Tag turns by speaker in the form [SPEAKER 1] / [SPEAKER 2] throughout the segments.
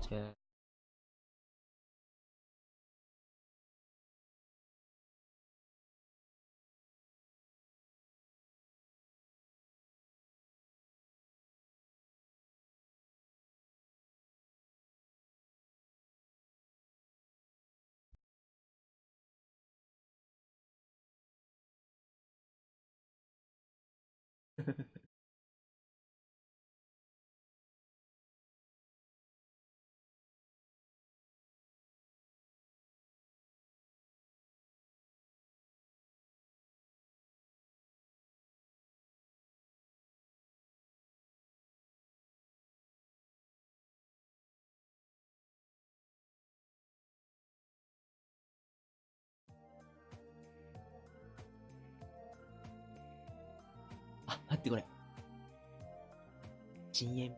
[SPEAKER 1] 对。ってこれ。深。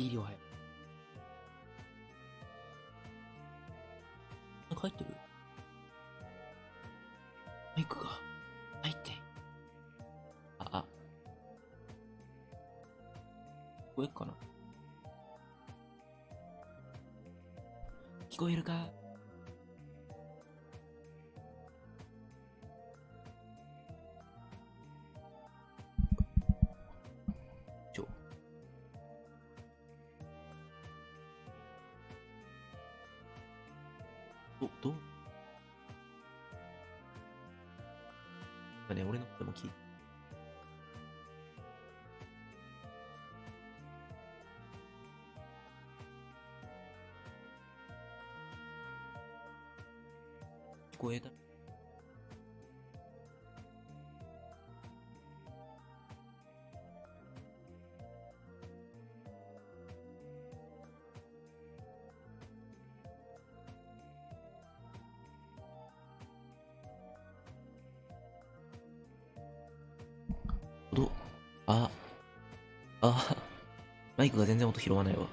[SPEAKER 1] 医療早。なんか入ってる？マイクが入って。あ、あ。聞こえるかな？聞こえるか？あ、マイクが全然音拾わないわ。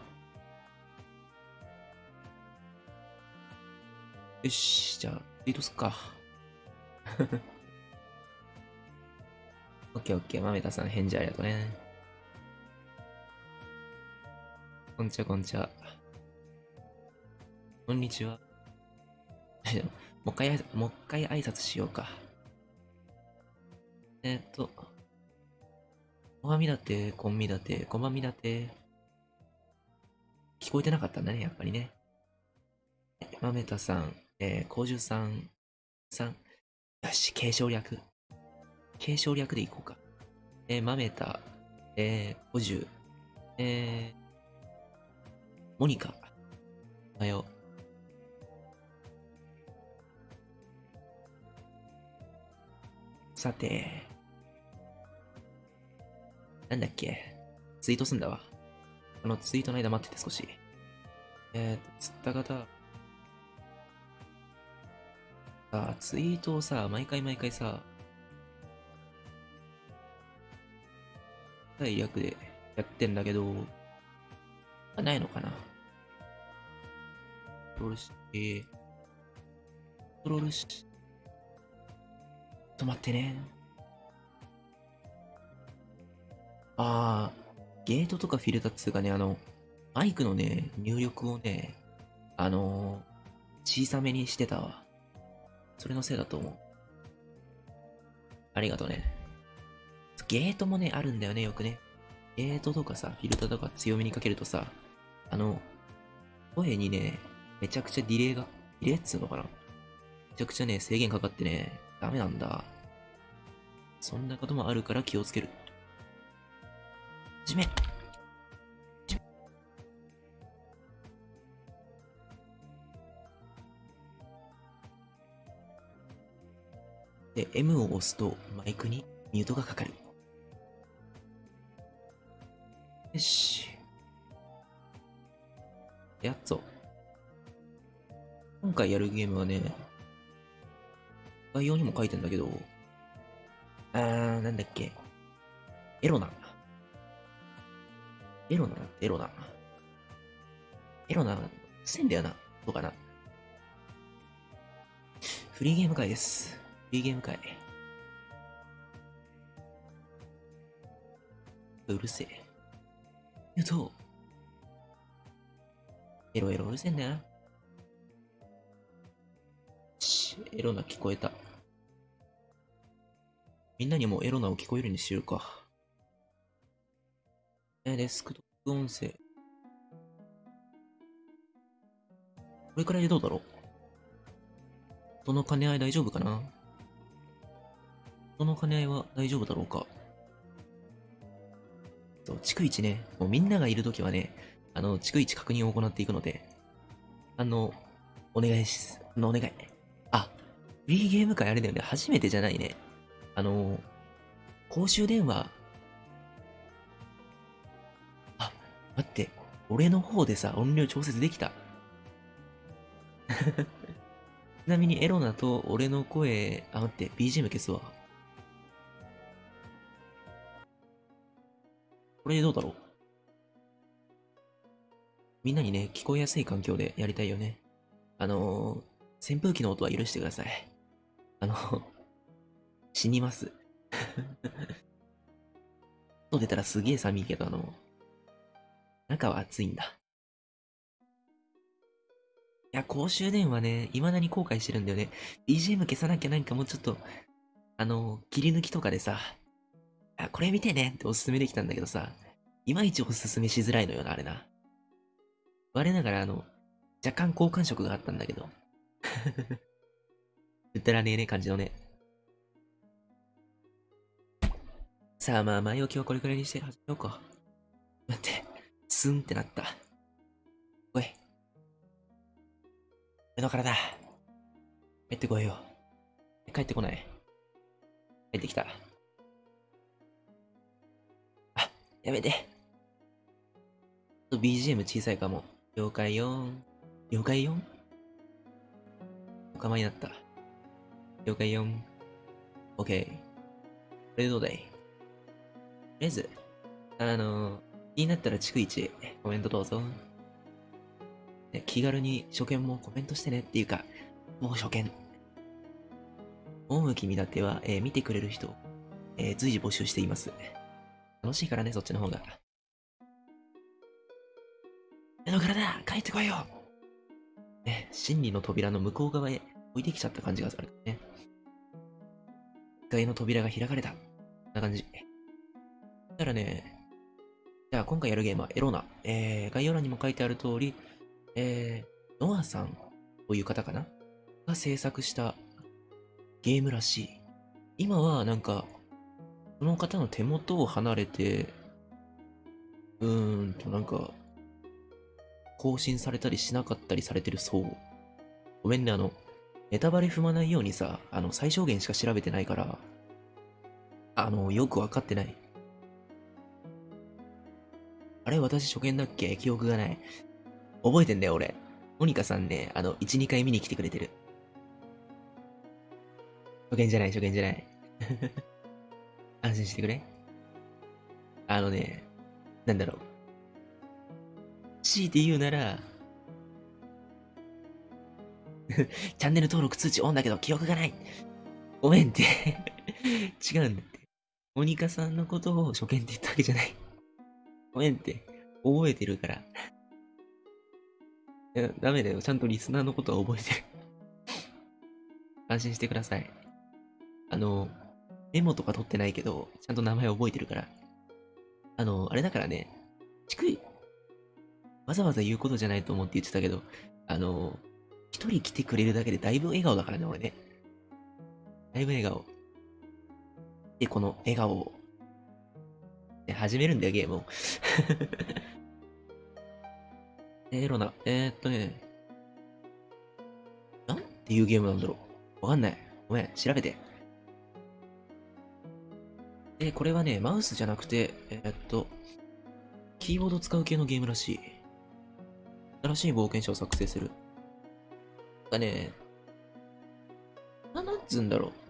[SPEAKER 1] よし、じゃあ、ツイートすっか。オッケーオッケー、まめたさん返事ありがとうね。こんにちは、こんにちは。こんにちは。もう一回、もう一回挨拶しようか。えーっと、おはみだて、こんみだて、こまみだて。聞こえてなかったんだね、やっぱりね。まめたさん、えー、こうじゅうさん、さん。よし、継承略。継承略でいこうか。えー、まめた、えー、こじゅう、えー、モニカ。おはよう。さて、なんだっけ？ツイートすんだわ。あのツイートの間待ってて少し。えーと、釣った方。さあ、ツイートをさ、毎回毎回さ、第役でやってんだけど、あないのかなトロールして、トロールし、ちょっと待ってね。あー、ゲートとかフィルターっつうかね、あの、マイクのね、入力をね、あのー、小さめにしてたわ。それのせいだと思う。ありがとうね。ゲートもね、あるんだよね、よくね。ゲートとかさ、フィルターとか強めにかけるとさ、あの、声にね、めちゃくちゃディレイが入れっつうのかなめちゃくちゃね、制限かかってね、ダメなんだ。そんなこともあるから気をつける。じめで、M を押すとマイクにミュートがかかる。よし。やっぞ。今回やるゲームはね、概要にも書いてんだけど、あー、なんだっけ。エロナ。エロナだってエロナ。エロナ、うっせんだよな。どうかな。フリーゲーム会です。フリーゲーム会。うるせえ。言うと、エロエロうるせえんだよな。し、エロナ聞こえた。みんなにもエロナを聞こえるにしようか。え、デスクトップ音声。これくらいでどうだろう？その兼ね合い大丈夫かな？その兼ね合いは大丈夫だろうか？そう、逐一ね、もうみんながいるときはね、あの、逐一確認を行っていくので、あの、お願いしす。あの、お願い。あ、フリーゲーム会あれだよね。初めてじゃないね。あの、公衆電話。待って。俺の方でさ、音量調節できた。ちなみにエロナと俺の声、あ、待って、BGM 消すわ。これでどうだろうみんなにね、聞こえやすい環境でやりたいよね。あのー、扇風機の音は許してください。あの、死にます。外出たらすげえ寒いけど、あの、中は暑いんだ。いや、公衆電話ね、未だに後悔してるんだよね。BGM 消さなきゃなんかもうちょっと、あの、切り抜きとかでさ、あ、これ見てねっておすすめできたんだけどさ、いまいちおすすめしづらいのよな、あれな。我ながらあの、若干好感触があったんだけど。うったらねえね感じのね。さあまあ前置きはこれくらいにして始めようか。待って、スンってなった。おい。俺の体。帰ってこいよ。帰ってこない。帰ってきた。あ、やめて。BGM 小さいかも。了解よ了解よお構いになった。了解よ OK。これでどうだい?とりあえず、あの、気になったら逐一コメントどうぞ。気軽に初見もコメントしてねっていうか、もう初見。大向き見立ては、えー見てくれる人、えー随時募集しています。楽しいからね、そっちの方が。目の体、帰ってこいよね、真理の扉の向こう側へ置いてきちゃった感じがするね。1階の扉が開かれた。こんな感じ。だからね、じゃあ今回やるゲームはエロナ。えー、概要欄にも書いてある通り、えー、ノアさんという方かな？が制作したゲームらしい。今はなんか、その方の手元を離れて、うーんとなんか、更新されたりしなかったりされてるそう。ごめんね、あの、ネタバレ踏まないようにさ、あの、最小限しか調べてないから、あの、よくわかってない。あれ私初見だっけ？記憶がない。覚えてんだよ、俺。モニカさんね、あの、1、2回見に来てくれてる。初見じゃない、初見じゃない。安心してくれ。あのね、なんだろう。強いて言うなら、チャンネル登録通知オンだけど記憶がない。ごめんって。違うんだって。モニカさんのことを初見って言ったわけじゃない。ごめんって。覚えてるから。いや、ダメだよ。ちゃんとリスナーのことは覚えてる。安心してください。あの、メモとか取ってないけど、ちゃんと名前覚えてるから。あの、あれだからね、逐一、わざわざ言うことじゃないと思って言ってたけど、あの、一人来てくれるだけでだいぶ笑顔だからね、俺ね。だいぶ笑顔。で、この笑顔を、始めるんだよ、ゲームを。エ ロな、えー、っとね、なんていうゲームなんだろう。わかんない。ごめん、調べて。で、これはね、マウスじゃなくて、えー、っと、キーボード使う系のゲームらしい。新しい冒険者を作成する。なんかね、な、なんつうんだろう。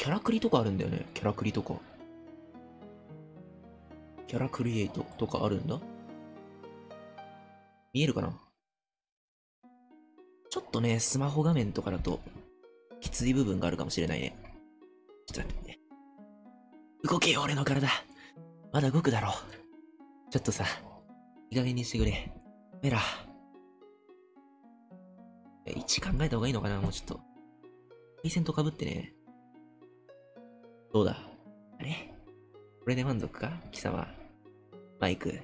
[SPEAKER 1] キャラクリとかあるんだよね。キャラクリとか。キャラクリエイトとかあるんだ。見えるかな？ちょっとね、スマホ画面とかだと、きつい部分があるかもしれないね。ちょっと待ってね。動けよ、俺の体。まだ動くだろう。ちょっとさ、いい加減にしてくれ。メラ。え、位置考えた方がいいのかな？もうちょっと。配線と被ってね。どうだ？あれ？これで満足か？貴様。マイク？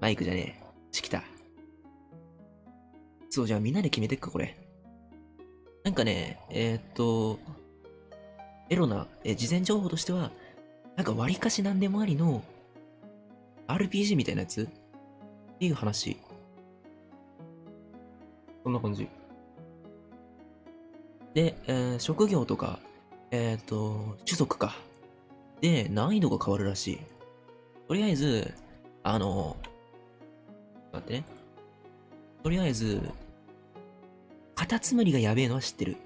[SPEAKER 1] マイクじゃねえ。チキタ。そう、じゃあみんなで決めてっか、これ。なんかね、えー、っと、エロな、え、事前情報としては、なんか割かし何でもありの、RPG みたいなやつ？っていう話。そんな感じ。で、えー、職業とか、えっ、と、種族か。で、難易度が変わるらしい。とりあえず、あの、待ってね。とりあえず、カタツムリがやべえのは知ってる。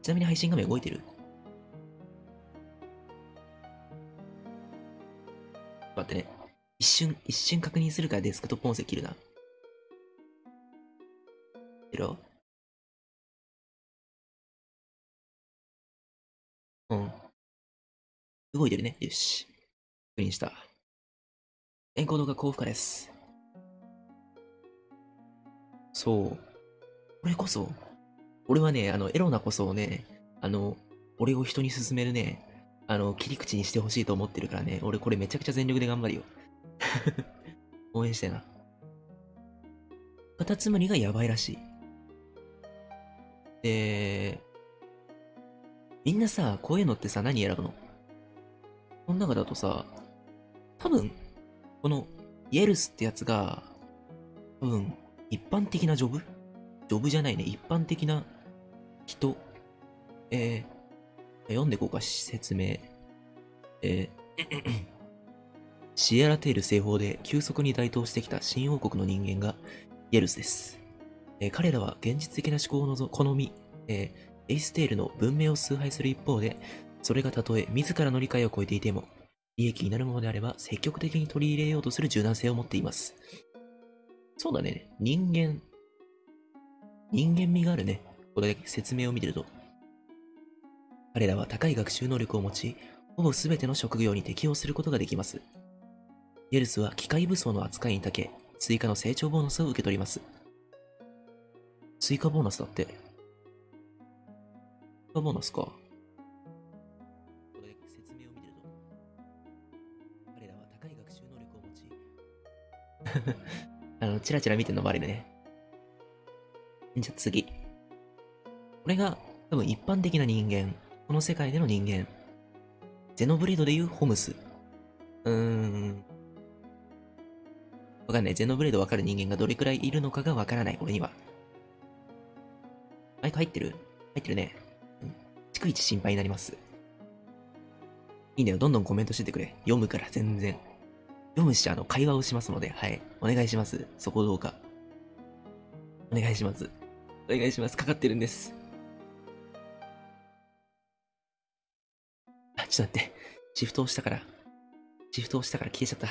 [SPEAKER 1] ちなみに配信画面動いてる待ってね。一瞬、一瞬確認するからデスクトップ音声切るな。切ろうん。動いてるね。よし。確認した。エンコードが高負荷です。そう。これこそ、俺はね、あの、エロなこそをね、あの、俺を人に勧めるね、あの、切り口にしてほしいと思ってるからね、俺これめちゃくちゃ全力で頑張るよ。応援してな。カタツムリがやばいらしい。で、みんなさ、こういうのってさ、何選ぶの？この中だとさ、多分、この、イエルスってやつが、多分、一般的なジョブ？ジョブじゃないね、一般的な人？えー、読んでこうか、説明。えー、シエラテール西方で急速に台頭してきた新王国の人間がイエルスです。えー彼らは現実的な思考をのぞ好み、えーエイステールの文明を崇拝する一方で、それがたとえ自らの理解を超えていても、利益になるものであれば積極的に取り入れようとする柔軟性を持っています。そうだね。人間、人間味があるね。これだけ説明を見てると。彼らは高い学習能力を持ち、ほぼ全ての職業に適応することができます。イエルスは機械武装の扱いに長け、追加の成長ボーナスを受け取ります。追加ボーナスだって。追加ボーナスか。あの、チラチラ見てるのもあるね。じゃあ次。これが多分一般的な人間。この世界での人間。ゼノブレードでいうホムス。うーん。わかんない。ゼノブレードわかる人間がどれくらいいるのかがわからない。俺には。マイク入ってる？入ってるね。うん。逐一心配になります。いいんだよ。どんどんコメントしててくれ。読むから、全然。読むし、あの、会話をしますので、はい。お願いします。そこどうか。お願いします。お願いします。かかってるんです。あ、ちょっと待って。シフト押したから。シフト押したから消えちゃった。あ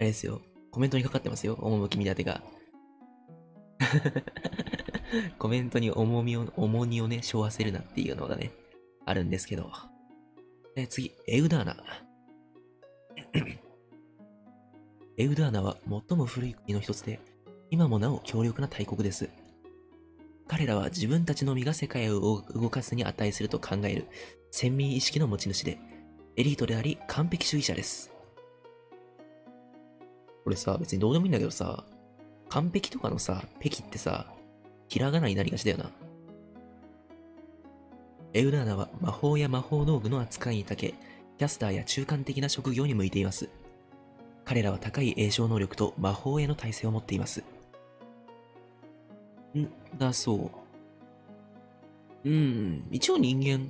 [SPEAKER 1] れですよ。コメントにかかってますよ。趣見立てが。コメントに重みを、重荷をね、背負わせるなっていうのがね、あるんですけど。え、次、エウダーナ。エウダーナは最も古い国の一つで、今もなお強力な大国です。彼らは自分たちのみが世界を動かすに値すると考える先民意識の持ち主で、エリートであり、完璧主義者です。これさ、別にどうでもいいんだけどさ、完璧とかのさ、ペキってさ、ひらがなになりがちだよな。エウラーナは魔法や魔法道具の扱いに長け、キャスターや中間的な職業に向いています。彼らは高い栄唱能力と魔法への耐性を持っています。んだそう。うん、一応人間。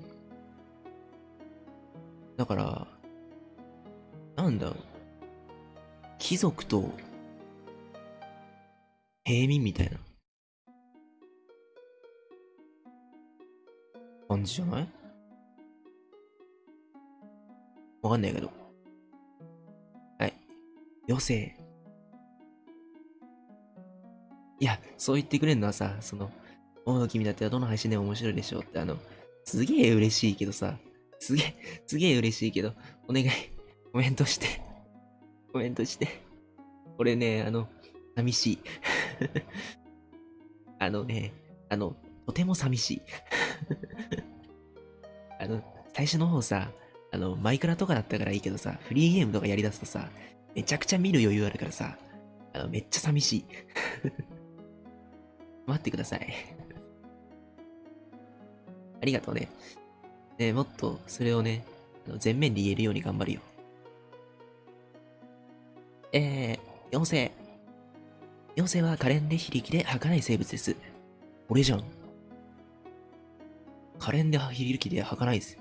[SPEAKER 1] だから、なんだろう。貴族と平民みたいな感じじゃない？わかんないけど。はい。妖精。いや、そう言ってくれるのはさ、その、おの君だってどの配信でも面白いでしょうって、あの、すげえ嬉しいけどさ、すげえ、すげえ嬉しいけど、お願い、コメントして、コメントして。これね、あの、寂しい。あのね、あの、とても寂しい。あの、最初の方さ、あの、マイクラとかだったからいいけどさ、フリーゲームとかやりだすとさ、めちゃくちゃ見る余裕あるからさ、あの、めっちゃ寂しい。待ってください。ありがとうね。ねもっとそれをね、あの前面で言えるように頑張るよ。えー、妖精。妖精は可憐で非力で儚い生物です。俺じゃん。可憐で非力で儚いです。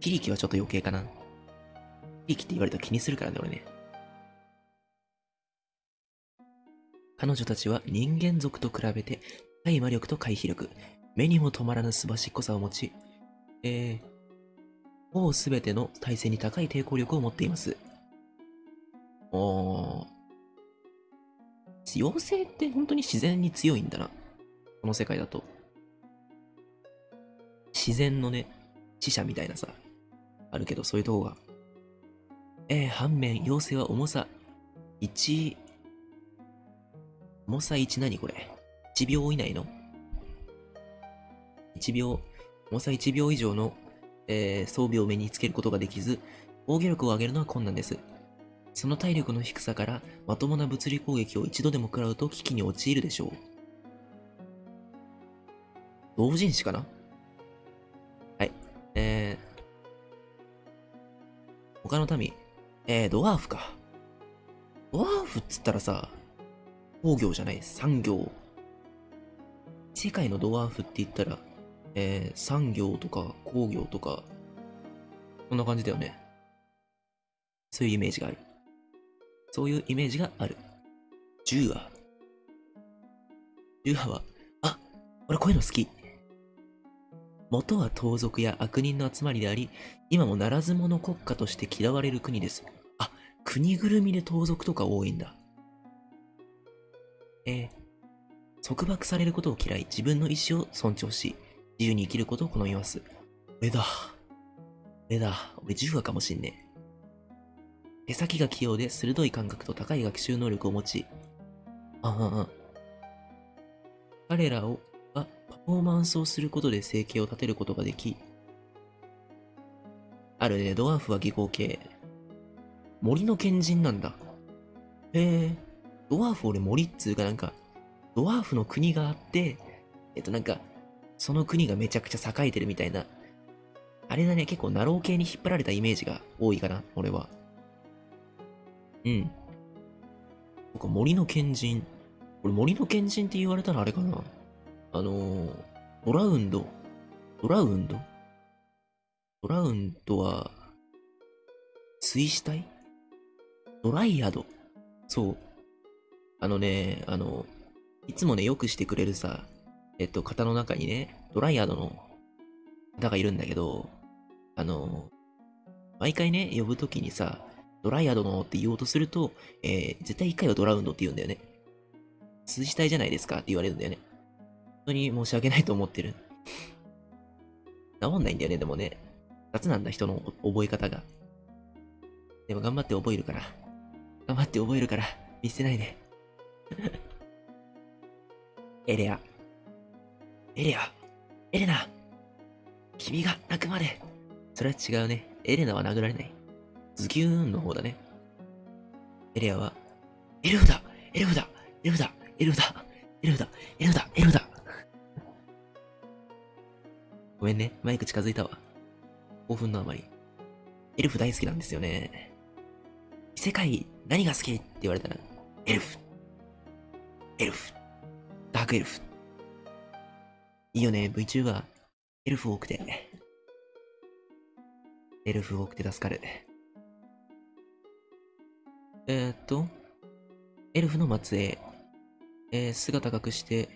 [SPEAKER 1] 非力はちょっと余計かな。非力って言われたら気にするからね、俺ね。彼女たちは人間族と比べて、高い魔力と回避力、目にも止まらぬすばしっこさを持ち、えー、ほぼすべての体制に高い抵抗力を持っています。おー。妖精って本当に自然に強いんだな。この世界だと。自然のね、死者みたいなさ、あるけど、そういうとこが。えー、反面、妖精は重さ1、重さ1何これ ?1 秒以内の ?1 秒、重さ1秒以上の、えー装備を身につけることができず、防御力を上げるのは困難です。その体力の低さから、まともな物理攻撃を一度でも食らうと危機に陥るでしょう。同人誌かな？えー、他の民？えー、ドワーフか。ドワーフっつったらさ、工業じゃない、産業。世界のドワーフって言ったら、えー、産業とか工業とか、こんな感じだよね。そういうイメージがある。そういうイメージがある。ジューア。ジューアは、あ、俺こういうの好き。元は盗賊や悪人の集まりであり、今もならず者国家として嫌われる国です。あ、国ぐるみで盗賊とか多いんだ。えー、束縛されることを嫌い、自分の意志を尊重し、自由に生きることを好みます。俺だ。俺だ。俺ジューアかもしんねえ。手先が器用で鋭い感覚と高い学習能力を持ち、あああ彼らをフォーマンスをすることで生計を立てることができ、あるね、ドワーフは技巧系。森の賢人なんだ。へえ、ドワーフ俺森っつうかなんか、ドワーフの国があって、えっとなんか、その国がめちゃくちゃ栄えてるみたいな。あれだね、結構ナロー系に引っ張られたイメージが多いかな、俺は。うん。僕森の賢人。これ森の賢人って言われたらあれかな。あのー、ドラウンド？ドラウンド？ドラウンドは、水死体？ドライアド？そう。あのね、あの、いつもね、よくしてくれるさ、えっと、型の中にね、ドライアドの方がいるんだけど、あの、毎回ね、呼ぶときにさ、ドライアドのって言おうとすると、えー、絶対一回はドラウンドって言うんだよね。数字体じゃないですかって言われるんだよね。本当に申し訳ないと思ってる。治んないんだよね、でもね。雑なんだ、人の覚え方が。でも頑張って覚えるから。頑張って覚えるから、見捨てないで。エレア。エレア。エレナ。君が泣くまで。それは違うね。エレナは殴られない。ズキューンの方だね。エレアは、エルフだエルフだエルフだエルフだエルフだエルフだエルフだごめんね、マイク近づいたわ。興奮のあまり。エルフ大好きなんですよね。異世界何が好きって言われたら、エルフ。エルフ。ダークエルフ。いいよね、VTuber。エルフ多くて。エルフ多くて助かる。えー、っと、エルフの末裔。えー、姿隠して、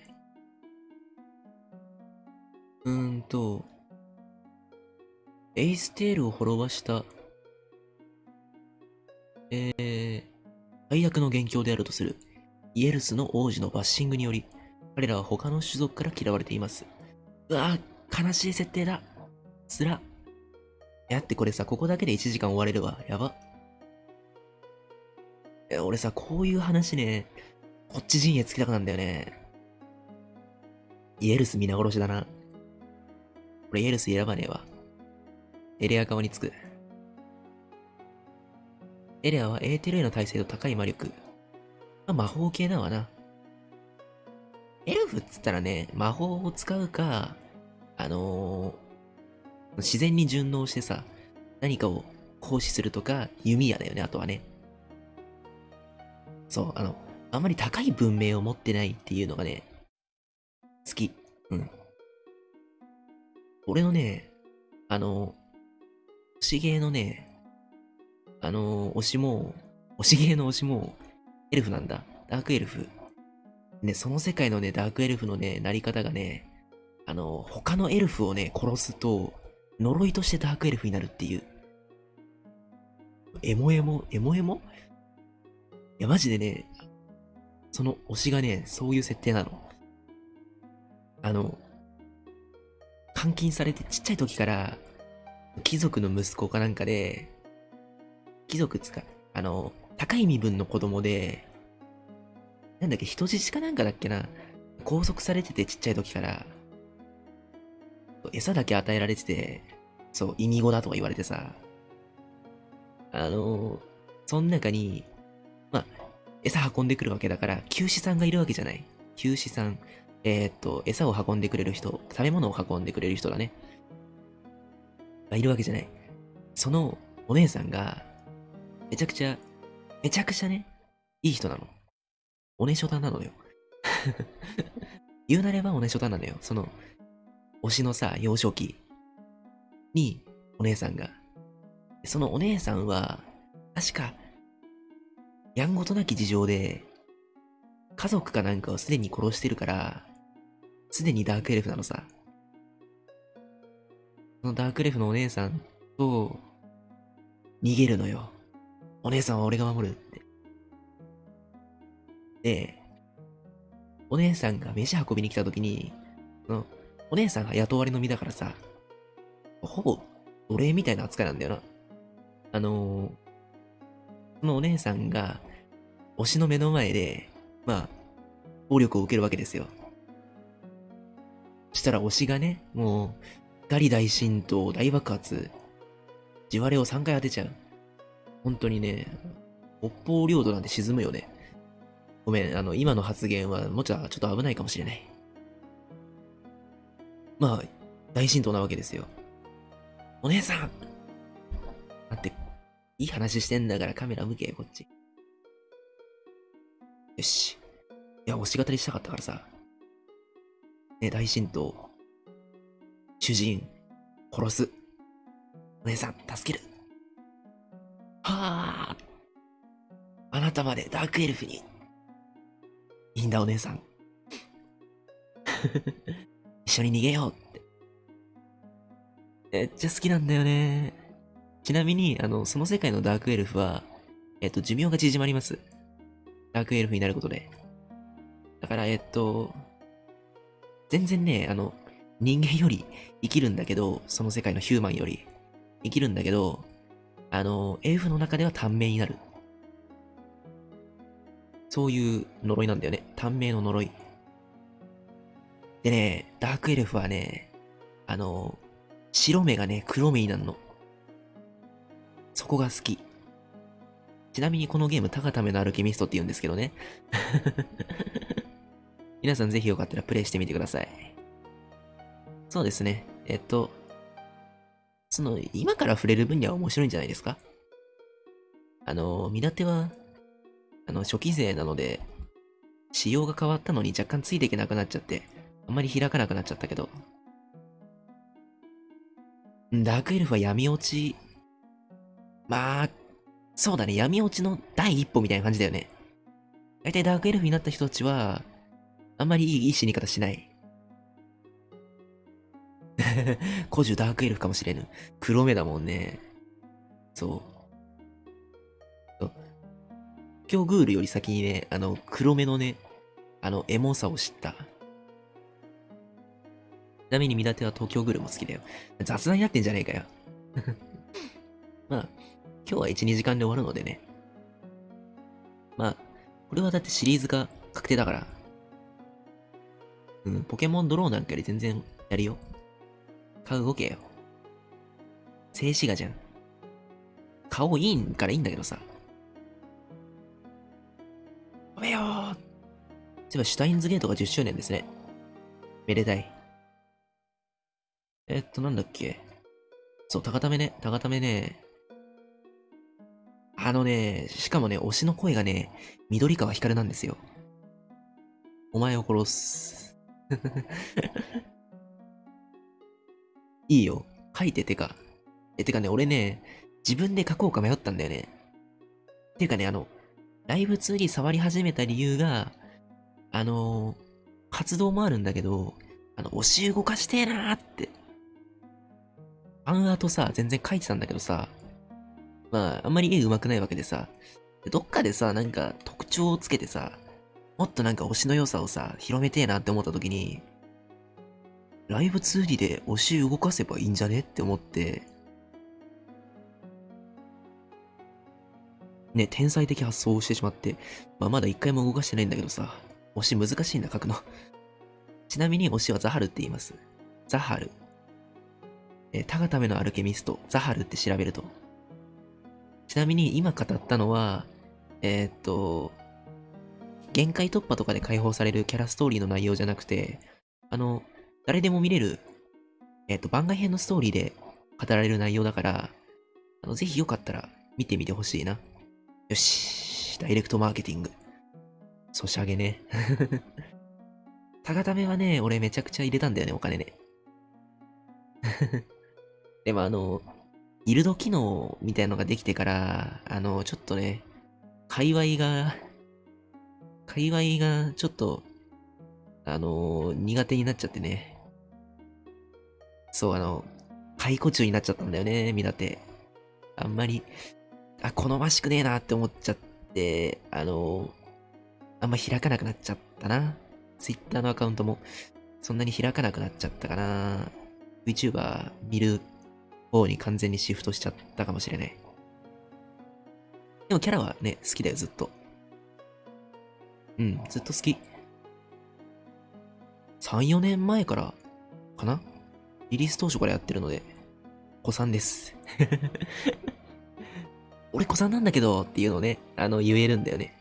[SPEAKER 1] うーんと、エイステールを滅ぼした、えー、最悪の元凶であるとする、イエルスの王子のバッシングにより、彼らは他の種族から嫌われています。うわぁ、悲しい設定だ。つら。やってこれさ、ここだけで1時間終われるわ。やば。え、俺さ、こういう話ね、こっち陣営つきたくなんだよね。イエルス皆殺しだな。俺イエルス選ばねえわ。エレア側につく。エレアはエーテルへの耐性と高い魔力。まあ、魔法系だわな。エルフっつったらね、魔法を使うか、あのー、自然に順応してさ、何かを行使するとか、弓矢だよね、あとはね。そう、あの、あんまり高い文明を持ってないっていうのがね、好き。うん。俺のね、あの、推しゲーのね、あの、推しも、推しゲーの推しも、エルフなんだ。ダークエルフ。ね、その世界のね、ダークエルフのね、なり方がね、あの、他のエルフをね、殺すと、呪いとしてダークエルフになるっていう。エモエモ、エモエモ？いや、マジでね、その推しがね、そういう設定なの。あの、監禁されてちっちゃい時から、貴族の息子かなんかで、貴族つか、あの、高い身分の子供で、なんだっけ、人質かなんかだっけな、拘束されててちっちゃい時から、餌だけ与えられてて、そう、意味語だとか言われてさ、あの、その中に、まあ、餌運んでくるわけだから、休止さんがいるわけじゃない。休止さん。えーっと、餌を運んでくれる人、食べ物を運んでくれる人だね。がいるわけじゃない。そのお姉さんが、めちゃくちゃ、めちゃくちゃね、いい人なの。おねしょたなのよ。言うなればおねしょたなのよ。その、推しのさ、幼少期に、お姉さんが。そのお姉さんは、確か、やんごとなき事情で、家族かなんかをすでに殺してるから、すでにダークエルフなのさ。そのダークエルフのお姉さんと、逃げるのよ。お姉さんは俺が守るって。で、お姉さんが飯運びに来た時に、その、お姉さんが雇われの身だからさ、ほぼ奴隷みたいな扱いなんだよな。あのー、そのお姉さんが、推しの目の前で、まあ、暴力を受けるわけですよ。したら推しがね、もう、ガリ大神と大爆発、地割れを3回当てちゃう。本当にね、北方領土なんて沈むよね。ごめん、あの、今の発言は、もちろんちょっと危ないかもしれない。まあ、大神道なわけですよ。お姉さん待って、いい話してんだからカメラ向け、こっち。よし。いや、推し語りしたかったからさ。ね、大神道。主人、殺す。お姉さん、助ける。はあ。あなたまでダークエルフに。いいんだ、お姉さん。一緒に逃げようって。めっちゃ好きなんだよね。ちなみに、あの、その世界のダークエルフは、えっと、寿命が縮まります。ダークエルフになることで。だから、えっと、全然ね、あの、人間より生きるんだけど、その世界のヒューマンより生きるんだけど、あの、エルフの中では短命になる。そういう呪いなんだよね。短命の呪い。でね、ダークエルフはね、あの、白目がね、黒目になるの。そこが好き。ちなみにこのゲーム、タガタメのアルケミストって言うんですけどね。皆さんぜひよかったらプレイしてみてください。そうですね。えっと、その、今から触れる分には面白いんじゃないですか？あの、見立ては、あの、初期勢なので、仕様が変わったのに若干ついていけなくなっちゃって、あんまり開かなくなっちゃったけど。ダークエルフは闇落ち、まあ、そうだね、闇落ちの第一歩みたいな感じだよね。大体ダークエルフになった人たちは、あんまりいいいい死に方しない。古樹ダークエルフかもしれぬ。黒目だもんね。そう。今日グールより先にね、あの、黒目のね、あの、エモさを知った。ちなみに見立ては東京グールも好きだよ。雑談になってんじゃねえかよ。まあ、今日は1、2時間で終わるのでね。まあ、これはだってシリーズが確定だから。うん、ポケモンドローなんかより全然やるよ。顔動けよ。静止画じゃん。顔いいんからいいんだけどさ。おめよーそういえばシュタインズゲートが10周年ですね。めでたい。えっと、なんだっけ。そう、高ためね、高ためね。あのね、しかもね、推しの声がね、緑川光なんですよ。お前を殺す。いいよ。書いててか。え、てかね、俺ね、自分で書こうか迷ったんだよね。ていうかね、あの、ライブ2に触り始めた理由が、あのー、活動もあるんだけど、あの、推し動かしてえなーって。ファンアートさ、全然書いてたんだけどさ、まあ、あんまり絵上手くないわけでさ、どっかでさ、なんか特徴をつけてさ、もっとなんか推しの良さをさ、広めてえなって思った時に、ライブツーリで推し動かせばいいんじゃねって思って、ね、天才的発想をしてしまって、まあまだ一回も動かしてないんだけどさ、推し難しいんだ、書くの。ちなみに推しはザハルって言います。ザハル。えー、タガタメのアルケミスト、ザハルって調べると。ちなみに今語ったのは、えー、っと、限界突破とかで解放されるキャラストーリーの内容じゃなくて、あの、誰でも見れる、えっ、ー、と、番外編のストーリーで語られる内容だから、あの、ぜひよかったら見てみてほしいな。よし、ダイレクトマーケティング。ソシャゲね。タガタメはね、俺めちゃくちゃ入れたんだよね、お金ね。でもあの、ギルド機能みたいのができてから、あの、ちょっとね、界隈が、界隈がちょっと、あの苦手になっちゃってね。そう、あの、解雇中になっちゃったんだよね、見立て。あんまり、あ、好ましくねえなって思っちゃって、あのあんま開かなくなっちゃったな。Twitter のアカウントも、そんなに開かなくなっちゃったかな。VTuber 見る方に完全にシフトしちゃったかもしれない。でもキャラはね、好きだよ、ずっと。うん、ずっと好き。3、4年前からかな？リリース当初からやってるので、子さんです。俺子さんなんだけどっていうのをね、あの、言えるんだよね。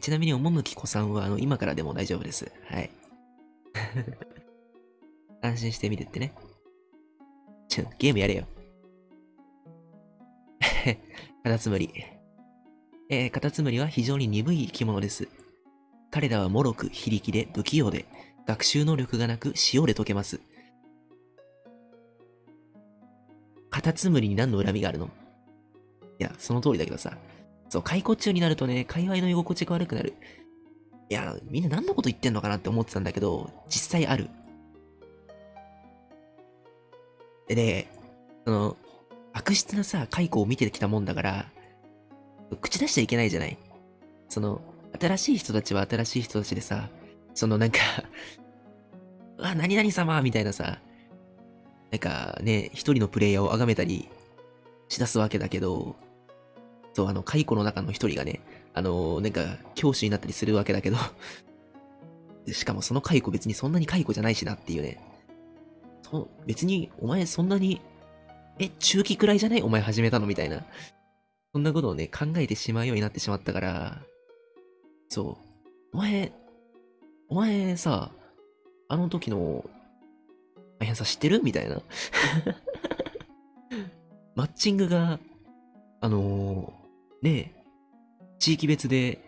[SPEAKER 1] ちなみに、おもむき子さんは、あの、今からでも大丈夫です。はい。安心してみてってね。ちょ、ゲームやれよ。カタツムリ。えー、カタツムリは非常に鈍い生き物です。彼らは脆く、非力で、不器用で、学習能力がなく、塩で溶けます。カタツムリに何の恨みがあるの？いや、その通りだけどさ。そう、解雇中になるとね、界隈の居心地が悪くなる。いや、みんな何のこと言ってんのかなって思ってたんだけど、実際ある。でね、その、悪質なさ、解雇を見てきたもんだから、口出しちゃいけないじゃない。その、新しい人たちは新しい人たちでさ、そのなんか うわ、何々様みたいなさ、なんかね、一人のプレイヤーを崇めたりしだすわけだけど、そう、あの、解雇の中の一人がね、あの、なんか、教師になったりするわけだけどしかもその解雇別にそんなに解雇じゃないしなっていうね。そ、別に、お前そんなにえ、中期くらいじゃない？お前始めたの？みたいな。そんなことをね、考えてしまうようになってしまったから、そう。お前、お前さ、あの時の、大変さ知ってる？みたいな。マッチングが、あのー、ねえ、地域別で、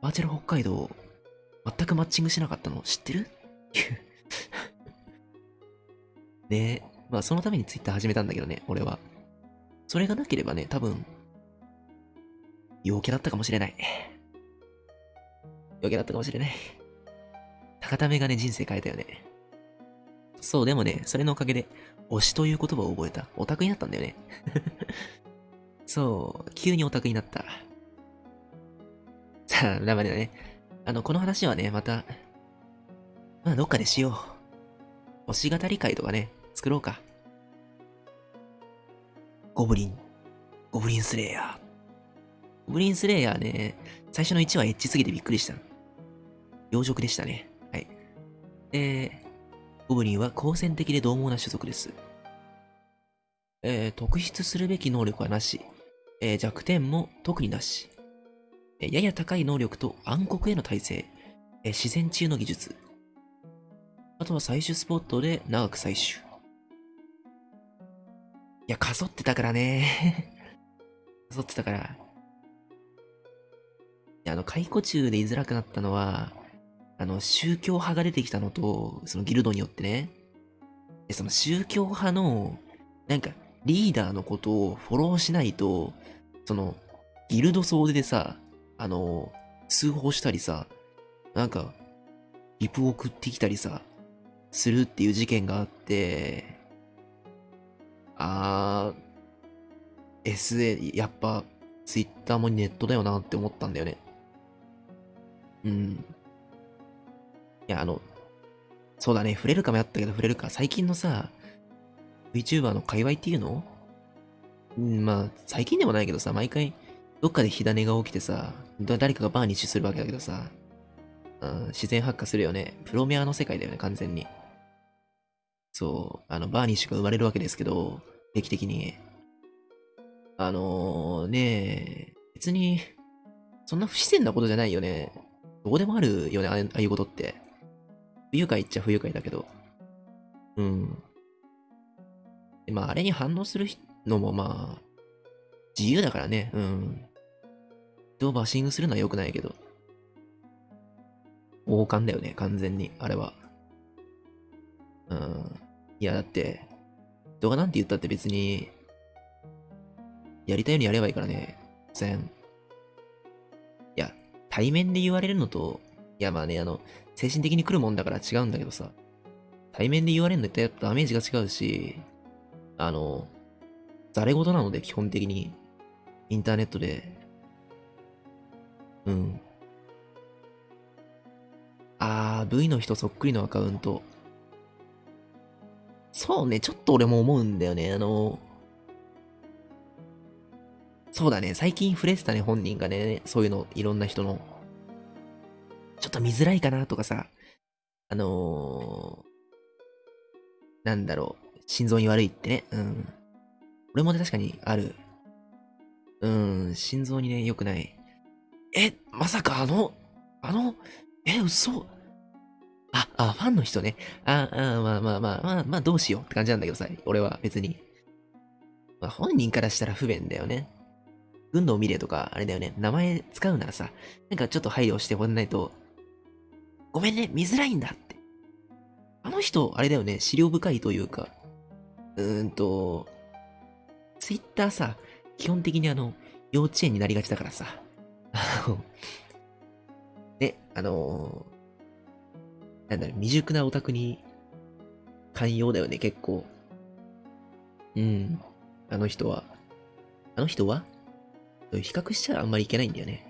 [SPEAKER 1] バーチャル北海道、全くマッチングしなかったの知ってる？ねえ、まあそのためにツイッター始めたんだけどね、俺は。それがなければね、多分、陽キャだったかもしれない。陽キャだったかもしれない。高ためがね、人生変えたよね。そう、でもね、それのおかげで、推しという言葉を覚えた。オタクになったんだよね。そう、急にオタクになった。さあ、ダメだね。あの、この話はね、また、まあ、どっかでしよう。推し語り会とかね、作ろうか。ゴブリン。ゴブリンスレイヤー。ゴブリンスレイヤーね、最初の1話エッチすぎてびっくりした。養殖でしたね。はい。で、ゴブリンは好戦的で獰猛な種族です。えー、特筆するべき能力はなし。えー弱点も特になし。えーやや高い能力と暗黒への耐性。えー自然治癒の技術。あとは採取スポットで長く採取。いや、かそってたからね。かそってたから。いや、あの、解雇中で居づらくなったのは、あの、宗教派が出てきたのと、そのギルドによってね。で、その宗教派の、なんか、リーダーのことをフォローしないと、その、ギルド総出でさ、あの、通報したりさ、なんか、リプ送ってきたりさ、するっていう事件があって、あー、SA、やっぱ、ツイッターもネットだよなって思ったんだよね。うん。いや、あの、そうだね、触れるかもやったけど触れるか。最近のさ、VTuber の界隈っていうの？うん、まあ、最近でもないけどさ、毎回、どっかで火種が起きてさ、誰かがバーニッシュするわけだけどさ、うん、自然発火するよね。プロメアの世界だよね、完全に。そう、あの、バーニッシュが生まれるわけですけど、定期的に。あのー、ねえ、別に、そんな不自然なことじゃないよね。どこでもあるよね、ああいうことって。不愉快っちゃ不愉快だけど。うん。でまあ、あれに反応するのもまあ、自由だからね、うん。人をバッシングするのは良くないけど。王冠だよね、完全に、あれは。うん。いや、だって、人がなんて言ったって別に、やりたいようにやればいいからね、全。いや、対面で言われるのと、いやまあね、あの、精神的に来るもんだから違うんだけどさ、対面で言われるのってやっぱダメージが違うし、あの、ざれ事なので基本的に、インターネットで、うん。あー、V の人そっくりのアカウント。そうね、ちょっと俺も思うんだよね。あの、そうだね、最近触れてたね、本人がね、そういうの、いろんな人の。ちょっと見づらいかなとかさ、あのー、なんだろう、心臓に悪いってね、うん。俺もね、確かにある。うん、心臓にね、良くない。え、まさかあの、あの、え、嘘あ、あ、ファンの人ね。あ、あ、まあまあまあまあ、まあどうしようって感じなんだけどさ、俺は別に。まあ本人からしたら不便だよね。軍道見れとか、あれだよね、名前使うならさ、なんかちょっと配慮してもらわないと、ごめんね、見づらいんだって。あの人、あれだよね、資料深いというか、うーんと、ツイッターさ、基本的にあの、幼稚園になりがちだからさ。あ のね、あのーなんだろ、未熟なオタクに寛容だよね、結構。うん。あの人は。あの人は？比較しちゃあんまりいけないんだよね。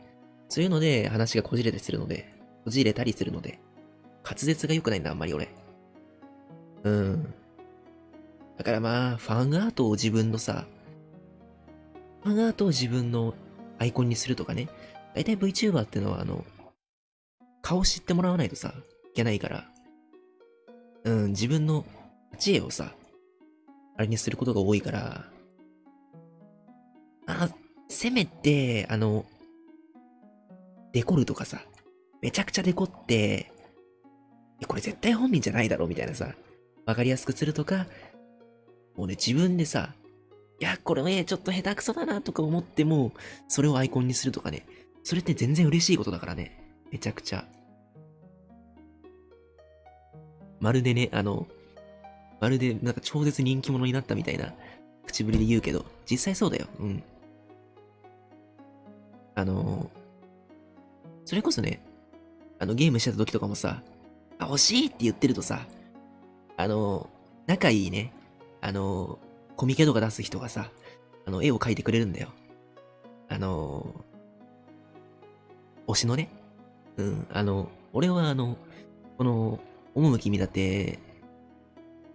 [SPEAKER 1] そういうので話がこじれたりするので、こじれたりするので、滑舌が良くないんだ、あんまり俺。うん。だからまあ、ファンアートを自分のさ、ファンアートを自分のアイコンにするとかね。だいたい VTuber ってのはあの、顔知ってもらわないとさ、いけないから。うん、自分の知恵をさ、あれにすることが多いから、あ、せめて、あの、デコるとかさ、めちゃくちゃデコって、これ絶対本人じゃないだろうみたいなさ、わかりやすくするとか、もうね、自分でさ、いや、これね、ちょっと下手くそだなとか思っても、それをアイコンにするとかね、それって全然嬉しいことだからね、めちゃくちゃ。まるでね、あの、まるでなんか超絶人気者になったみたいな口ぶりで言うけど、実際そうだよ。うん。あの、それこそね、あのゲームしてた時とかもさ、あ、欲しいって言ってるとさ、あの、仲いいね、あの、コミケとか出す人がさ、あの、絵を描いてくれるんだよ。あの、推しのね。うん、あの、俺はあの、この、趣見立て、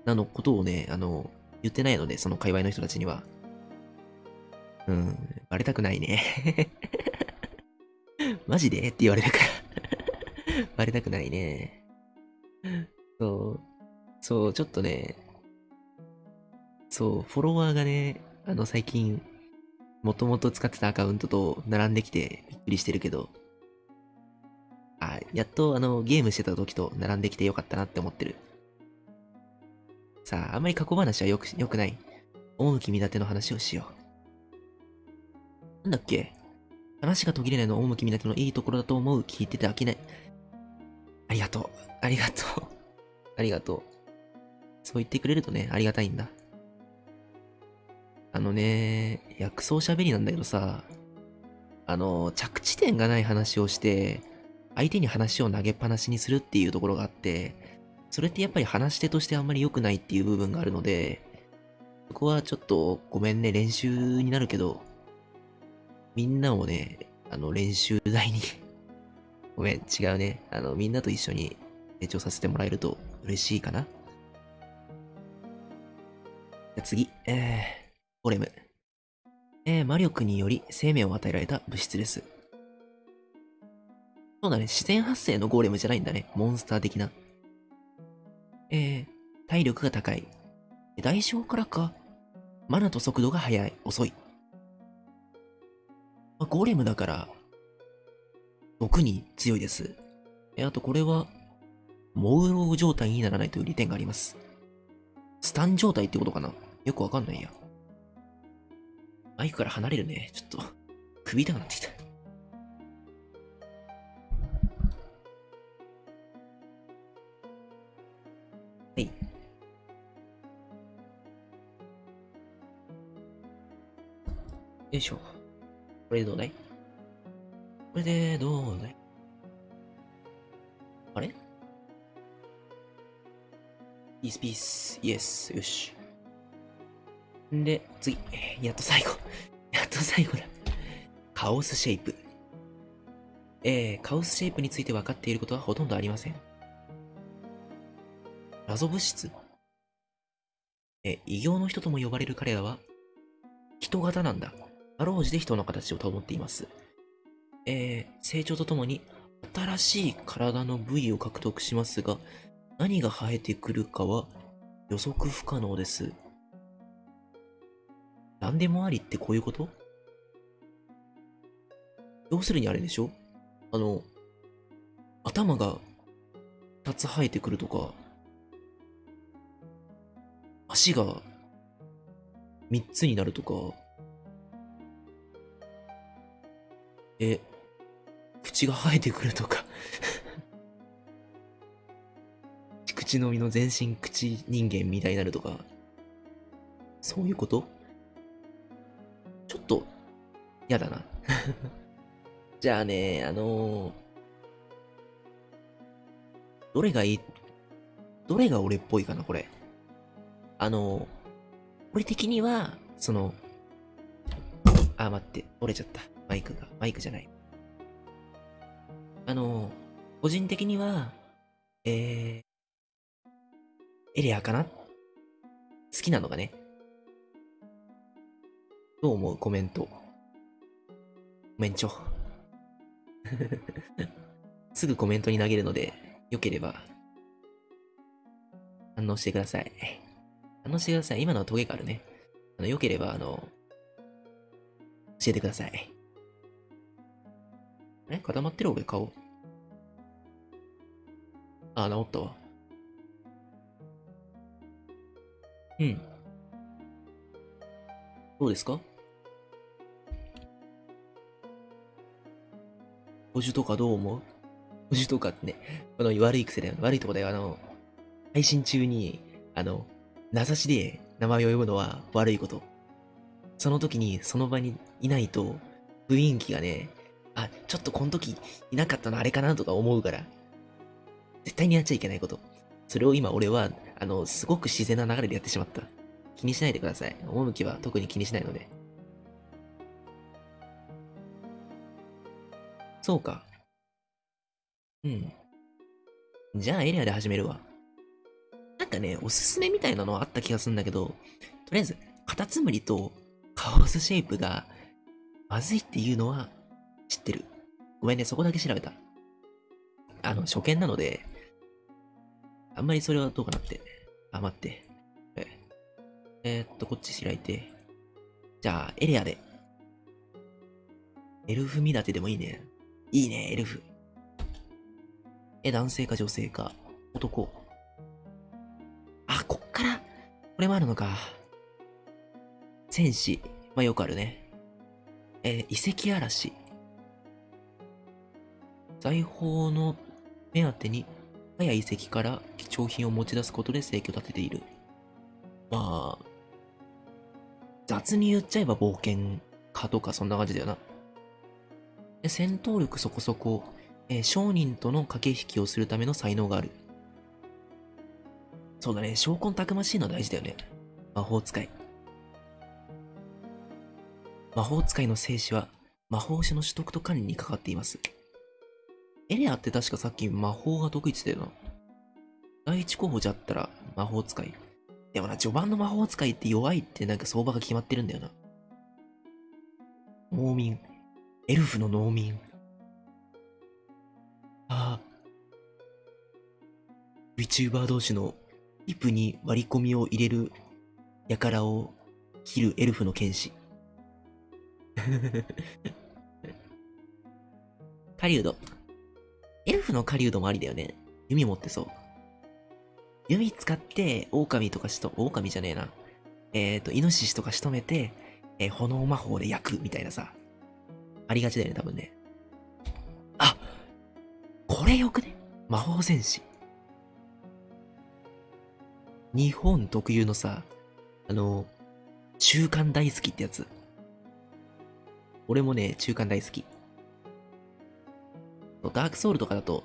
[SPEAKER 1] なのことをね、あの、言ってないので、その界隈の人たちには。うん、バレたくないね。マジで？って言われるから。バレたくないね。そう。そう、ちょっとね、そう、フォロワーがね、あの、最近、もともと使ってたアカウントと並んできてびっくりしてるけど、あ、やっとあの、ゲームしてた時と並んできてよかったなって思ってる。さあ、あんまり過去話はよく、よくない。趣見立ての話をしよう。なんだっけ？話が途切れないの趣見立てのいいところだと思う。聞いてて飽きない。ありがとう。ありがとう。ありがとう。そう言ってくれるとね、ありがたいんだ。あのね、薬草喋りなんだけどさ、あの、着地点がない話をして、相手に話を投げっぱなしにするっていうところがあって、それってやっぱり話し手としてあんまり良くないっていう部分があるので、そこはちょっとごめんね、練習になるけど、みんなをね、あの、練習台にごめん、違うね。あの、みんなと一緒に成長させてもらえると嬉しいかな。じゃ次、えー、ゴレム。えー、魔力により生命を与えられた物質です。そうだね、自然発生のゴーレムじゃないんだね。モンスター的な。えー、体力が高い。代償からか。マナと速度が速い、遅い。まあゴーレムだから、毒に強いです。え、あとこれは、モウロウ状態にならないという利点があります。スタン状態ってことかな？よくわかんないや。マイクから離れるね。ちょっと、首痛くなってきた。はい。よいしょ。これでどうだい？これでどうだいあれ？ピースピース。イエス。よし。んで、次。やっと最後。やっと最後だ。カオスシェイプ。えー、カオスシェイプについて分かっていることはほとんどありません。謎物質？え、異形の人とも呼ばれる彼らは、人型なんだ。あろうじて人の形を保っています。えー、成長とともに、新しい体の部位を獲得しますが、何が生えてくるかは予測不可能です。何でもありってこういうこと？要するにあれでしょ？あの、頭が2つ生えてくるとか、足が3つになるとか、え、口が生えてくるとか口のみの全身口人間みたいになるとか、そういうこと？ちょっと、やだな。じゃあね、あのーどれがいい、どれが俺っぽいかな、これ。あのー俺的には、その、あ、待って、折れちゃった。マイクが。マイクじゃない。あの個人的には、えー、エレアかな？好きなのがね。どう思う？コメント。コメンチョ。すぐコメントに投げるので、よければ、反応してください。反応してください。今のはトゲがあるね。あの、良ければ、あの、教えてください。え固まってる？俺顔。あ、治ったわ。うん。どうですか？補充とかどう思う？補充とかってね、この悪い癖だよ。悪いとこだよ。あの、配信中に、あの、名指しで名前を呼ぶのは悪いこと。その時にその場にいないと、雰囲気がね、あ、ちょっとこの時いなかったのあれかなとか思うから。絶対にやっちゃいけないこと。それを今俺は、あの、すごく自然な流れでやってしまった。気にしないでください。趣は特に気にしないので。そうか。うん。じゃあエリアで始めるわ。なんかね、おすすめみたいなのはあった気がするんだけど、とりあえず、カタツムリとカオスシェイプがまずいっていうのは知ってる。ごめんね、そこだけ調べた。あの、初見なので、あんまりそれはどうかなって。あ、待って。ええーっと、こっち開いて。じゃあ、エリアで。エルフ見立てでもいいね。いいね、エルフ。え、男性か女性か。男。あ、こっから、これもあるのか。戦士。まあ、よくあるね。えー遺跡嵐。財宝の目当てに、他や遺跡から貴重品を持ち出すことで生計を立てている。まあ、雑に言っちゃえば冒険家とかそんな感じだよな。で戦闘力そこそこ、えー商人との駆け引きをするための才能がある。そうだね、証拠たくましいのは大事だよね。魔法使い。魔法使いの生死は魔法師の取得と管理にかかっています。エレアって確かさっき魔法が得意って言ったよな。第一候補じゃったら魔法使い。でもな、序盤の魔法使いって弱いってなんか相場が決まってるんだよな。農民。エルフの農民。ああ。VTuber 同士のリプに割り込みを入れる輩を切るエルフの剣士。狩人。フの狩人もありだよね。弓持ってそう。弓使って、狼とかしと、狼じゃねえな。えっ、ー、と、イノシシとか仕留めて、えー炎魔法で焼くみたいなさ。ありがちだよね、多分ね。あこれよくね？魔法戦士。日本特有のさ、あの、中間大好きってやつ。俺もね、中間大好き。ダークソウルとかだと、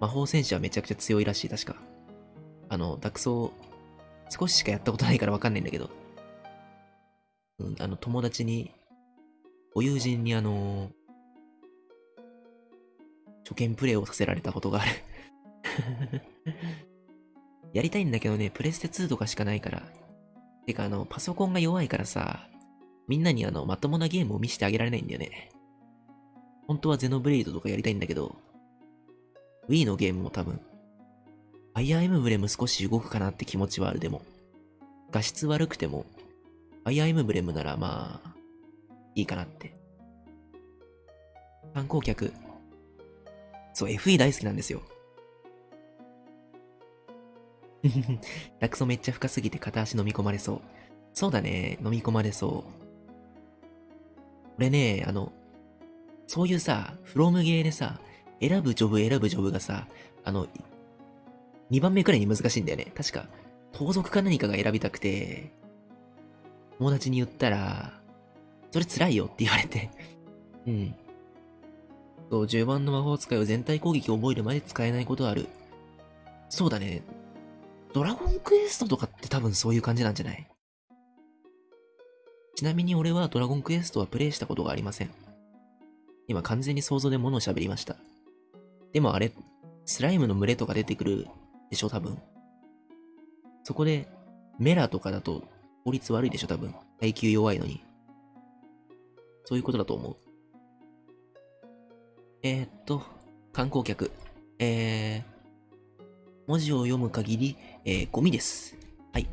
[SPEAKER 1] 魔法戦士はめちゃくちゃ強いらしい、確か。あの、ダクソウ少ししかやったことないからわかんないんだけど。うん、あの、友達に、ご友人にあの初見プレイをさせられたことがある。やりたいんだけどね、プレステ2とかしかないから。てかあの、パソコンが弱いからさ、みんなにあの、まともなゲームを見せてあげられないんだよね。本当はゼノブレイドとかやりたいんだけど、Wii のゲームも多分、ファイアーエムブレム少し動くかなって気持ちはあるでも、画質悪くても、ファイアーエムブレムならまあ、いいかなって。観光客、そう、FE 大好きなんですよ。ラクソめっちゃ深すぎて片足飲み込まれそう。そうだね、飲み込まれそう。俺ね、あの、そういうさ、フロムゲーでさ、選ぶジョブ選ぶジョブがさ、あの、2番目くらいに難しいんだよね。確か、盗賊か何かが選びたくて、友達に言ったら、それ辛いよって言われて。うん。そう、10番の魔法使いを全体攻撃を覚えるまで使えないことある。そうだね。ドラゴンクエストとかって多分そういう感じなんじゃない？ちなみに俺はドラゴンクエストはプレイしたことがありません。今完全に想像で物を喋りました。でもあれ、スライムの群れとか出てくるでしょ、多分。そこで、メラとかだと効率悪いでしょ、多分。耐久弱いのに。そういうことだと思う。えー、っと、観光客。えー、文字を読む限り、えー、ゴミです。はい。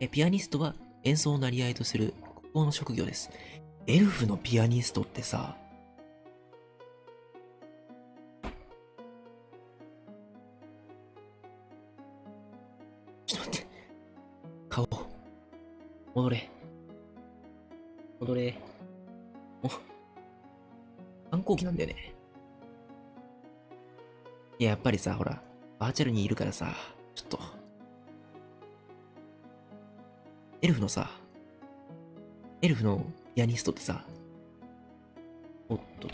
[SPEAKER 1] え、ピアニストは演奏をなり合いとする国宝の職業です。エルフのピアニストってさ、戻れ。戻れ。お、反抗期なんだよね。いや、やっぱりさ、ほら、バーチャルにいるからさ、ちょっと。エルフのさ、エルフのピアニストってさ、おっと。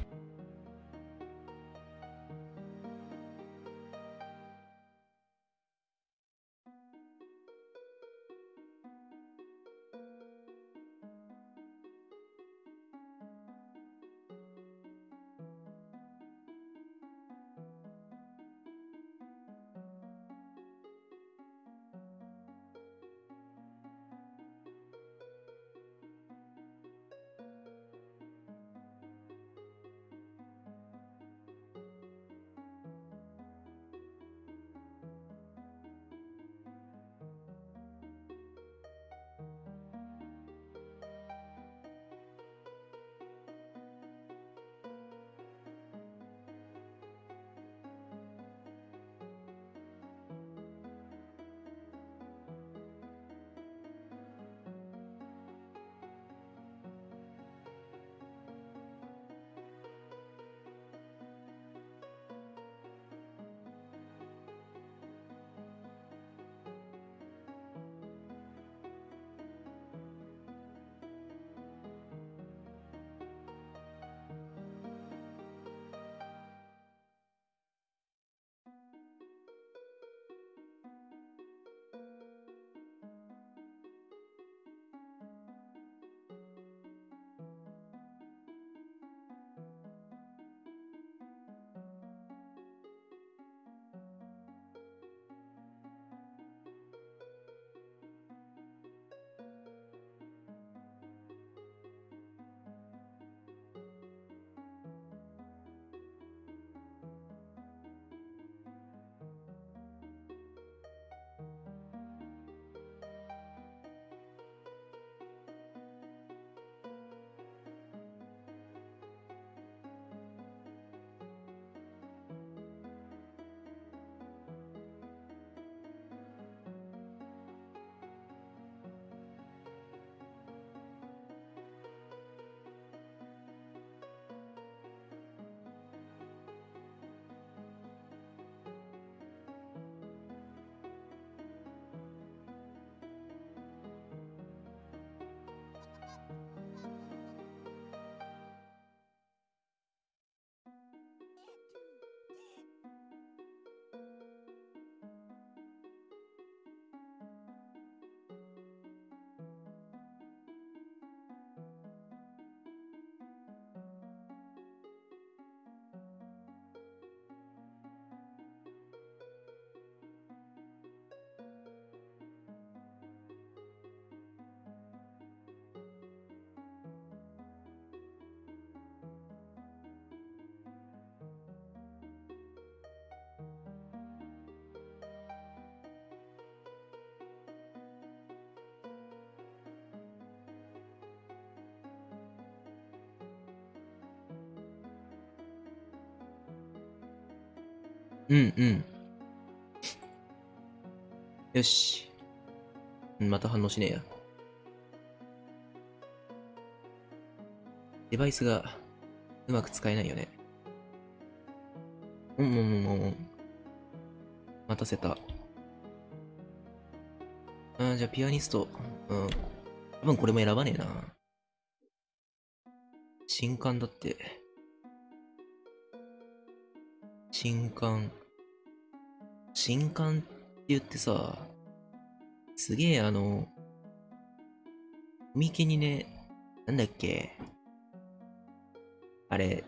[SPEAKER 1] うんうん。よし。また反応しねえや。デバイスがうまく使えないよね。うんうんうんうん。待たせた。あーじゃあピアニスト。うん。多分これも選ばねえな。新刊だって。新刊。新刊って言ってさ、すげえあの、コミケにね、なんだっけ。あれ、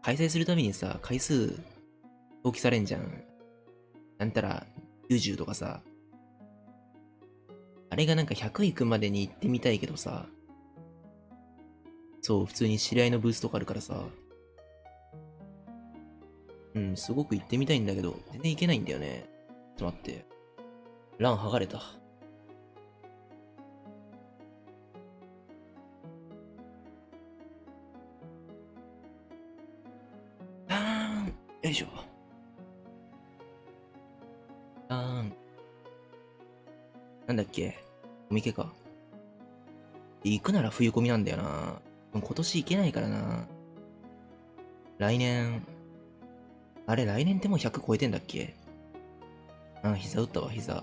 [SPEAKER 1] 開催するためにさ、回数、登記されんじゃん。なんたら、90とかさ。あれがなんか100行くまでに行ってみたいけどさ。そう、普通に知り合いのブースとかあるからさ。うん、すごく行ってみたいんだけど、全然行けないんだよね。ちょっと待って。ラン剥がれた。あーん。よいしょ。あーん。なんだっけ？コミケか。行くなら冬コミなんだよな。今年行けないからな。来年、あれ来年っても100超えてんだっけ？あ、膝打ったわ、膝。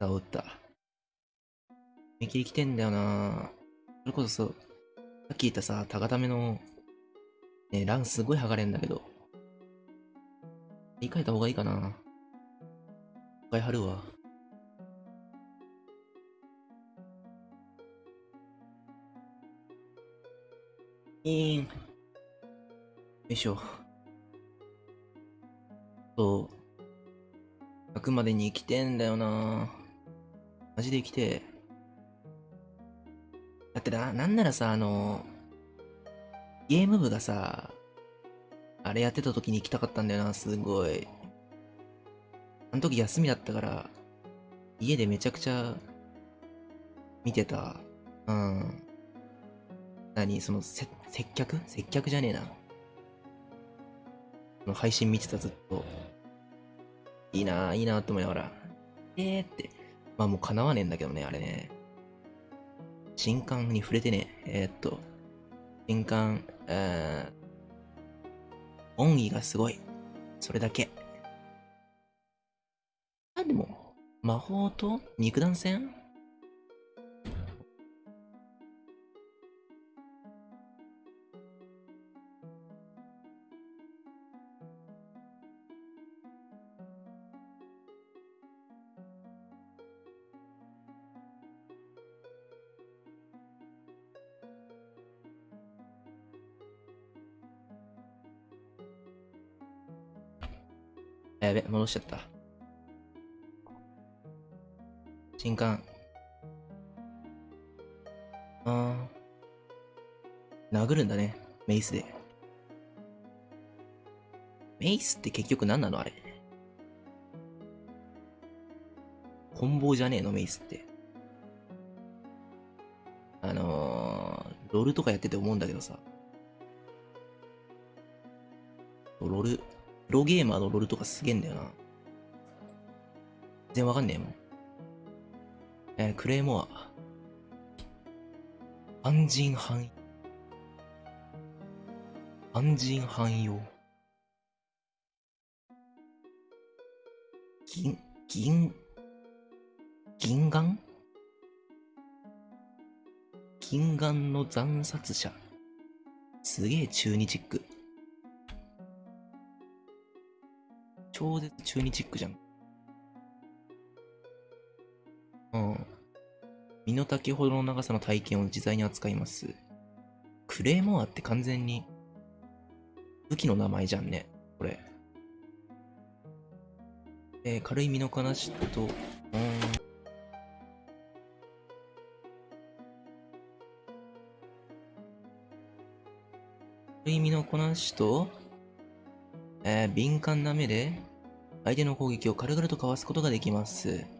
[SPEAKER 1] 膝打った。見切り来てんだよなそれこそさっき言ったさ、高ための、ね、ランすごい剥がれんだけど。言い換えた方がいいかな。一回貼るわ。いーん。よいしょ。そう。100までに生きてんだよなマジで生きてだってな、なんならさ、あの、ゲーム部がさ、あれやってた時に行きたかったんだよな、すごい。あの時休みだったから、家でめちゃくちゃ見てた。うん。何その、接客？接客じゃねえな。の配信見てたずっと。いいなぁ、いいなぁと思いながら。えーって。まあもう叶わねえんだけどね、あれね。新刊に触れてね。えー、っと。新刊、えー、恩義がすごい。それだけ。あ、でも、魔法と肉弾戦？やべ、戻しちゃった。新刊。あー。殴るんだね。メイスで。メイスって結局何なのあれ。棍棒じゃねえのメイスって。あのー、ロールとかやってて思うんだけどさ。ロール、ロゲーマーのロールとかすげえんだよな。全然わかんねえもん。えー、クレイモア。安心汎、安心汎用。銀、銀、銀眼？銀眼の惨殺者。すげえ中二チック。超絶中二チックじゃん。うん。身の丈ほどの長さの体験を自在に扱います。クレイモアって完全に武器の名前じゃんね。これ。えー、軽い身のこなしと、うん。軽い身のこなしと、えー、敏感な目で相手の攻撃を軽々とかわすことができます。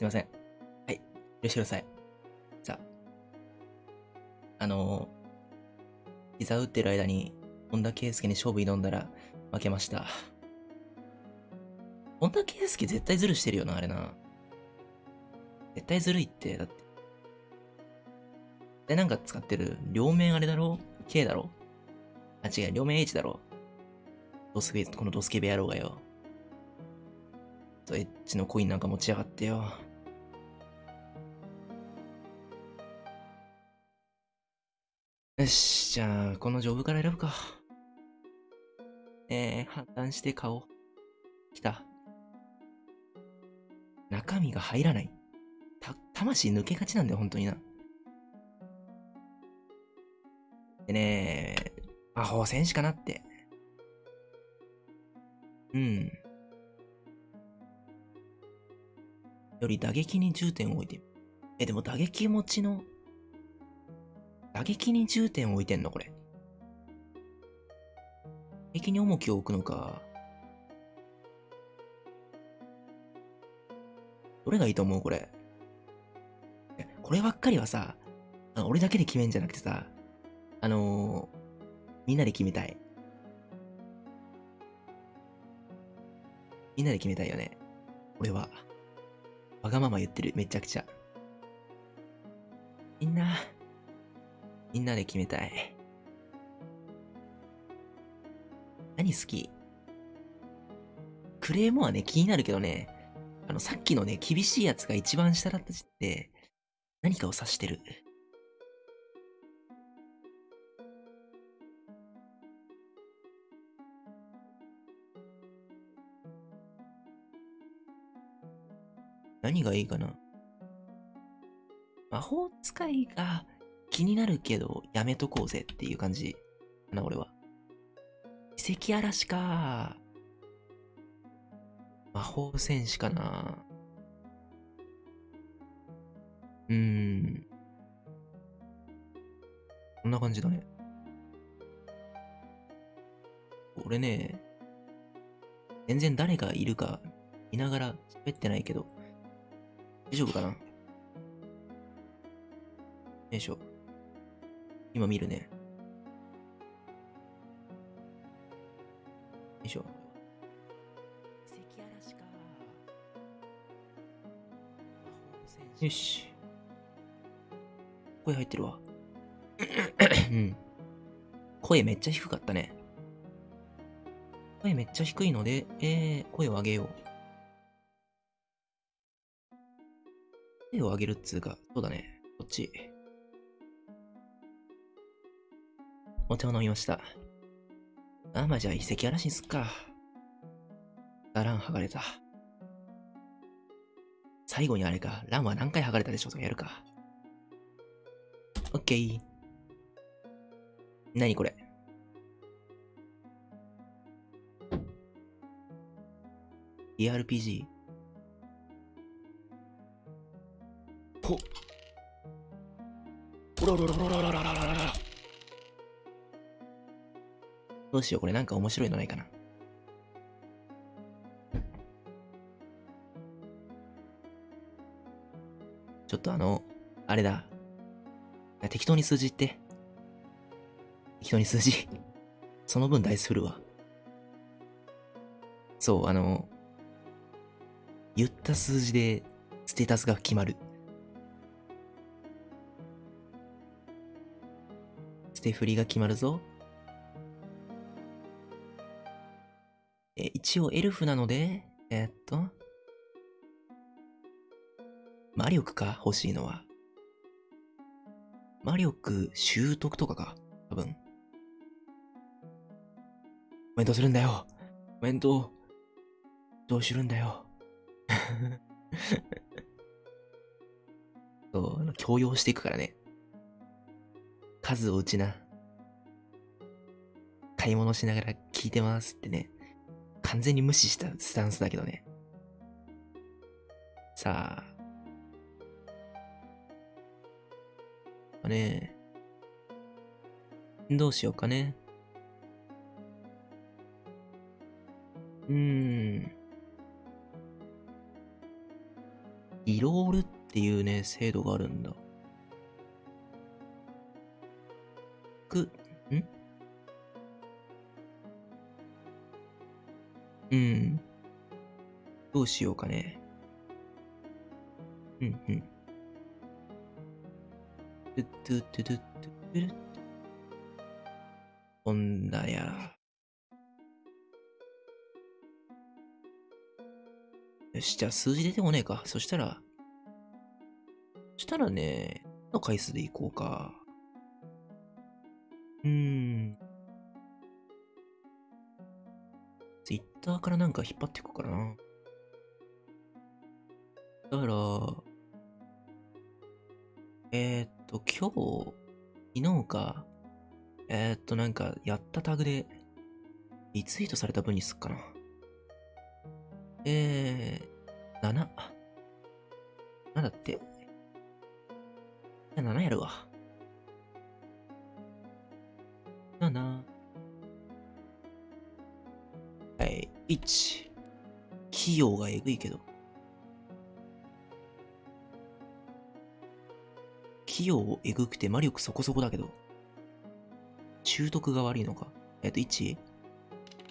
[SPEAKER 1] すいません。はい。許してください。じゃあ。あのー、膝打ってる間に、本田圭佑に勝負挑んだら、負けました。本田圭佑絶対ズルしてるよな、あれな。絶対ずるいって、だって。で、なんか使ってる、両面あれだろ ?K だろ？あ、違う、両面 H だろ？ドスケ、このドスケベ野郎がよ。と、エッチのコインなんか持ちやがってよ。よし、じゃあ、この丈夫から選ぶか。えー、判断して顔。来た。中身が入らない。た、魂抜けがちなんだよ、本当にな。でね、魔法戦士かなって。うん。より打撃に重点を置いて。え、でも打撃持ちの、打撃に重点を置いてんのこれ。打撃に重きを置くのか。どれがいいと思うこれ？こればっかりはさ、俺だけで決めんじゃなくてさ、あのー、みんなで決めたい。みんなで決めたいよね。俺は。わがまま言ってる、めちゃくちゃ。みんな、みんなで決めたい。何好き？クレームはね、気になるけどね、あの、さっきのね、厳しいやつが一番下だった時って、何かを指してる。何がいいかな？魔法使いが気になるけどやめとこうぜっていう感じかな、俺は。遺跡嵐か。魔法戦士かな。うーん。こんな感じだね。俺ね、全然誰がいるか見ながら喋ってないけど、大丈夫かな？よいしょ。今見るね。よいしょ。よし。声入ってるわ。うん。声めっちゃ低かったね。声めっちゃ低いので、えー、声を上げよう。声を上げるっつうか、そうだね。こっち。お茶を飲みました。あ、まあ、じゃ遺跡嵐にすっか。あ、ラン剥がれた。最後にあれか、ランは何回剥がれたでしょとかやるか。オッケー。何これ ?ERPG? ほっおらららららららららららどうしよう、これなんか面白いのないかな。ちょっとあの、あれだ。適当に数字言って。適当に数字。その分ダイス振るわ。そう、あの、言った数字でステータスが決まる。ステフリが決まるぞ。一応エルフなので、えーっと、魔力か？欲しいのは。魔力習得とかか？多分。コメントするんだよ。コメント、どうするんだよ。そう、強要していくからね。数を打ちな。買い物しながら聞いてますってね。完全に無視したスタンスだけどね。さあ。ねえどうしようかね。うーん。リロールっていうね、制度があるんだ。く、ん？うん。どうしようかね。うんうん。トゥトゥトゥトゥトゥルットほんだや。よし、じゃあ数字出てこねえか。そしたら、そしたらね、の回数でいこうか。うーん。ツイッターからなんか引っ張っていこうかな。だから、えー、っと、今日、昨日か、えー、っと、なんか、やったタグで、リツイートされた分にすっかな。えー、7。7だって。じゃあ7やるわ。7。1。器用がえぐいけど。器用えぐくて魔力そこそこだけど。習得が悪いのか。えっと、1、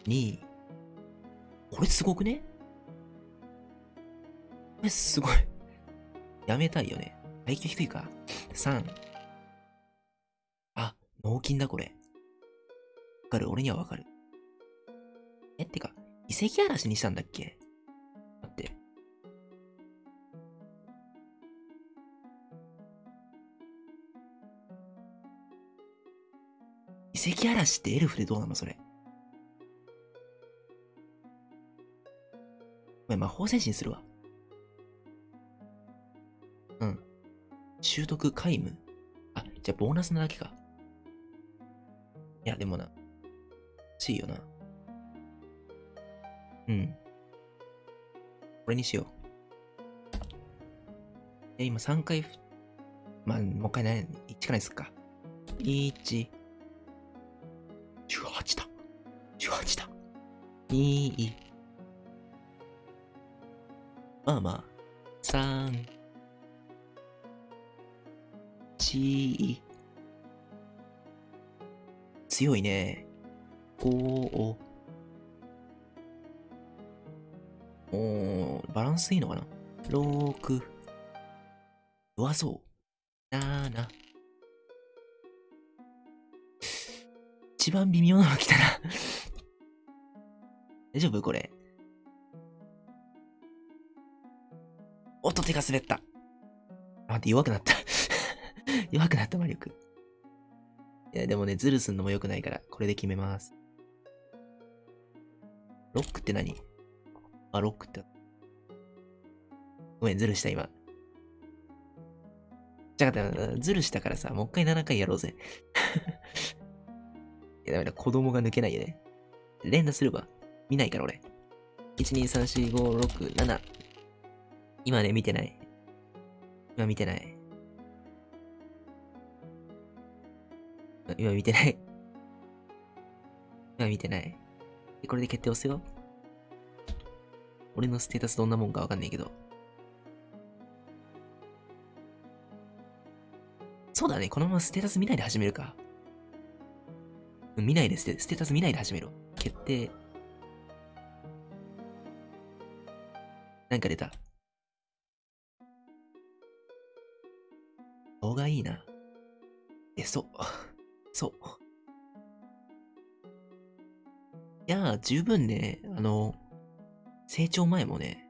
[SPEAKER 1] 2、これすごくね？これすごい。やめたいよね。耐久低いか。3。あ、脳筋だこれ。わかる？俺にはわかる。え、ってか、遺跡嵐にしたんだっけ？待って。遺跡嵐ってエルフでどうなのそれ？ごめん、魔法戦士にするわ。うん。習得皆無あ、じゃあボーナスなだけか。いや、でもな。欲しいよな。うん。これにしよう。え、今3回ふ、まあ、もう一回ね、1からにすっか。1、18だ。18だ。2、まあまあ、3、1、強いね。5、おー、バランスいいのかな ?6、弱そう。7、一番微妙なの来たな 大丈夫？これ。おっと手が滑った。待って、弱くなった。弱くなった魔力。いや、でもね、ズルすんのも良くないから、これで決めます。ロックって何？あ、ロックって。ごめん、ズルした、今。じゃあ、ズルしたからさ、もう一回7回やろうぜ。いや、ダメだ、子供が抜けないよね。連打すれば見ないから、俺。1、2、3、4、5、6、7。今ね、見てない。今見てない。今見てない。今見てない。これで決定押すよ。俺のステータスどんなもんかわかんないけど。そうだね、このままステータス見ないで始めるか。見ないでステ、ステータス見ないで始めろ。決定。なんか出た。顔がいいな。え、そう。そう。いやー、十分ね、あの、成長前もね、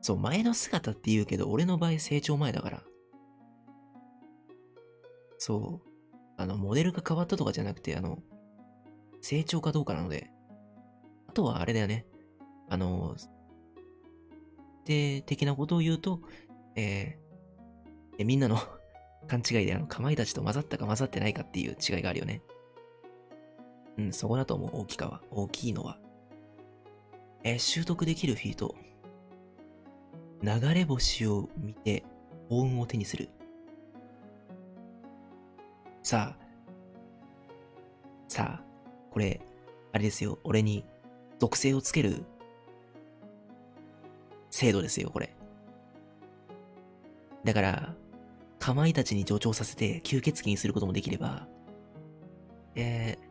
[SPEAKER 1] そう、前の姿って言うけど、俺の場合成長前だから。そう。あの、モデルが変わったとかじゃなくて、あの、成長かどうかなので。あとはあれだよね。あの、で、的なことを言うと、えーみんなの 勘違いであの、かまいたちと混ざったか混ざってないかっていう違いがあるよね。うん、そこだと思う、大きかは。大きいのは。え習得できるフィート。流れ星を見て、幸運を手にする。さあ。さあ、これ、あれですよ、俺に属性をつける制度ですよ、これ。だから、かまいたちに助長させて吸血鬼にすることもできれば、えー、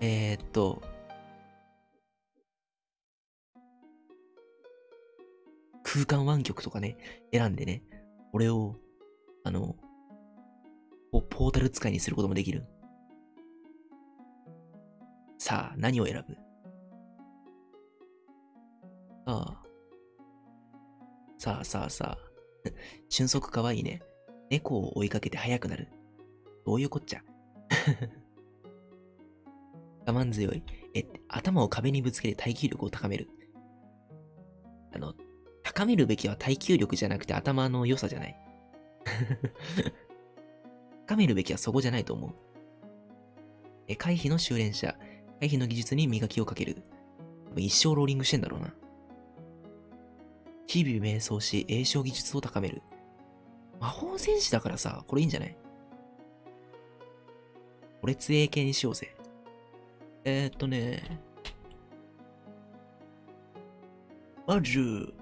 [SPEAKER 1] えー、っと、空間湾曲とかね、選んでね、俺を、あの、ポータル使いにすることもできる。さあ、何を選ぶ？さあ、さあさあさあ、俊足かわいいね。猫を追いかけて速くなる。どういうこっちゃ？我慢強い。え、頭を壁にぶつけて耐久力を高める。あの、高めるべきは耐久力じゃなくて頭の良さじゃない？高めるべきはそこじゃないと思う。え、回避の修練者。回避の技術に磨きをかける。一生ローリングしてんだろうな。日々瞑想し、栄唱技術を高める。魔法戦士だからさ、これいいんじゃない？これ杖系にしようぜ。えー、っとね。まず、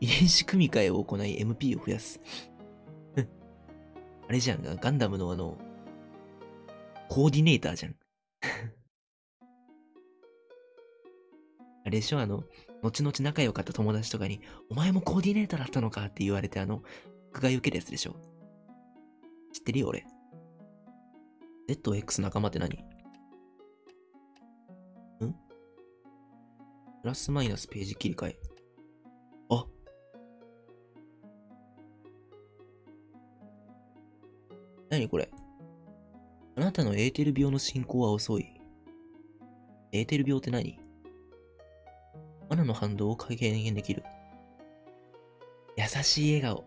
[SPEAKER 1] 遺伝子組み換えを行い MP を増やす。あれじゃん、ガンダムのあの、コーディネーターじゃん。あれでしょ？あの、後々仲良かった友達とかに、お前もコーディネーターだったのかって言われてあの、迫害受けるやつでしょ？知ってるよ俺。ZX 仲間って何？ん？プラスマイナスページ切り替え。何これ？あなたのエーテル病の進行は遅い。エーテル病って何？マナの反動を軽減できる。優しい笑顔。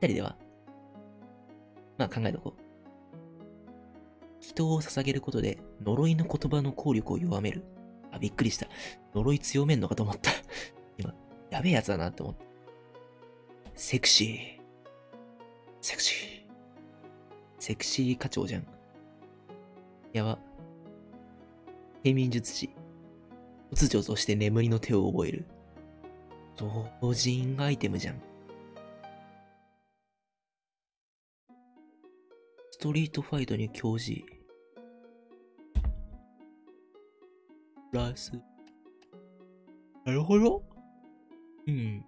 [SPEAKER 1] 二人ではまあ考えとこう。人を捧げることで呪いの言葉の効力を弱める。あ、びっくりした。呪い強めんのかと思った。今、やべえやつだなって思った。セクシー。セクシー。セクシー課長じゃん。やば。平民術師。突如として眠りの手を覚える。同人アイテムじゃん。ストリートファイトに教示。プラス。なるほど。うん。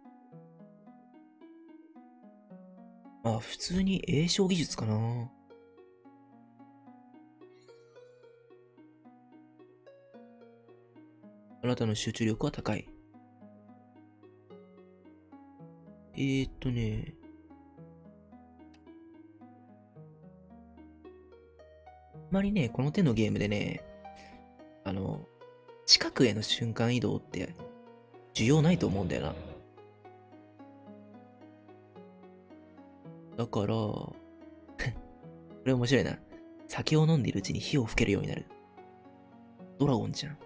[SPEAKER 1] あ、普通に栄唱技術かな。あなたの集中力は高い。えー、っとね。あまりね、この手のゲームでね、あの、近くへの瞬間移動って、需要ないと思うんだよな。だから、これ面白いな。酒を飲んでいるうちに火を吹けるようになる。ドラゴンじゃん。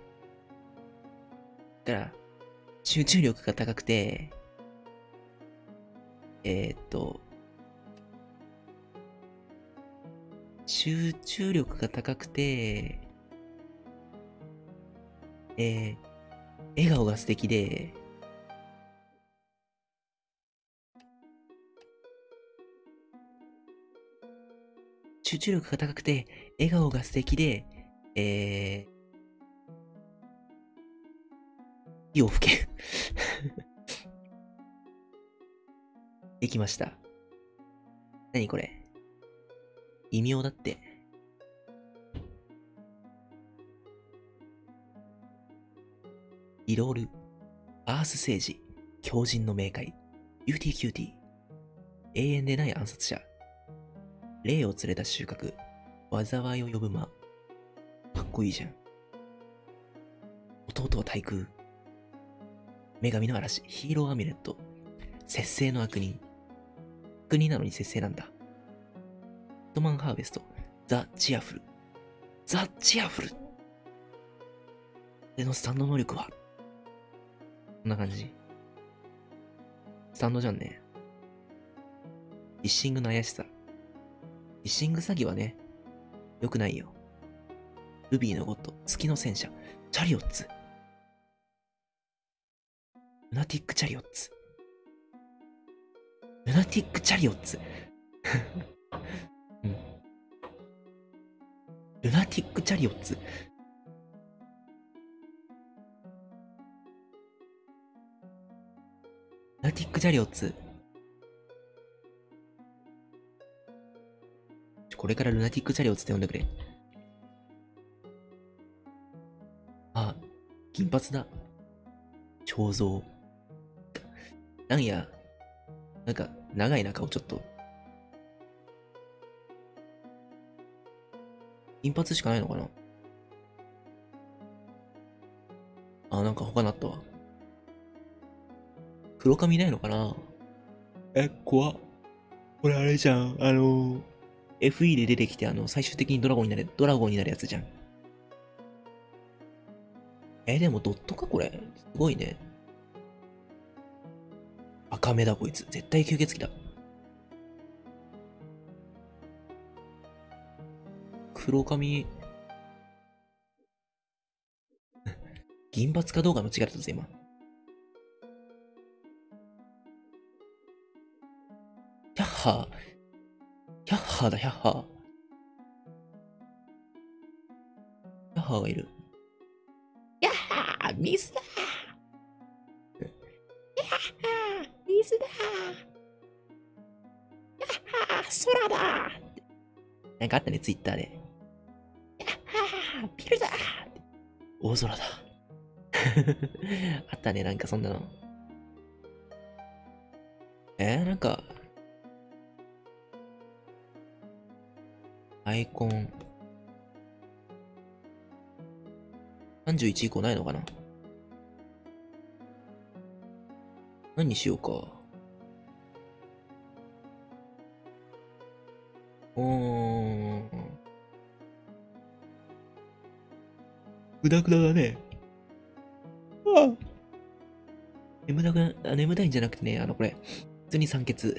[SPEAKER 1] だから、集中力が高くて、えー、っと、集中力が高くて、えー、笑顔が素敵で、集中力が高くて、笑顔が素敵で、えー、火を吹け。できました。何これ異名だって。イロール、アース星人、狂人の冥界、ビューティーキューティー、永遠でない暗殺者、霊を連れた収穫、災いを呼ぶ間。かっこいいじゃん。弟は対空。女神の嵐、ヒーローアミュレット、節制の悪人。悪人なのに節制なんだ。ヒットマンハーベスト、ザ・チアフル。ザ・チアフルでのスタンド能力は？こんな感じ。スタンドじゃんね。フィッシングの怪しさ。フィッシング詐欺はね、良くないよ。ルビーのゴッド、月の戦車、チャリオッツ。ルナティックチャリオッツ。ルナティックチャリオッツ。ルナティックチャリオッツ。ルナティックチャリオッツ。これからルナティックチャリオッツって呼んでくれ。あ、金髪だ。彫像。なんや、なんか、長いな顔ちょっと。金髪しかないのかなあ、なんか他なったわ。黒髪ないのかなえ、怖っ。これあれじゃん。あの、FE で出てきて、あの、最終的にドラゴンになる、ドラゴンになるやつじゃん。え、でもドットか？これ。すごいね。赤目だこいつ。絶対吸血鬼だ。黒髪。銀髪かどうか間違えたぞ、今。ヒャッハー。ッハーだ、ヒャッハー。ヒャッハーがいる。やっはーミスだやっはーミスだやっはー空だなんかあったね、ツイッターで。やっはービルだ大空だ。あったね、なんかそんなの。えー、なんか、アイコン。31以降ないのかな？何にしようか。うーん。ぐだぐだだね。ああ眠たくな、あ眠たいんじゃなくてね、あの、これ、普通に酸欠。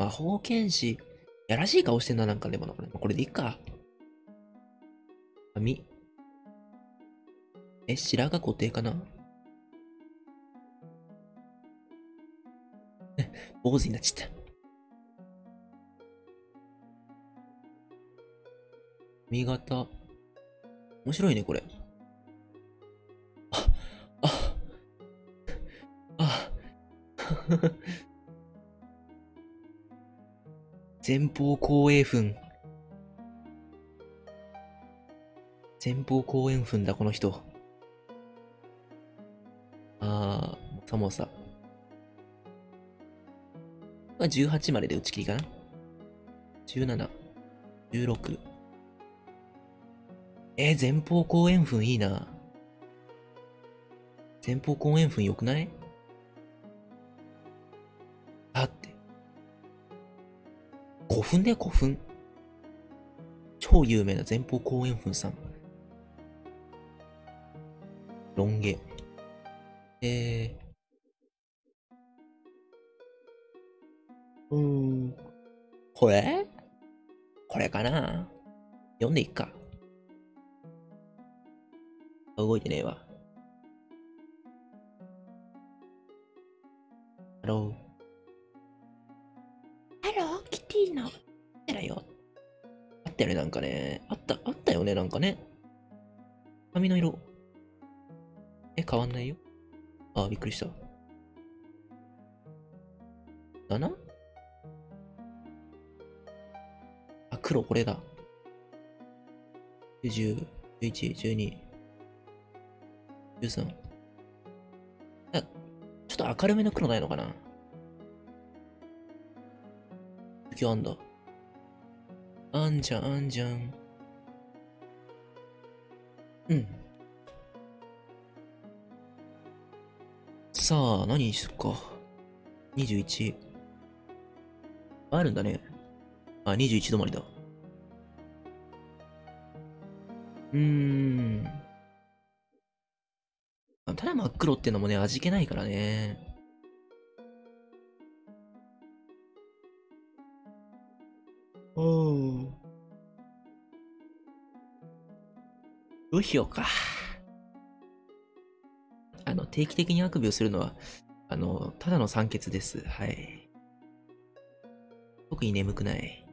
[SPEAKER 1] 魔法剣士。やらしい顔してんな、なんかでもな、これ。これでいいか。髪。え、白髪固定かな？坊主になっちゃった。髪型。面白いね、これ。あ、あ、あ、前方後円墳。前方後円墳だ、この人。あー、もさもさ。まあ、18までで打ち切りかな ?17、16。えー、前方後円墳いいな。前方後円墳良くない？墳だよ、古墳。超有名な前方後円墳さん。ロン毛。えー。うーん。これ？これかな？読んでいっか。動いてねえわ。ハロー。ったよね、なんかね。あった、あったよね、なんかね。髪の色。え、変わんないよ。あ、びっくりした。だなあ、黒、これだ。10、11、12、13。あ、ちょっと明るめの黒ないのかな今日あんだ。あんじゃん、あんじゃん。うん。さあ、何にすっか。21。あるんだね。あ、21止まりだ。うーん。あただ真っ黒ってのもね、味気ないからね。うん。どうしようか。あの、定期的にあくびをするのは、あの、ただの酸欠です。はい。特に眠くない。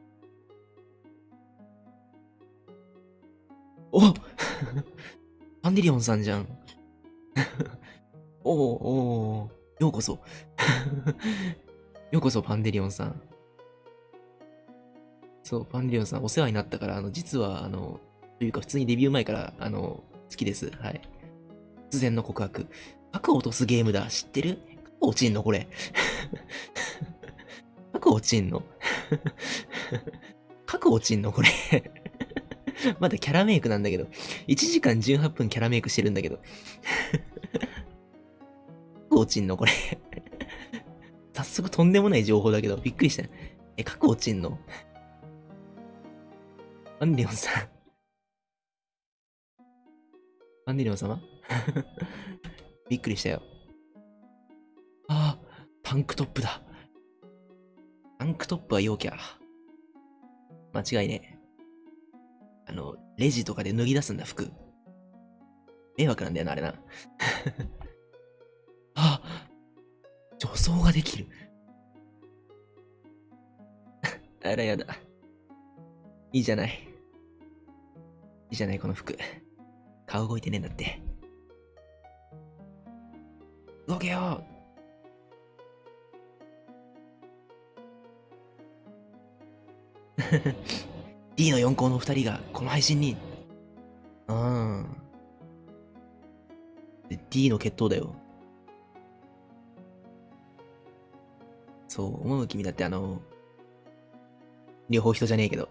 [SPEAKER 1] おパ ンデリオンさんじゃん。おおおおようこそ。ようこそ、パンデリオンさん。そう、パンリオンさん、お世話になったから、あの、実は、あの、というか、普通にデビュー前から、あの、好きです。はい。突然の告白。核落とすゲームだ。知ってる？核落ちんのこれ。核落ちんの？核落ちんのこれ。まだキャラメイクなんだけど。1時間18分キャラメイクしてるんだけど。核落ちんのこれ。早速とんでもない情報だけど、びっくりした。え、核落ちんの？アンリオンさん。アンデリオン様？びっくりしたよ。ああ、タンクトップだ。タンクトップは陽キャ。間違いねえ。あの、レジとかで脱ぎ出すんだ、服。迷惑なんだよな、あれな。あ女装ができる。あらやだ。いいじゃない。いじゃない、この服。顔動いてねえんだって。動けよ D の4校の2人がこの配信に。うん。で D の決闘だよ。そう、思う君だってあの、両方人じゃねえけど。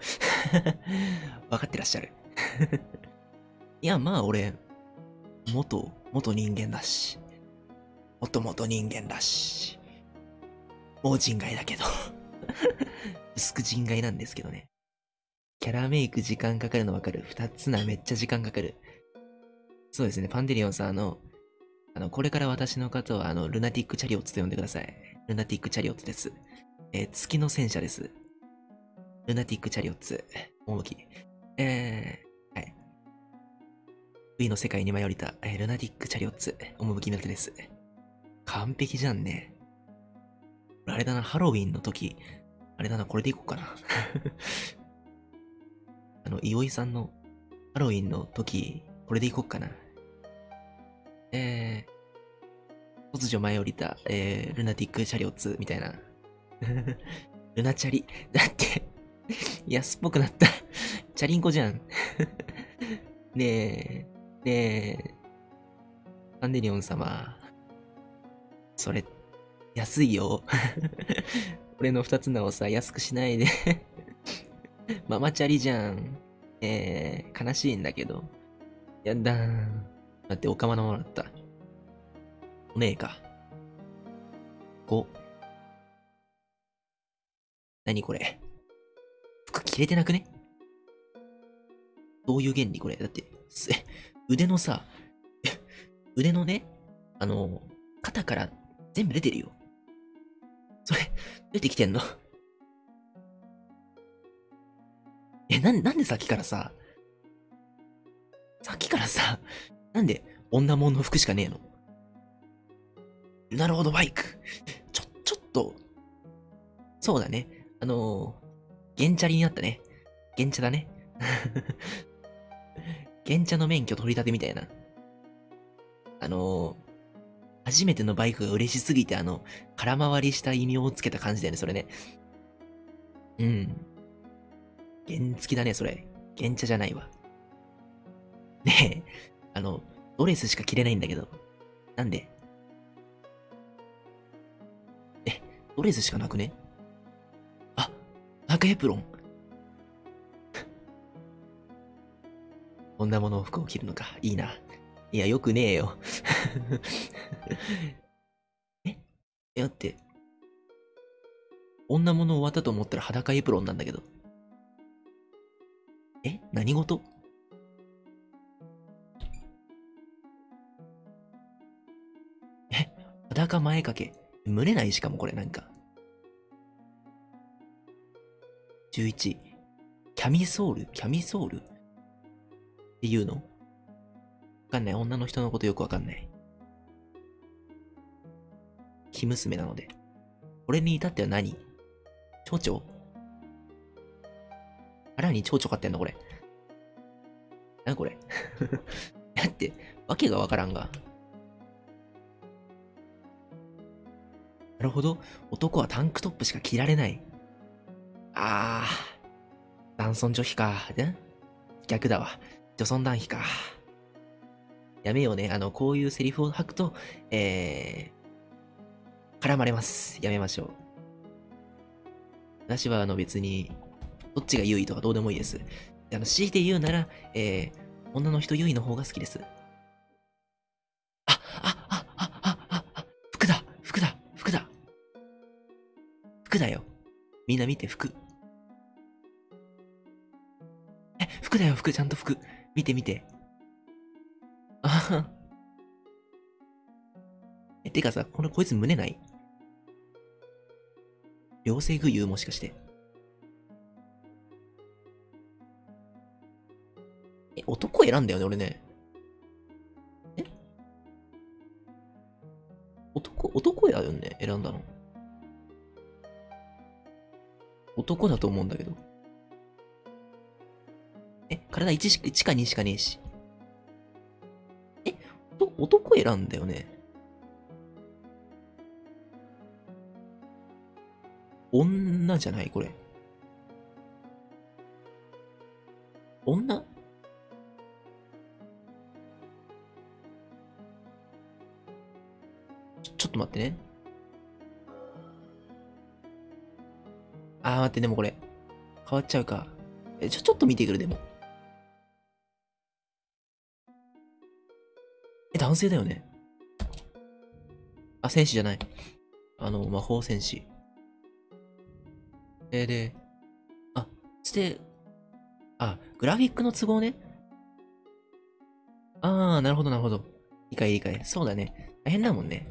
[SPEAKER 1] 分かってらっしゃる。いや、まあ俺、元、元人間だし。元々人間だし。もう人外だけど。薄く人外なんですけどね。キャラメイク時間かかるのわかる？二つな、めっちゃ時間かかる。そうですね、パンデリオンさん、あの、あの、これから私の方は、あの、ルナティックチャリオッツと呼んでください。ルナティックチャリオッツです。えー月の戦車です。ルナティックチャリオッツ。大きえ、V の世界に迷い降りた、ルナティックチャリオッツ。趣の手です。完璧じゃんね。あれだな、ハロウィンの時、あれだな、これでいこうかな。あの、いおいさんのハロウィンの時、これでいこうかな。えー、突如舞い降りた、えー、ルナティックチャリオッツみたいな。ルナチャリ。だって、安っぽくなった。チャリンコじゃん。ねえ、ねえ、パンデリオン様。それ、安いよ。俺の二つ名をさ、安くしないで。ママチャリじゃん。えー、悲しいんだけど。やだーん。だって、おかまのもらった。おねえか。5。何これ？服着れてなくね？どういう原理これ？だって、腕のさ、腕のね、あの、肩から全部出てるよ。それ、出てきてんの？え、なん、なんでさっきからさ、さっきからさ、なんで女物の服しかねえの？なるほど、バイク。ちょ、ちょっと、そうだね。あのー、ゲンチャリになったね。ゲンチャだね。ゲンチャの免許取り立てみたいな。あのー、初めてのバイクが嬉しすぎて、あの、空回りした異名をつけた感じだよね、それね。うん。原付きだね、それ。原茶じゃないわ。ねえ、あの、ドレスしか着れないんだけど。なんで？え、ドレスしかなくね？あ、赤エプロン。こんなもの服を着るのか。いいな。いや、よくねえよ。え？え、だって、女物終わったと思ったら裸エプロンなんだけど。え？何事？え？裸前掛け。蒸れない？しかもこれなんか。11。キャミソール？キャミソール？っていうの？わかんない。女の人のことよくわかんない。生娘なので。俺に至っては何？蝶々？腹に蝶々飼ってんのこれ。なこれ？だって、わけがわからんが。なるほど。男はタンクトップしか着られない。あー。男尊女卑か。逆だわ。女尊男卑か。やめようね。あの、こういうセリフを吐くと、えー、絡まれます。やめましょう。私は、あの、別に、どっちが優位とかどうでもいいです。あの、強いて言うなら、えー、女の人優位の方が好きです。あ、あ、あ、あ、あ、あ、あ、服だ服だ服だ服だよ。みんな見て、服。え、服だよ、服、ちゃんと服。見て見て。あはは。え、てかさ、この、こいつ胸ない？両性具有もしかして。え、男選んだよね、俺ね。え？男、男やよね、選んだの。男だと思うんだけど。え、体1しか、1か2しかねえし。え、男選んだよね。女じゃないこれ。女？ちょ、ちょっと待ってね。あー待って、でもこれ、変わっちゃうか。え、ちょ、ちょっと見てくる、でも。男性だよね。あ、戦士じゃない。あの、魔法戦士。えー、で、あ、つて、あ、グラフィックの都合ね。あー、なるほど、なるほど。理解理解。そうだね。大変だもんね。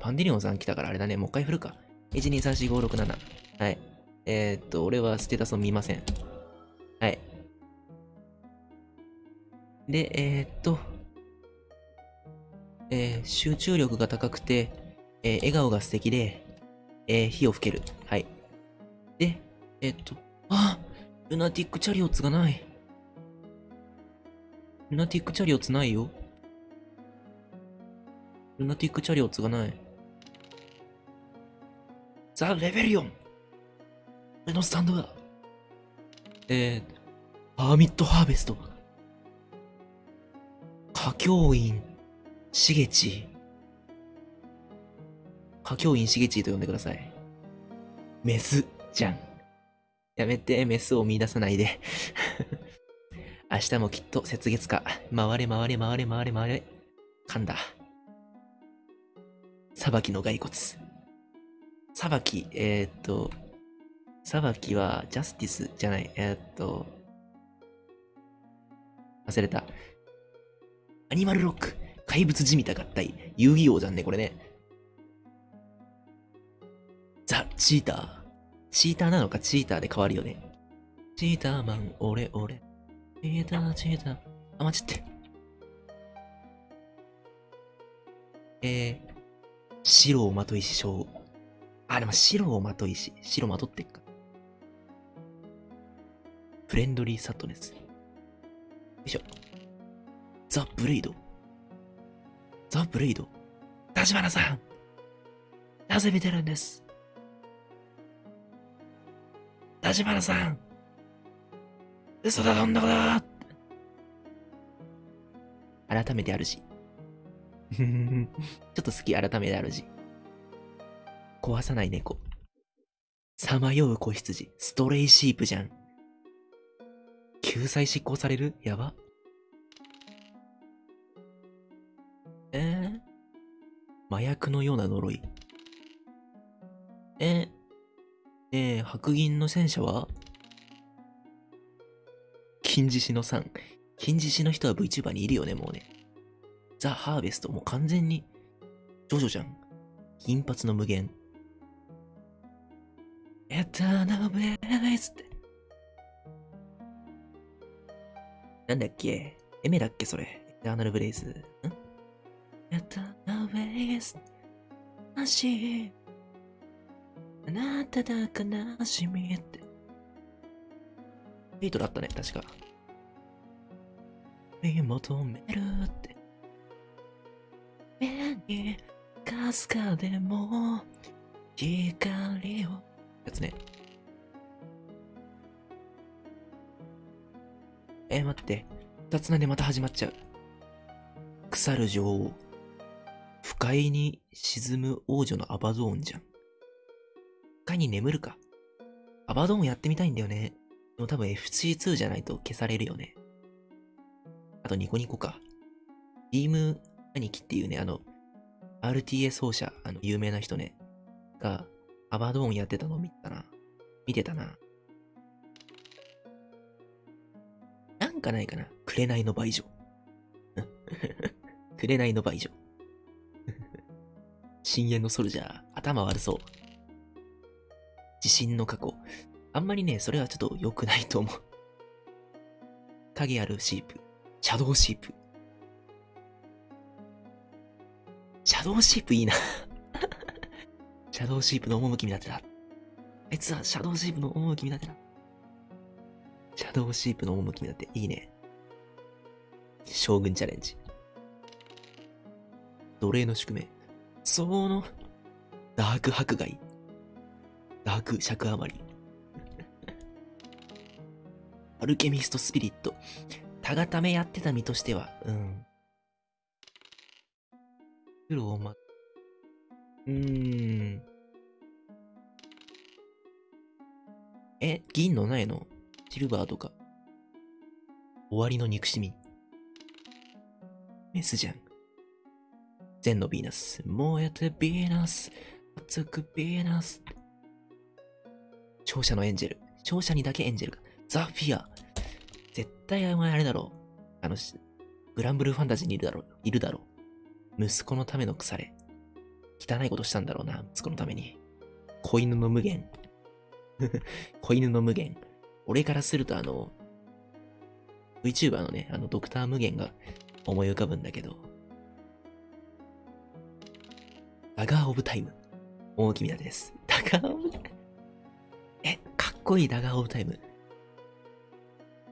[SPEAKER 1] パンデリオンさん来たからあれだね。もう一回振るか。1、2、3、4、5、6、7。はい。えー、っと、俺はステータスを見ません。はい。で、えー、っと、えー、集中力が高くて、えー、笑顔が素敵で、えー、火を吹ける。はい。で、え、っと、あルナティックチャリオッツがない。ルナティックチャリオッツないよ。ルナティックチャリオッツがない。ザ・レベリオン俺のスタンドだえー、ハーミット・ハーベスト。歌教員、しげち。歌教員しげちと呼んでください。メス、じゃん。やめて、メスを見出さないで。明日もきっと雪月か。回れ回れ回れ回れ回れ。噛んだ。裁きの骸骨。裁き、えー、っと、裁きはジャスティスじゃない。えー、っと、忘れた。アニマルロック、怪物じみた合体、遊戯王じゃんね、これね。ザ・チーター。チーターなのかチーターで変わるよね。チーターマン、俺、俺。チーター、チーター。あ、待ちって。えー、白をまといし将。あ、でも白をまといし。白まとってっか。フレンドリーサットネス。よいしょ。ザ・ブレイド。ザ・ブレイド。立花さんなぜ見てるんです？立花さん嘘だ、どんなことだ改めてあるし。ちょっと好き、改めてあるし。壊さない猫。さまよう子羊。ストレイシープじゃん。救済執行される？やば。麻薬のような呪い。え、えー、白銀の戦車は？金獅子の3。金獅子の人は VTuber にいるよね、もうね。ザ・ハーベスト、もう完全に、ジョジョじゃん。金髪の無限。エターナルベースって。なんだっけ？エメだっけそれ。エターナルブレイズ。ん？エターナルブレイズ。悲しい。あなただ悲しみって。ビートだったね、確か。見求めるって。目にかすかでも光を。やつね。えー、待って。二つなでまた始まっちゃう。腐る女王。不快に沈む王女のアバドーンじゃん。不快に眠るか。アバドーンやってみたいんだよね。でも多分 FC2 じゃないと消されるよね。あとニコニコか。ビーム兄貴っていうね、あの、RTA 奏者、あの、有名な人ね、が、アバドーンやってたの見たな。見てたな。なんかないかな。紅の倍女。紅の倍女。深淵のソルジャー、頭悪そう。地震の過去。あんまりね、それはちょっと良くないと思う。影ある sheep。 Shadow Sheep。Shadow Sheep いいな。Shadow Sheep の趣見立てだ。あいつは Shadow Sheep の趣見立てだ。 Shadow Sheep の趣見立て、いいね。将軍チャレンジ。奴隷の宿命。その、ダーク迫害。ダーク尺余り。アルケミストスピリット。たがためやってた身としては、うん。黒をま、うーん。え、銀のないのシルバーとか。終わりの憎しみ。メスじゃん。全のヴィーナス。燃えてヴィーナス。熱くヴィーナス。勝者のエンジェル。勝者にだけエンジェルが。ザ・フィア。絶対お前あれだろう。あの、グランブルーファンタジーにいるだろう。いるだろう。息子のための腐れ。汚いことしたんだろうな、息子のために。子犬の無限。子犬の無限。俺からするとあの、VTuber のね、あの、ドクター無限が思い浮かぶんだけど。 Dagger of Time。大きみだです。 Dagger of Time え、かっこいい Dagger of Time。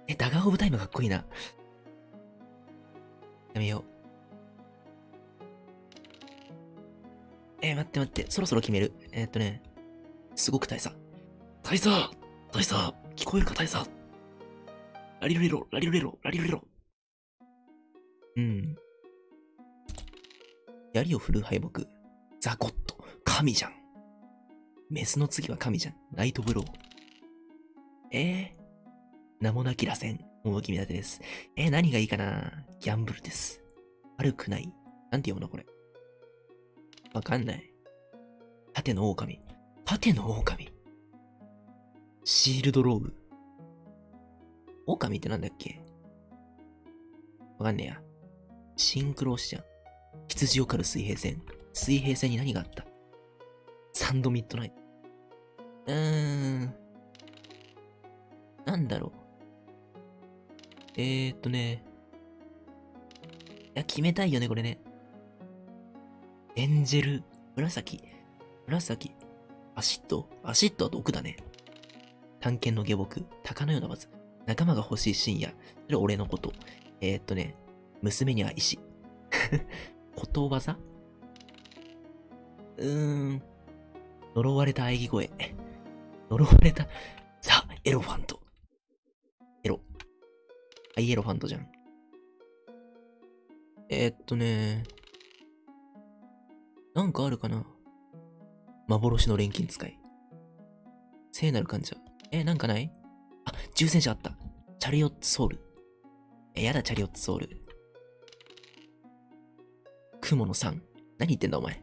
[SPEAKER 1] え、 Dagger of Time かっこいいな。やめよう。えー待って待って、そろそろ決める。えーっとね、すごく大佐。大佐大佐聞こえるか大佐ラリルレロ、ラリルレロ、ラリルレロ。うん。槍を振る敗北。ザゴット。神じゃん。メスの次は神じゃん。ナイトブロー。えー、名もなき螺旋。大きみ立てです。えー、何がいいかな？ギャンブルです。悪くない。なんて読むのこれ？わかんない。盾の狼。盾の狼。シールドローブ。狼ってなんだっけ？わかんねえや。シンクローシじゃん。羊を狩る水平線。水平線に何があった？サンドミッドナイト。うーん。なんだろう。えーっとね。いや、決めたいよね、これね。エンジェル、紫、紫、アシッド、アシッドは毒だね。探検の下僕、鷹のようなバズ、仲間が欲しい深夜、それ俺のこと。えー、っとね、娘には石。ことわざ？うーん。呪われた喘ぎ声。呪われた、ザ・エロファント。エロ。アイエロファントじゃん。えー、っとね、なんかあるかな？幻の錬金使い。聖なる患者。え、なんかない？あ、重戦車あった。チャリオットソウル。え、やだ、チャリオットソウル。雲の3。何言ってんだ、お前？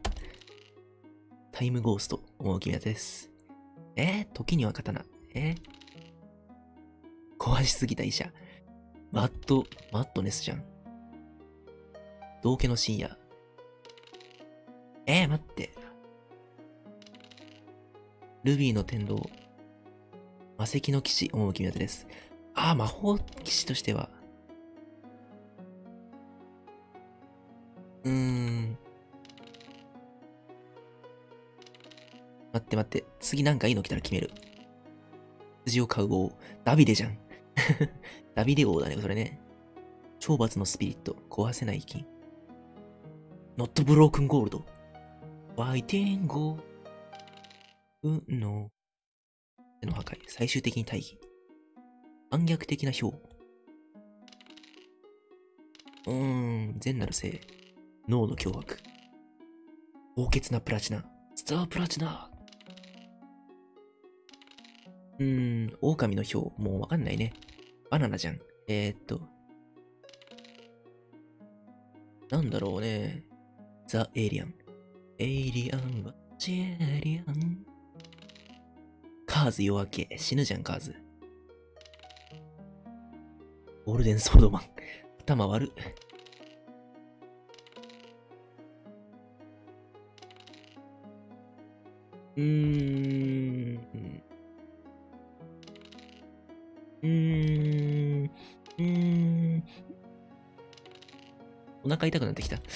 [SPEAKER 1] タイムゴースト。もう決めたです。えー、時には刀。えー、壊しすぎた医者。マット、マットネスじゃん。道家の深夜。えー、待って。ルビーの天道。魔石の騎士、趣の手です。ああ、魔法騎士としては。うーん。待って待って。次なんかいいの来たら決める。羊を飼う王。ダビデじゃん。ダビデ王だね、それね。懲罰のスピリット。壊せない金。ノットブロークンゴールド。ワイテンゴー。うの。手の破壊。最終的に大義。反逆的な表。うーん。善なる性。脳の脅迫。高潔なプラチナ。スタープラチナ。うーん。狼の表。もうわかんないね。バナナじゃん。えー、っと。なんだろうね。ザ・エイリアン。エイリアンは、ジェリアン。カーズ夜明け。死ぬじゃん、カーズ。ゴールデンソードマン。頭悪っ。うーん。うーん。うーん。お腹痛くなってきた。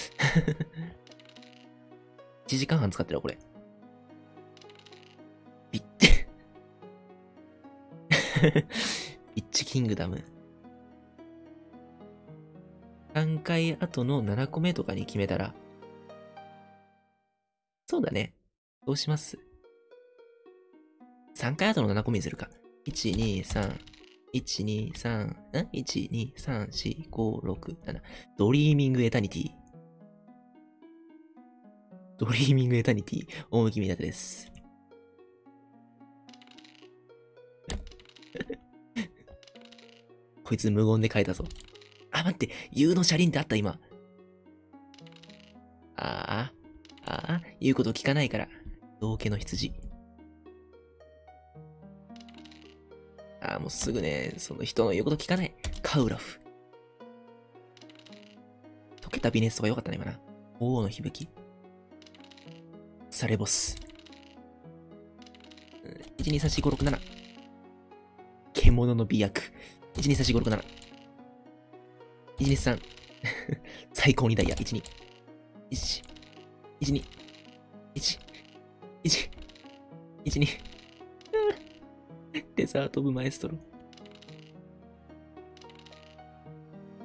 [SPEAKER 1] 1時間半使ってるわ、これ。ビッて。Bitch Kingdom。3回後の7個目とかに決めたら。そうだね。どうします3回後の7個目にするか。1、2、3、1、2、3、ん ?1、2、3、4、5、6、7。 Dreaming Eternity。Dreaming Eternity。大向きみなてです。こいつ無言で書いたぞ。あ、待って、U の車輪ってあった今。ああ、ああ、言うこと聞かないから。道家の羊。もうすぐね、その人の言うこと聞かない。カウラフ。溶けたビネスとかよかったね、今な。王の響き。サレボス。1、2、3、4、5、6、7。獣の美薬。1、2、3、4、5、6、7。1、2、3。最高にダイヤ。1、2。1、1、2。1、1、1、2。デザート・オブ・マエストロ。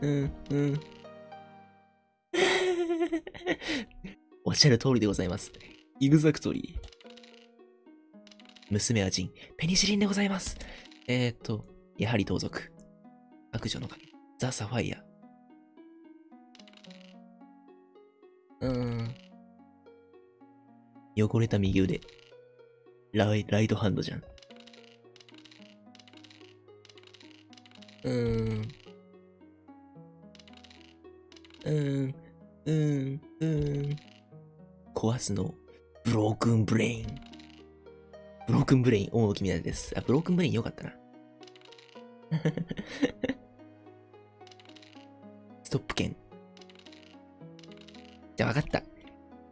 [SPEAKER 1] うん、うん。おっしゃる通りでございます。イグザクトリー。娘はジン。ペニシリンでございます。えー、っと、やはり盗賊。悪女の神。ザ・サファイア。うーん。汚れた右腕。ライライトハンドじゃん。うーん。うーん。うーん。うーん。壊すの。 Broken Brain。Broken Brain、大きみなです。あ、 Broken Brain よかったな。ストップ剣。じゃあ分かった。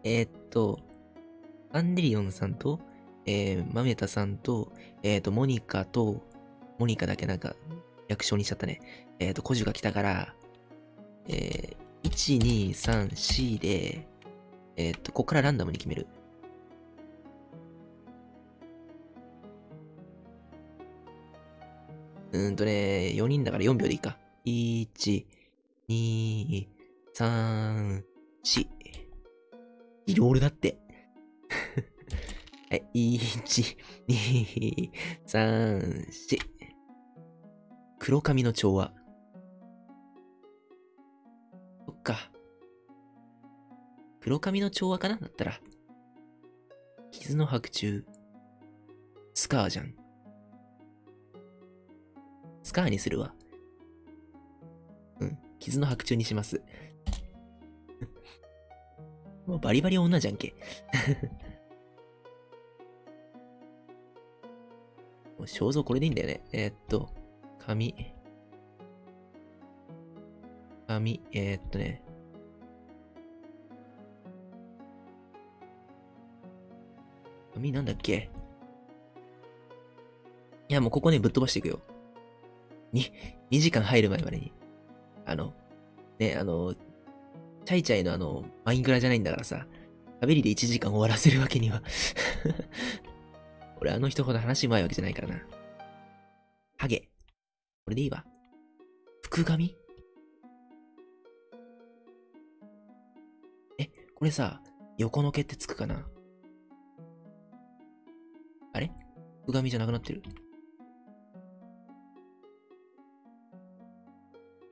[SPEAKER 1] えー、っと、アンデリオンさん。と、えー、マメタさん。と、えー、っと、モニカと、モニカだけなん。か、略称にしちゃったね。えー、っと、コジュが来たから、えー、1、2、3、4で、えー、っと、ここからランダムに決める。うーんとね、4人だから4秒でいいか。1、2、3、4。いろいろだって。はい、1、2、3、4。黒髪の調和。そっか。黒髪の調和かな？だったら。傷の白昼。スカーじゃん。スカーにするわ。うん。傷の白昼にします。もうバリバリ女じゃんけ。もう肖像これでいいんだよね。えー、っと、髪。髪、えー、っとね。髪なんだっけ？いや、もうここね、ぶっ飛ばしていくよ。に、2時間入る前までに。あの、ね、あの、チャイチャイのあの、マインクラじゃないんだからさ、喋りで1時間終わらせるわけには 俺あの人ほど話うまいわけじゃないからな。ハゲ。これでいいわ。福神？え、これさ、横の毛ってつくかな？あれ？福神じゃなくなってる？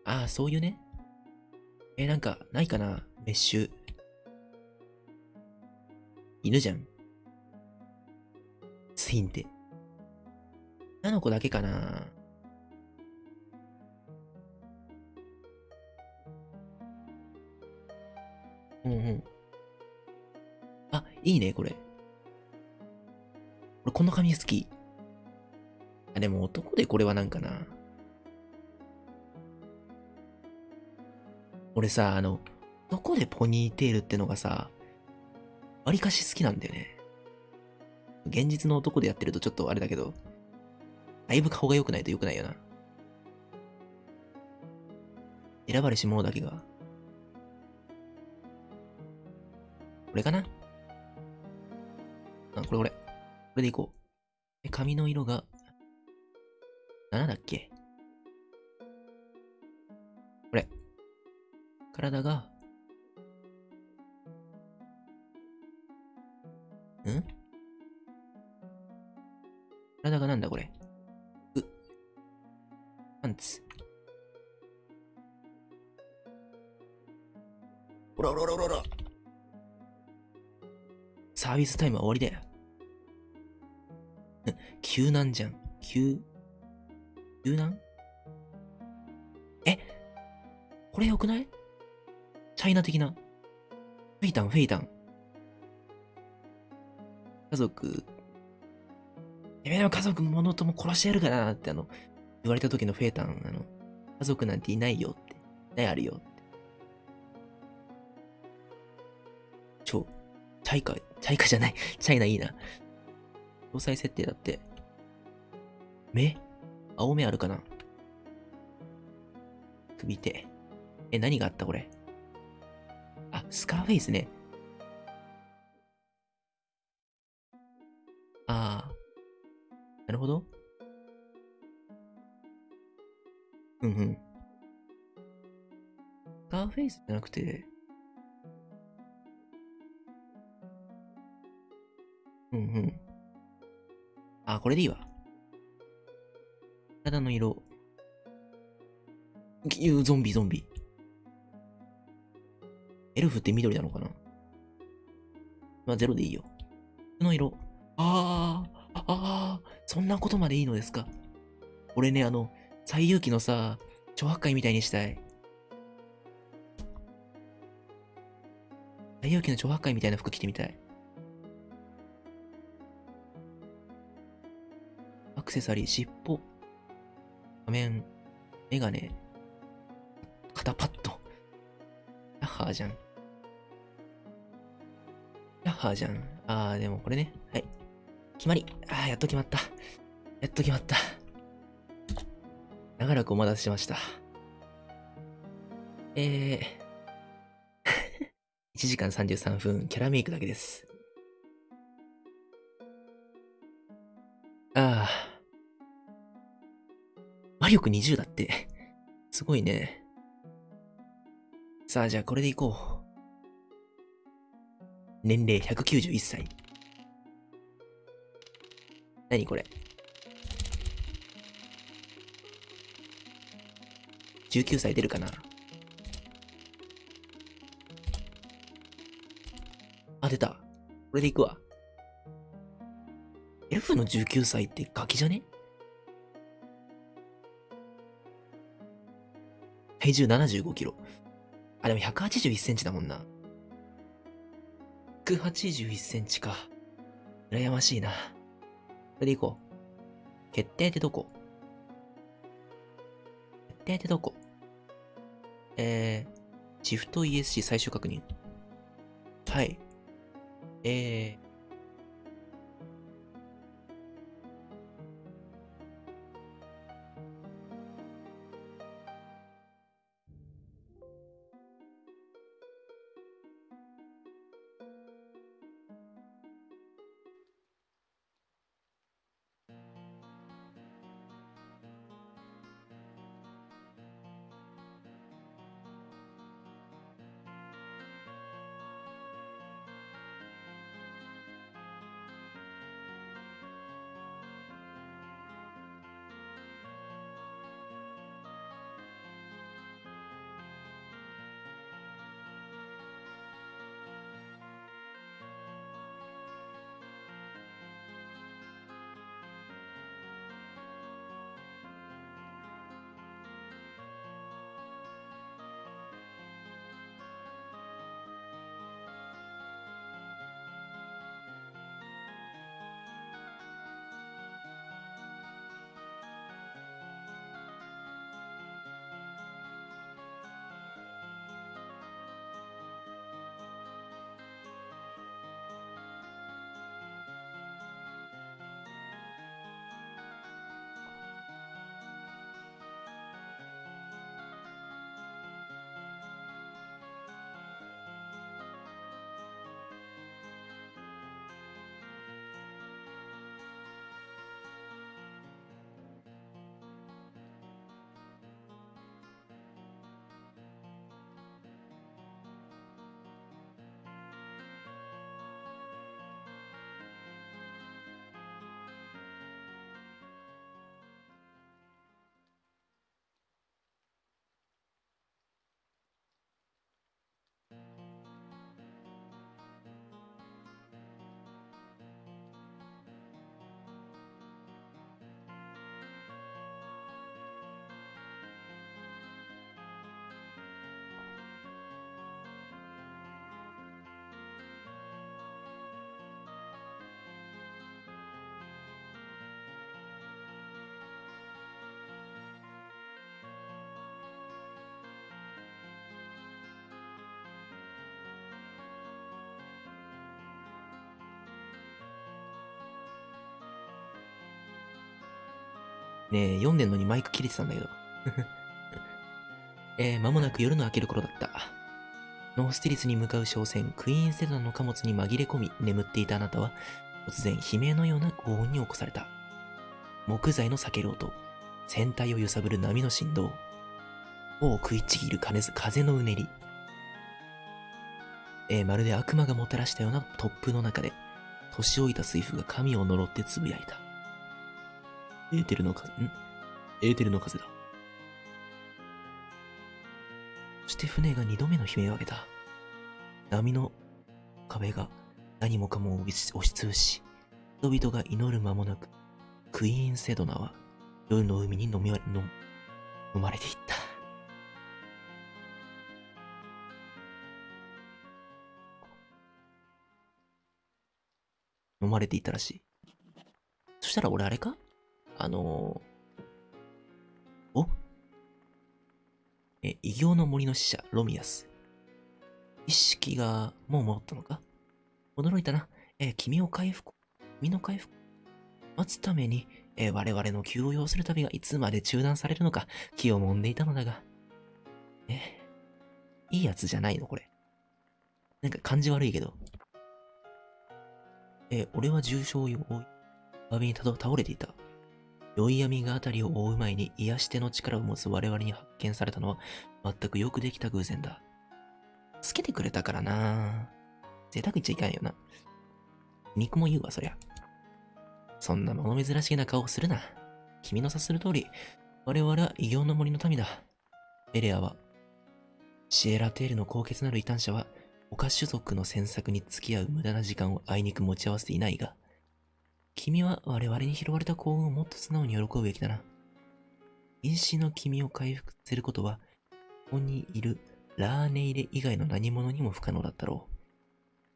[SPEAKER 1] ああ、そういうね。え、なんか、ないかな？メッシュ。犬じゃん。ツインって。女の子だけかな？うんうん。あ、いいね、これ。俺、この髪好き。あ、でも男でこれはなんかな。俺さ、あの、どこでポニーテールってのがさ、わりかし好きなんだよね。現実の男でやってるとちょっとあれだけど、だいぶ顔が良くないと良くないよな。選ばれし者だけが。これかな？あ、これこれ。これでいこう。え、髪の色が、7だっけ？これ。体が、ん？体がなんだこれ？う。パンツ。ほらほらほらほら。サービスタイムは終わりだよ。救難じゃん。救、救難え？これよくない？チャイナ的な？フェイタン、フェイタン。家族、やめろ、家族ものとも殺してやるからなってあの、言われた時のフェイタン、あの、家族なんていないよって。いないあるよって。超、ャイカ、チャイカじゃない。チャイナいいな。搭載設定だって。目？青目あるかな？首手。え、何があったこれ？あ、スカーフェイスね。ああ。なるほど。うんうん。スカーフェイスじゃなくて、うんうん。あ、これでいいわ。体の色。ゾンビ、ゾンビ。エルフって緑なのかな？まあ、ゼロでいいよ。服の色。ああ、ああ、そんなことまでいいのですか？俺ね、あの、最遊記のさ、超破壊みたいにしたい。最遊記の超破壊みたいな服着てみたい。クセサリー、尻尾、仮面、メガネ、肩パッド。ヤッハーじゃん。ヤッハーじゃん。あー、でもこれね。はい。決まり。あー、やっと決まった。やっと決まった。長らくお待たせしました。えー、1時間33分、キャラメイクだけです。ああ。魔力20だって。すごいね。さあ、じゃあこれでいこう。年齢191歳。何これ ?19 歳出るかな？あ、出た。これでいくわ。エルフの19歳ってガキじゃね？体重75キロ。あ、でも181センチだもんな。181センチか。羨ましいな。これでいこう。決定ってどこ？決定ってどこ？えー、シフト ESC 最終確認。はい。えねえ、読んでんのにマイク切れてたんだけど。えー、間もなく夜の明ける頃だった。ノースティリスに向かう商船、クイーンセダンの貨物に紛れ込み、眠っていたあなたは、突然悲鳴のような轟音に起こされた。木材の裂ける音、船体を揺さぶる波の振動、尾を食いちぎる風のうねり、えー、まるで悪魔がもたらしたような突風の中で、年老いた水夫が神を呪ってつぶやいた。エーテルの風、ん？エーテルの風だ。そして船が二度目の悲鳴を上げた。波の壁が何もかも押しつぶし、人々が祈る間もなく、クイーンセドナは夜の海に飲み飲飲まれていった。飲まれていたらしい。そしたら俺あれか？あのー、お？え、異形の森の使者、ロミアス。意識がもう戻ったのか？驚いたな。え君を回復、君の回復、待つために、え我々の急を要する旅がいつまで中断されるのか気を揉んでいたのだが。え、いいやつじゃないのこれ。なんか感じ悪いけど。え俺は重傷を負い、詫びに倒れていた。酔い闇が辺りを覆う前に癒し手の力を持つ我々に発見されたのは全くよくできた偶然だ。つけてくれたからな贅沢言っちゃいかんよな。肉も言うわ、そりゃ。そんな物珍しげな顔をするな。君の察する通り、我々は異形の森の民だ。エレアは、シエラテールの高潔なる異端者は、他種族の詮索に付き合う無駄な時間をあいにく持ち合わせていないが、君は我々に拾われた幸運をもっと素直に喜ぶべきだな。因子の君を回復させることは、ここにいるラーネイレ以外の何者にも不可能だったろう。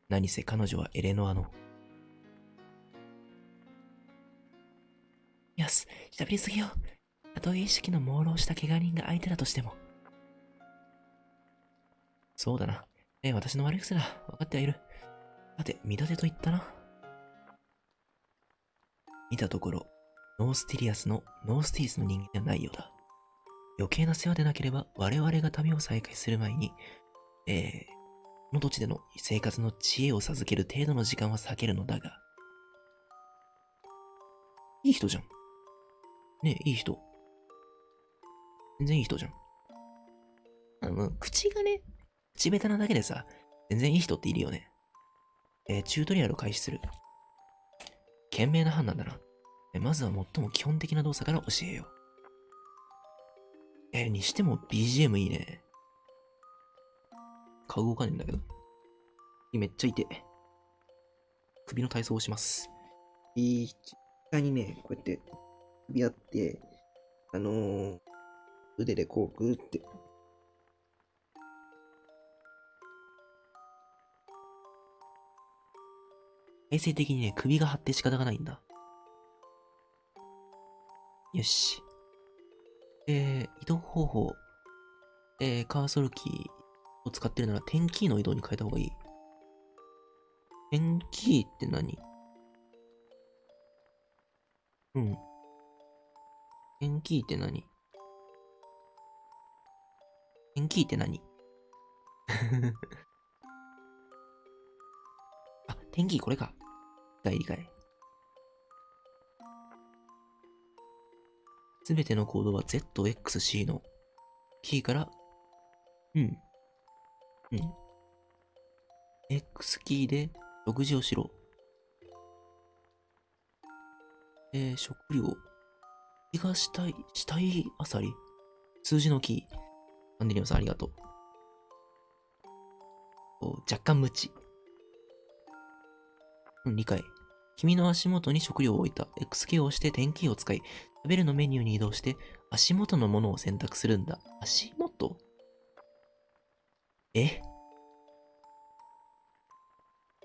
[SPEAKER 1] 何せ彼女はエレノアの。よし、しゃべりすぎよ。たとえ意識の朦朧した怪我人が相手だとしても。そうだな。ええ、私の悪い癖だ。分かってはいる。さて、見立てと言ったな。見たところ、ノースティリアスのノースティリスの人間ではないようだ。余計な世話でなければ我々が旅を再開する前に、えー、この土地での生活の知恵を授ける程度の時間は割けるのだが。いい人じゃん。ねえ、いい人。全然いい人じゃん。あの、口がね、口下手なだけでさ、全然いい人っているよね。えー、チュートリアルを開始する。賢明な判断だな。まずは最も基本的な動作から教えよう。えにしても BGM いいね。顔動かねえんだけど。めっちゃ痛い。首の体操をします。いい、下にね、こうやって首あって、あのー、腕でこうグーって。衛生的にね、首が張って仕方がないんだ。よし。えー、移動方法。えー、カーソルキー。を使ってるなら、点キーの移動に変えた方がいい。点キーって何？うん。点キーって何？点キーって何？あ、点キーこれか。理解理解。すべてのコードは ZXC のキーから、うん、うん。X キーで食事をしろ。えー、食料。気がしたい、したいあさり。数字のキー。アンデリオさんありがとう。若干無知。うん、理解。君の足元に食料を置いた。X キーを押して点キーを使い、食べるのメニューに移動して、足元のものを選択するんだ。足元？え？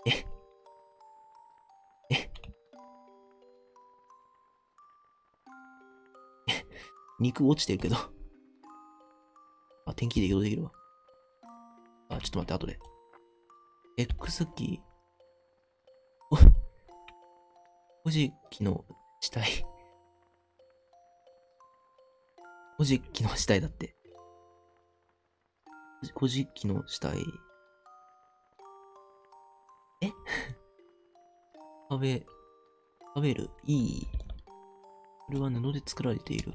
[SPEAKER 1] え？え？え？肉落ちてるけどあ、天気で移動できるわ。あ、ちょっと待って、後で。X キー？お、古事記の死体。古事記の死体だって。古事記の死体。え？食べ、食べる？いい？これは布で作られている。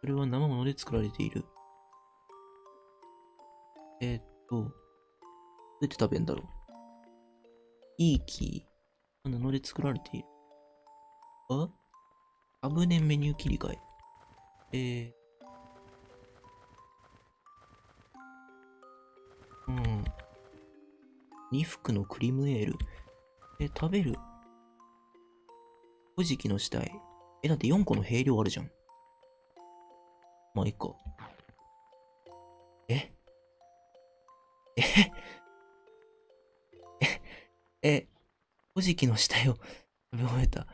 [SPEAKER 1] これは生物で作られている。えー、っと、どうやって食べんだろう？いい木？布で作られている。あ？サムネメニュー切り替え。えー。うん。2服のクリームエール。え、食べる？古事記の死体。え、だって4個の兵量あるじゃん。まあ、いいか。え？え？え、古事記の死体を食べ終えた。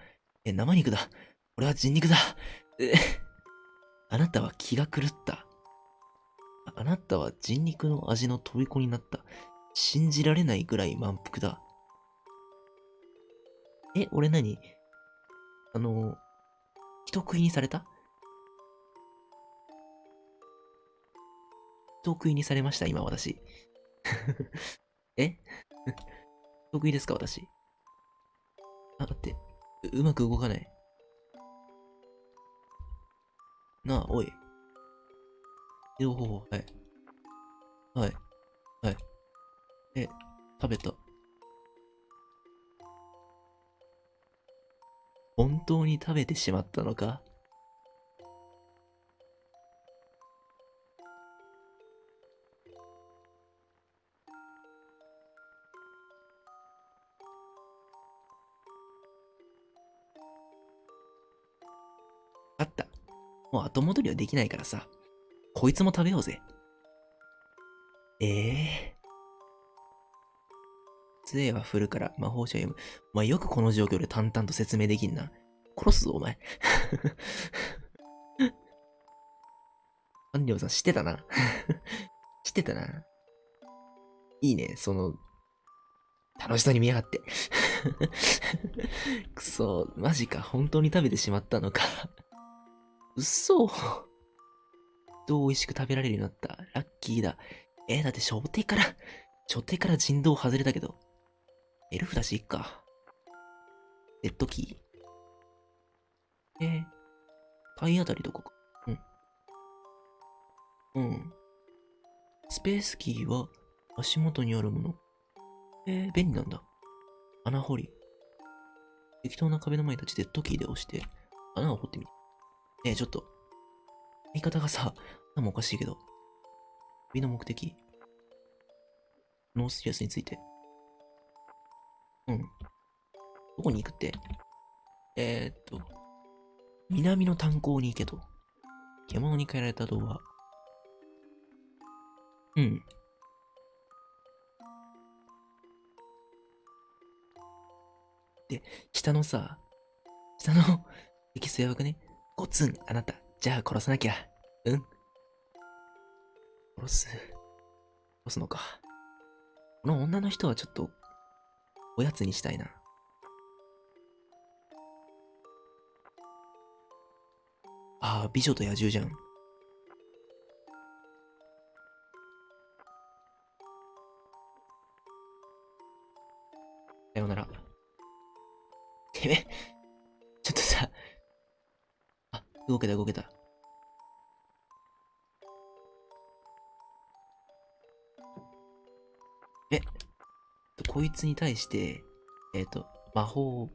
[SPEAKER 1] え、生肉だ。俺は人肉だ。え、あなたは気が狂った。ああなたは人肉の味の虜になった。信じられないぐらい満腹だ。え、俺何？あの、人食いにされた？人食いにされました、今私。え？人食いですか、私？あ、待って。ううまく動かない。なあ、おい。移動方法、はい。はい。はい。え、食べた。本当に食べてしまったのか？後戻りはできないからさ。こいつも食べようぜ。ええー。杖は振るから魔法書を読む。お前よくこの状況で淡々と説明できんな。殺すぞ、お前。安良さん知ってたな。知ってたな。いいね、その、楽しそうに見やがって。くそ、マジか、本当に食べてしまったのか。うっそどう美味しく食べられるようになった。ラッキーだ。えー、だって初手から、初手から人道外れたけど。エルフだしいっか。デッドキー？えー、体当たりどこか。うん。うん。スペースキーは足元にあるもの。えー、便利なんだ。穴掘り。適当な壁の前に立ちデッドキーで押して、穴を掘ってみて。ねえ、ちょっと。言い方がさ、頭おかしいけど。旅の目的？ノースティリスについて。うん。どこに行くって？えー、っと、南の炭鉱に行けと。獣に変えられた童話。うん。で、下のさ、下のエキスやばくね？ゴツン、あなた。じゃあ殺さなきゃ。うん？殺す？殺すのか。この女の人はちょっと、おやつにしたいな。ああ、美女と野獣じゃん。さようなら。てめえ、動けた動けた。え、こいつに対して、えっ、と、魔法、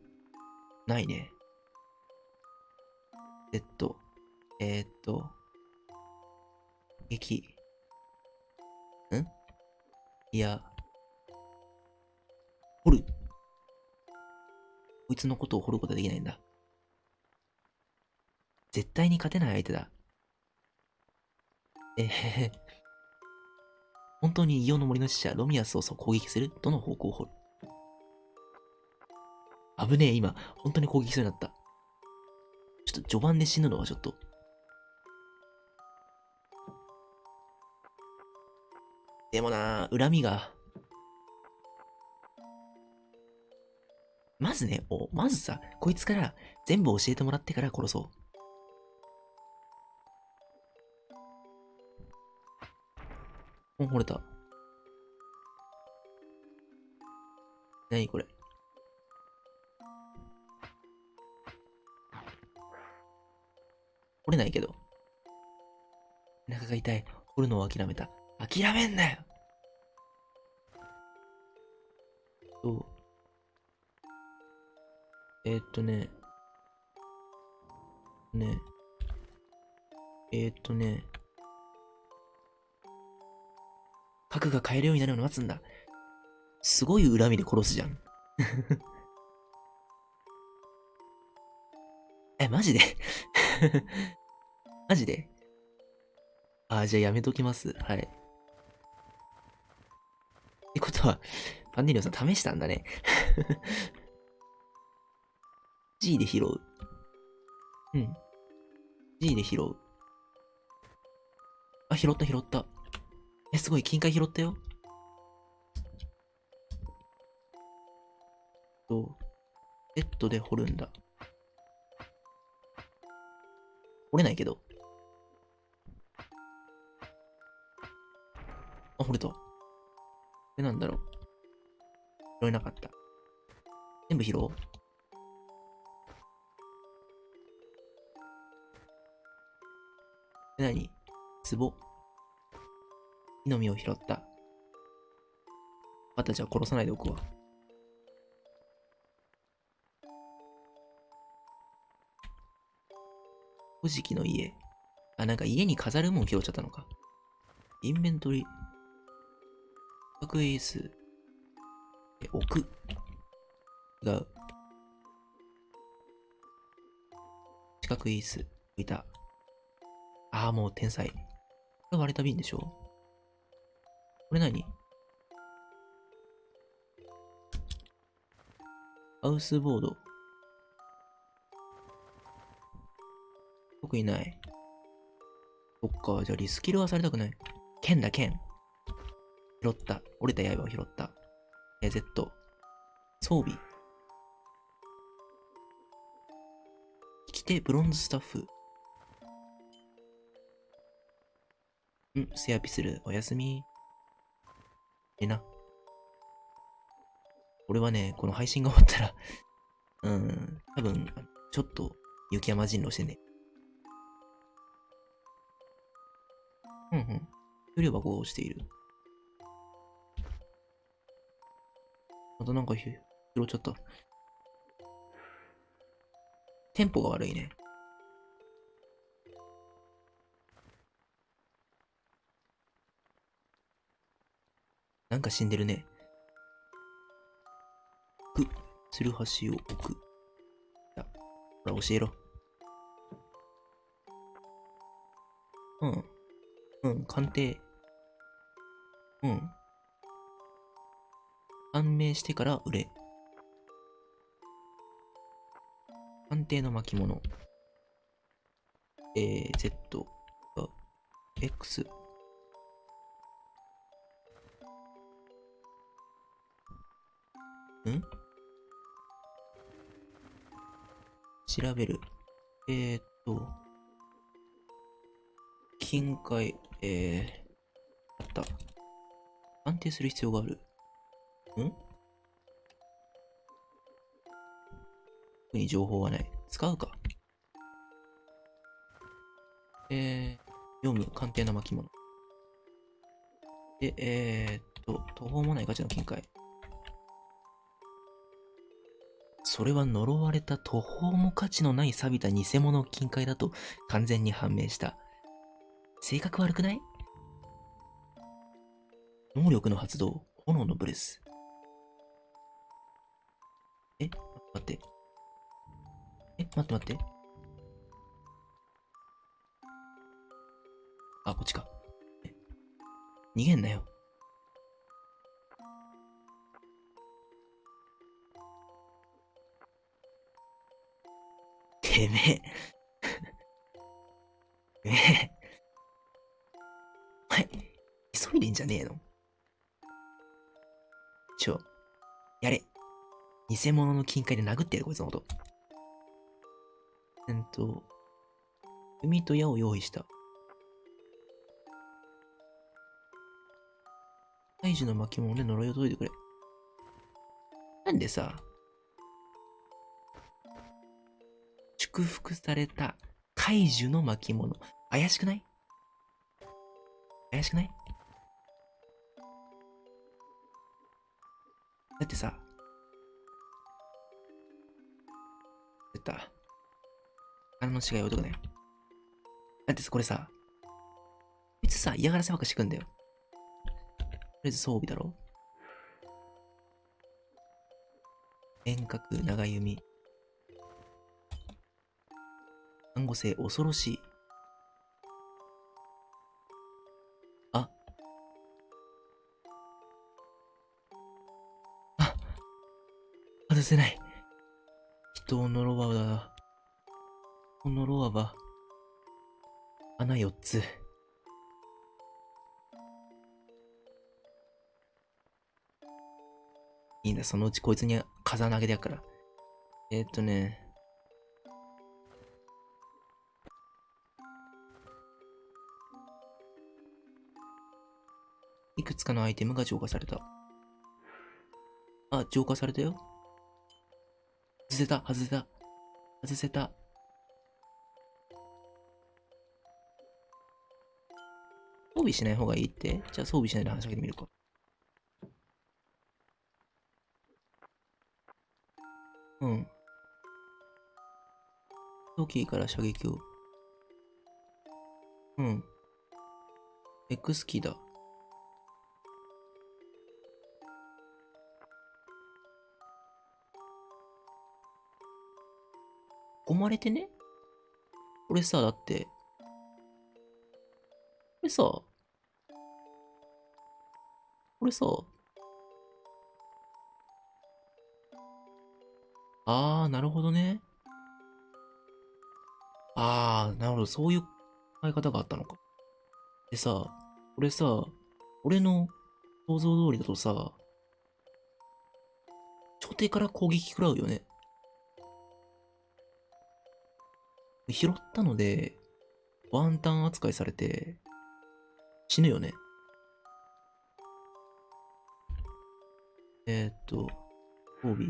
[SPEAKER 1] ないね。えっと、えっと、撃。ん？いや、掘る。こいつのことを掘ることはできないんだ。絶対に勝てない相手だ。えへへ。本当に異様の森の使者、ロミアスを攻撃する？どの方向を掘る危ねえ、今。本当に攻撃しそうになった。ちょっと序盤で死ぬのはちょっと。でもな恨みが。まずね、おまずさ、こいつから全部教えてもらってから殺そう。うん、掘れた。何これ？掘れないけど。お腹が痛い。掘るのを諦めた。諦めんなよと、えー、っとね、ね、えー、っとね、核が買えるようになるのを待つんだ。すごい恨みで殺すじゃん。え、マジで？マジで？あ、じゃあやめときます。はい。ってことは、パンデリオさん試したんだね。G で拾う。うん。G で拾う。あ、拾った拾った。え、すごい、金塊拾ったよ。と、ベッドで掘るんだ。掘れないけど。あ、掘れた。これなんだろう。拾えなかった。全部拾おう。え、なに壺？木の実を拾った。またじゃあ殺さないでおくわ。古事記の家。あ、なんか家に飾るもん拾っちゃったのか。インベントリ。角エース。え、置く。違う。四角い椅子。置いた。ああ、もう天才。これ割れた瓶でしょこれ何？ハウスボード。特にない。そっか、じゃあリスキルはされたくない。剣だ、剣。拾った。折れた刃を拾った。え、Z。装備。着て、ブロンズスタッフ。ん、セアピする。おやすみ。えな。俺はね、この配信が終わったら うん、多分、ちょっと雪山人狼してね。うんうん。給料箱をしている。またなんか拾っちゃった。テンポが悪いね。なんか死んでるね。く、つるはしを置く。ほら、教えろ。うん。うん、鑑定。うん。判明してから売れ。鑑定の巻物。えー、Z、X。ん？調べる。えー、っと、金塊、えー、あった。安定する必要がある。ん？特に情報はない。使うか。えー、読む、鑑定の巻物。で、えー、っと、途方もない価値の金塊。それは呪われた途方も価値のない錆びた偽物金塊だと完全に判明した。性格悪くない？能力の発動、炎のブレス。え待って。え待って待って。あ、こっちか。逃げんなよ。てめえ。てめえ。急いでんじゃねえの？ちょ、やれ。偽物の金塊で殴ってやる、こいつのこと。えっと、海と矢を用意した。大樹の巻物で呪いを解いてくれ。なんでさ、祝福された怪樹の巻物。怪しくない？怪しくない？だってさ、出た。あの違い置いとくね。だってさ、これさ、いつさ、嫌がらせばっかしてくんだよ。とりあえず装備だろ遠隔、長弓。看護性、恐ろしい。あ。あ。外せない。人を呪わば、人を呪わば、穴4つ。いいんだ、そのうちこいつに風投げでやっから。えー、っとね。いくつかのアイテムが浄化された。あ、浄化されたよ。外せた、外せた。外せた。装備しない方がいいって？じゃあ装備しないで話しかけてみるか。うん。トキーから射撃を。うん。X キーだ。込まれてね？これさ、だって、これさ、これさ、あー、なるほどね。あー、なるほど、そういう考え方があったのか。でさ、これさ、俺の想像通りだとさ、頂点から攻撃食らうよね。拾ったので、ワンタン扱いされて、死ぬよね。えー、っと、装備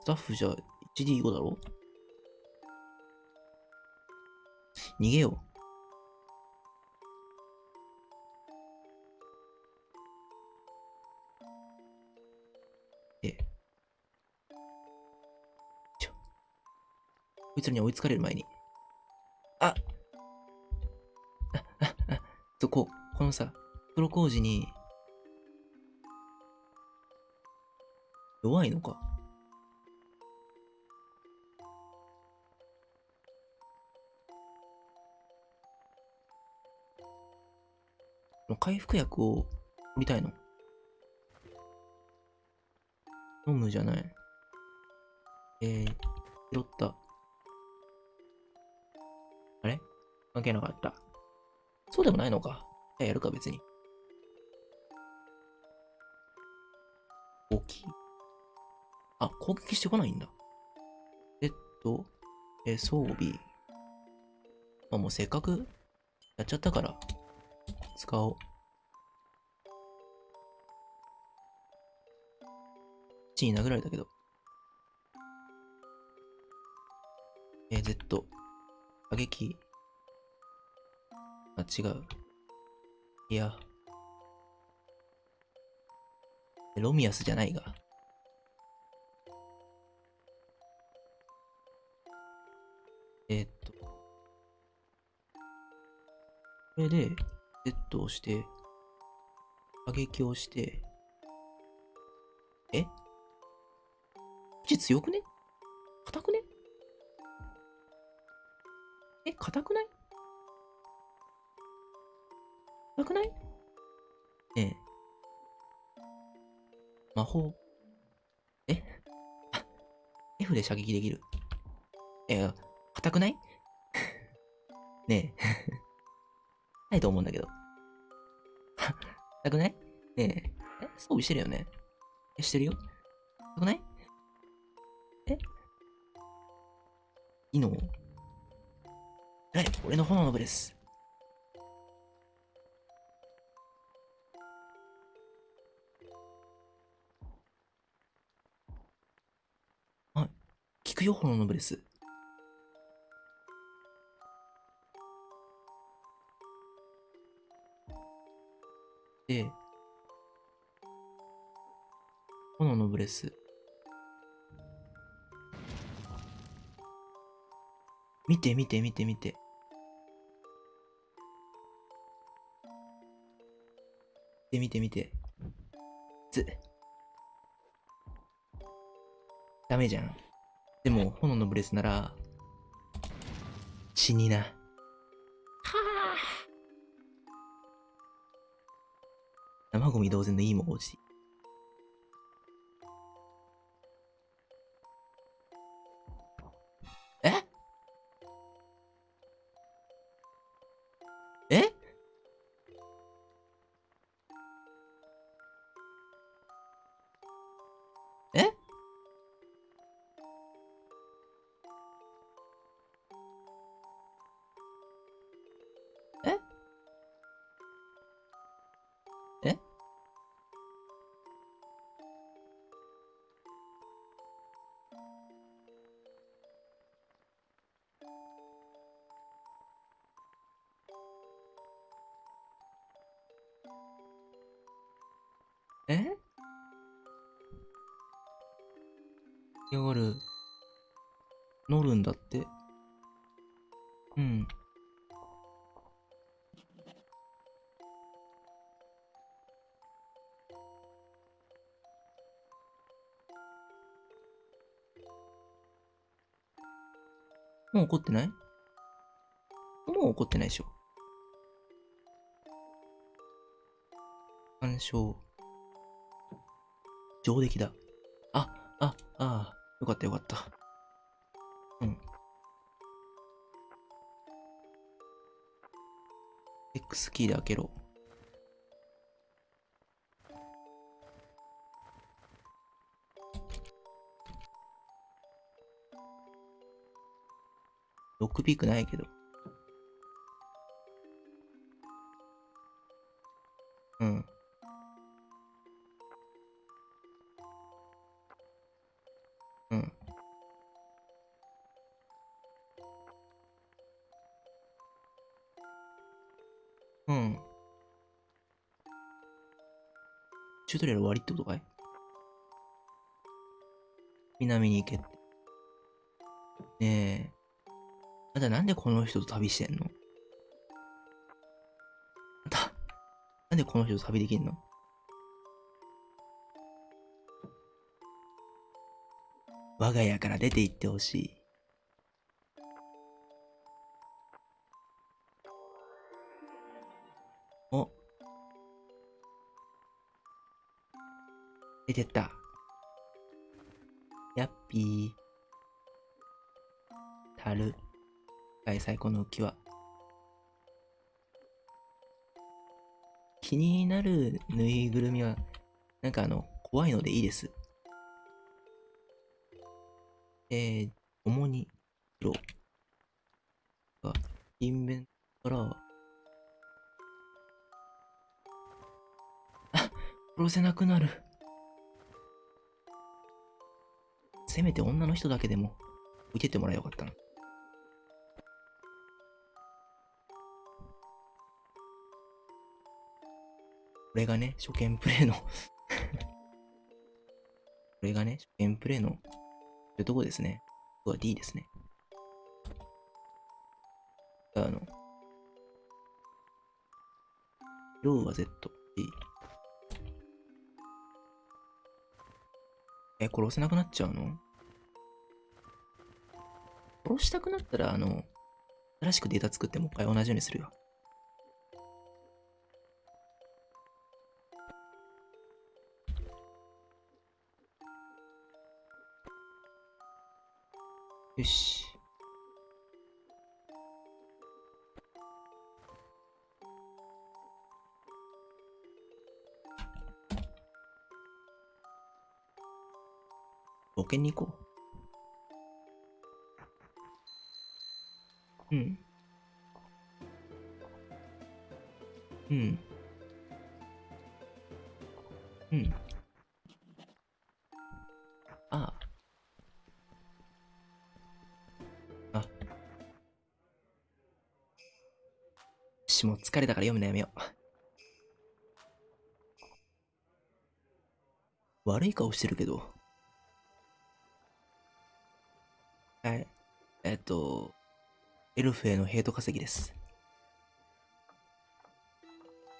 [SPEAKER 1] スタッフじゃ 1D5 だろ？逃げよう。こいつらに追いつかれる前に。ああ、あ、あ、と、こう、このさ、プロ工事に、弱いのか？回復薬を売りたいの？飲むじゃない。えー、拾った。関係なかった。そうでもないのか。じゃあやるか、別に。大きい。あ、攻撃してこないんだ。えっと、え、装備。まあ、もうせっかくやっちゃったから、使おう。地に殴られたけど。えー、Z。打撃。あ、違う。いや。ロミアスじゃないが。えー、っと。これで、Z をして、打撃をして、え？ち強くね？硬くね？え、硬くない？硬くない？ええ。魔法。え ?F で射撃できる。え、硬くない？ねえ。ないと思うんだけど。硬くない？ねえ。え？装備してるよね？え、してるよ硬くない？え？いいの？はい、俺の炎の部です。くよ、炎のブレス。で、炎のブレス。見て見て見て見て。見て見て見て。つ。ダメじゃん。でも、炎のブレスなら、死にな。はあ。生ゴミ同然のいいもん落ちもう怒ってない？もう怒ってないでしょ。干渉。上出来だ。あ、あ、ああ、よかったよかった。うん。X キーで開けろ。ロックピークないけど。うん。うん。うん。チュートリアル終わりってことかい？南に行けって。ねえ。あんたなんでこの人と旅してんの？あんた、なんでこの人と旅できんの？我が家から出て行ってほしい。お。出てった。やっぴー。たる。はい、最高の浮き輪。気になるぬいぐるみは、なんかあの、怖いのでいいです。えー、主に、色が、インベントから、あ、殺せなくなる。せめて女の人だけでも、受けてもらえばよかったな。これがね、初見プレイのこれがね、初見プレイの、そういうとこですね。ここは D ですね。あの、ローは Z、D。え、殺せなくなっちゃうの？殺したくなったら、あの、新しくデータ作ってもう一回同じようにするよ。よし。ボケに行こう。顔してるけど。はい。えっと、エルフへのヘイト稼ぎです。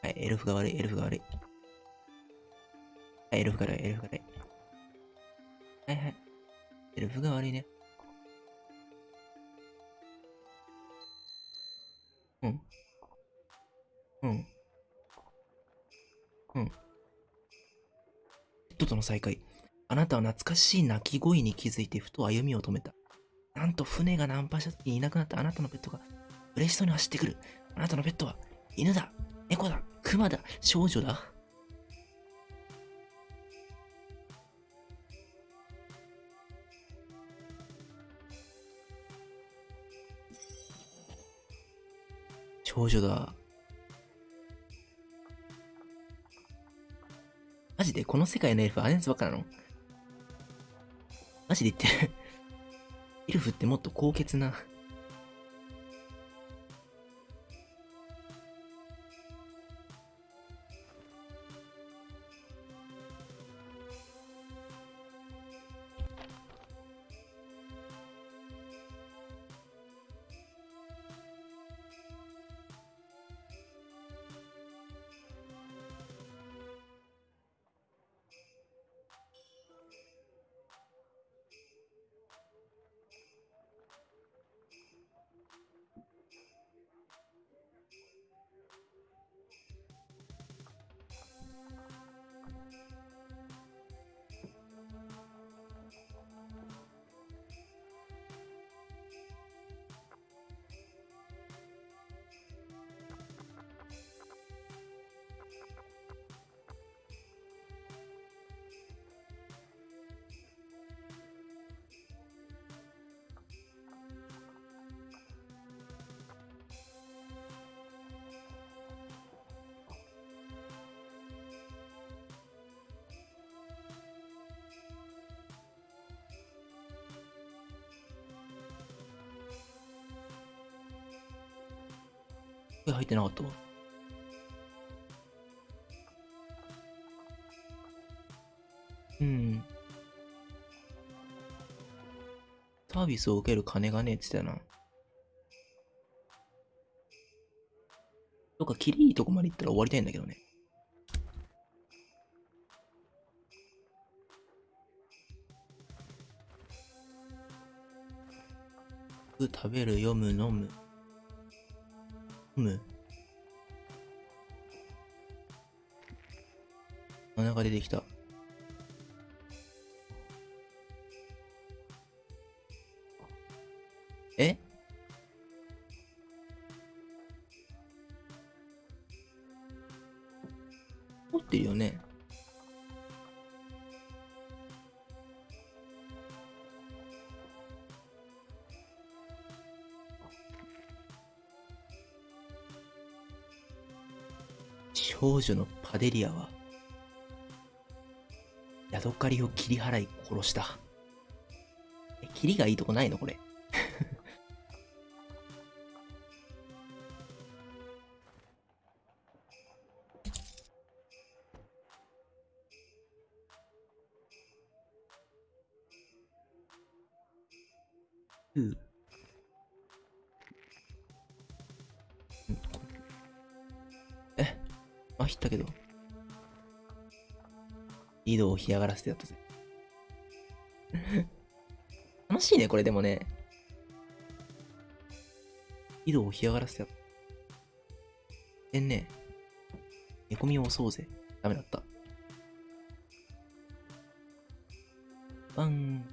[SPEAKER 1] はい、エルフが悪い、エルフが悪い。はい、エルフが悪い、エルフが悪い。はいはい。エルフが悪いね。うん。うん。うん。ペットとの再会。あなたは懐かしい鳴き声に気づいてふと歩みを止めた。なんと船がナンパした時にいなくなったあなたのペットが嬉しそうに走ってくる。あなたのペットは犬だ、猫だ、熊だ、少女だ。少女だ。ジでこの世界のエルフあれやつばっかなの？マジで言ってる。エルフってもっと高潔な。声入ってなかったわ。うん。サービスを受ける金がねえって言ってたな。とか、キリいいとこまで行ったら終わりたいんだけどね。食べる、読む、飲む。飲む？穴が出てきた。え？持ってるよね？少女のパデリアは、ヤドカリを切り払い殺した。え、切りがいいとこないのこれ。を干上がらせてやったぜ。楽しいね、これでもね。井戸を干上がらせてやった。えんね。寝込みを押そうぜ。ダメだった。バン。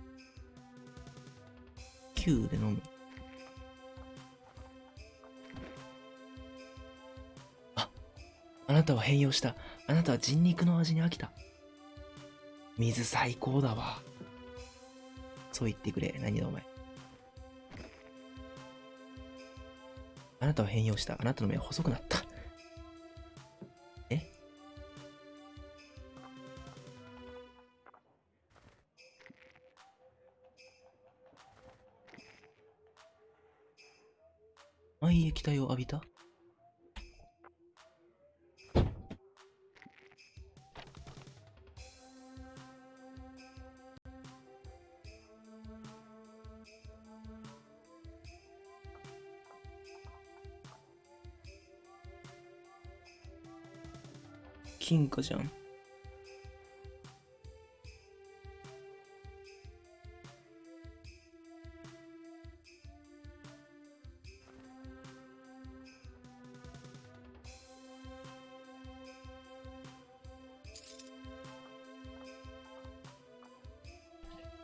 [SPEAKER 1] 9で飲む。あ、あなたは変容した。あなたは人肉の味に飽きた。水最高だわ。そう言ってくれ。何だお前。あなたは変容した。あなたの目は細くなった。じゃん。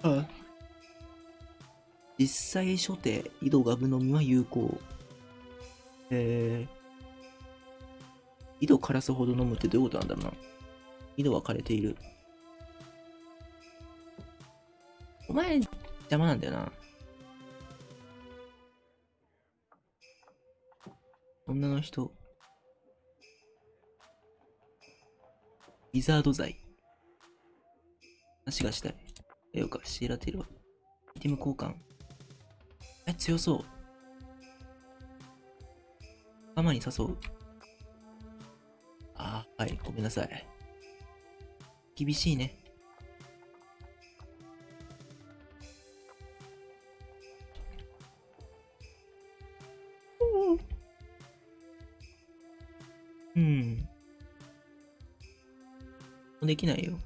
[SPEAKER 1] あ実際初手、井戸ガブのみは有効。えー、井戸枯らすほど飲むってどういうことなんだろうな。井戸は枯れている。お前、邪魔なんだよな。女の人。リザード剤。話がしたい。えよか、シーラテルは。アイテム交換。え、強そう。ママに誘う。はい、ごめんなさい。厳しいね。うん。できないよ。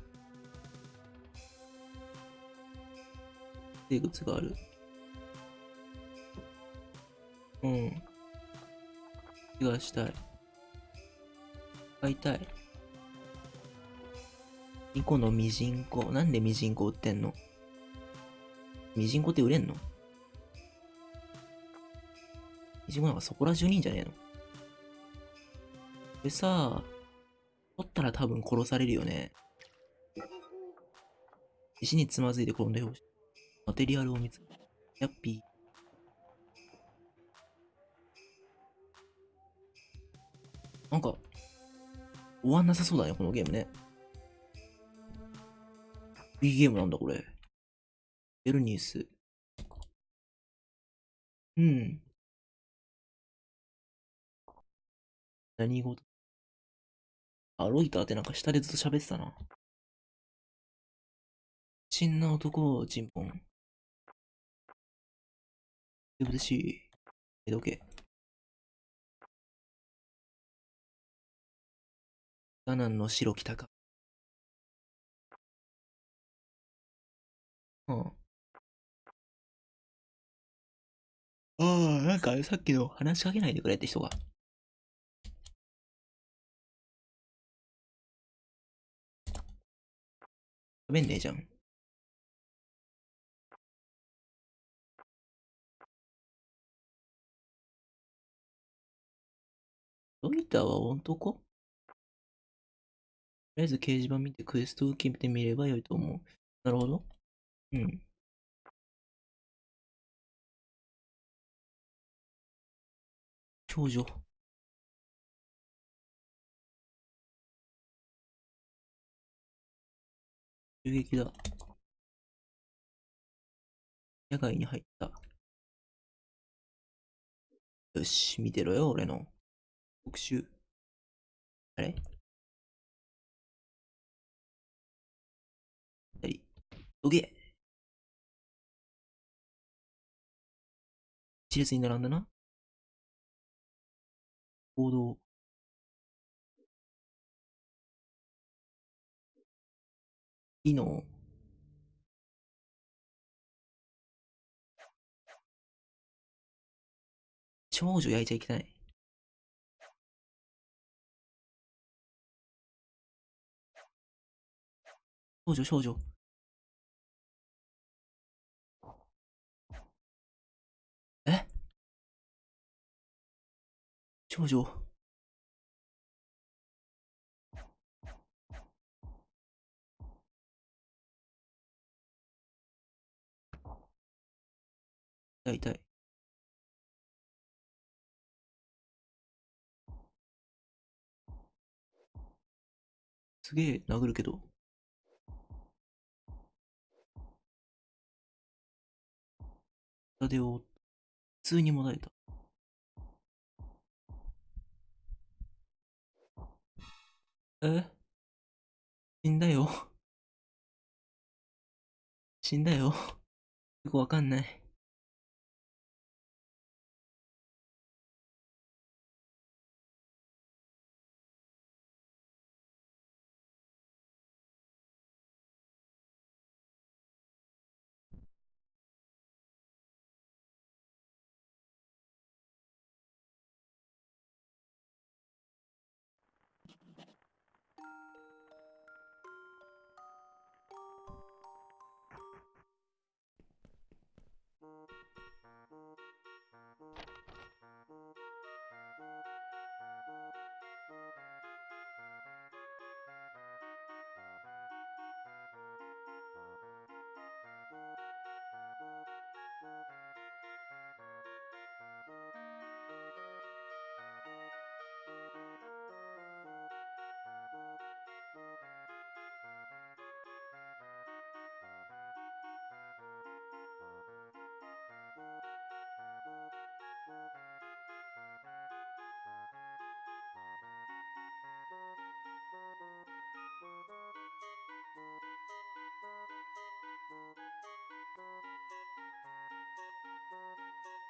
[SPEAKER 1] 生物がある。うん。気がしたい。買いたい。2個のミジンコ。なんでミジンコ売ってんの？ミジンコって売れんの？ミジンコなんかそこら中にいんじゃねえの？これさ、取ったら多分殺されるよね。石につまずいて転んでほしい。マテリアルを見つけヤッピー。なんか、終わんなさそうだね、このゲームね。いいゲームなんだ、これ。エルニース。うん。何事あ、ロイターってなんか下でずっと喋ってたな。不審な男を尋問。でぶしい。え、どけ。ガナンの白来たか。うん。ああ、なんかさっきの話しかけないでくれって人が。喋んねえじゃん。ロイターは男とりあえず掲示板見てクエストを決めてみればよいと思う。なるほど。うん。少女。襲撃だ。野外に入った。よし、見てろよ、俺の。特集。あれ？どけ一列に並んだな。行動。機能。少女焼いちゃいけない。少女少女。少女。痛い痛い。すげえ殴るけど。下でを、普通にもだえた。え？死んだよ。死んだよ。よくわかんない。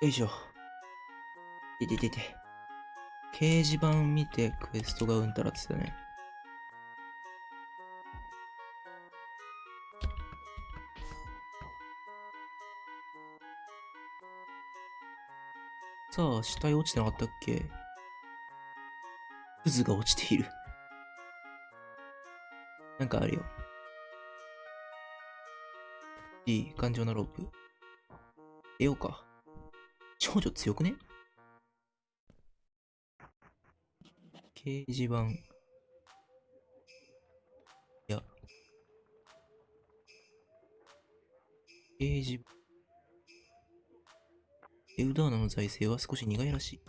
[SPEAKER 1] よいしょ。でててて。掲示板見てクエストがうんたらって言ったね。さあ、死体落ちてなかったっけ？クズが落ちている。なんかあるよ。いい、頑丈なロープ。出ようか。少女強くね？掲示板。いや。掲示板。エウダーナの財政は少し苦いらしい。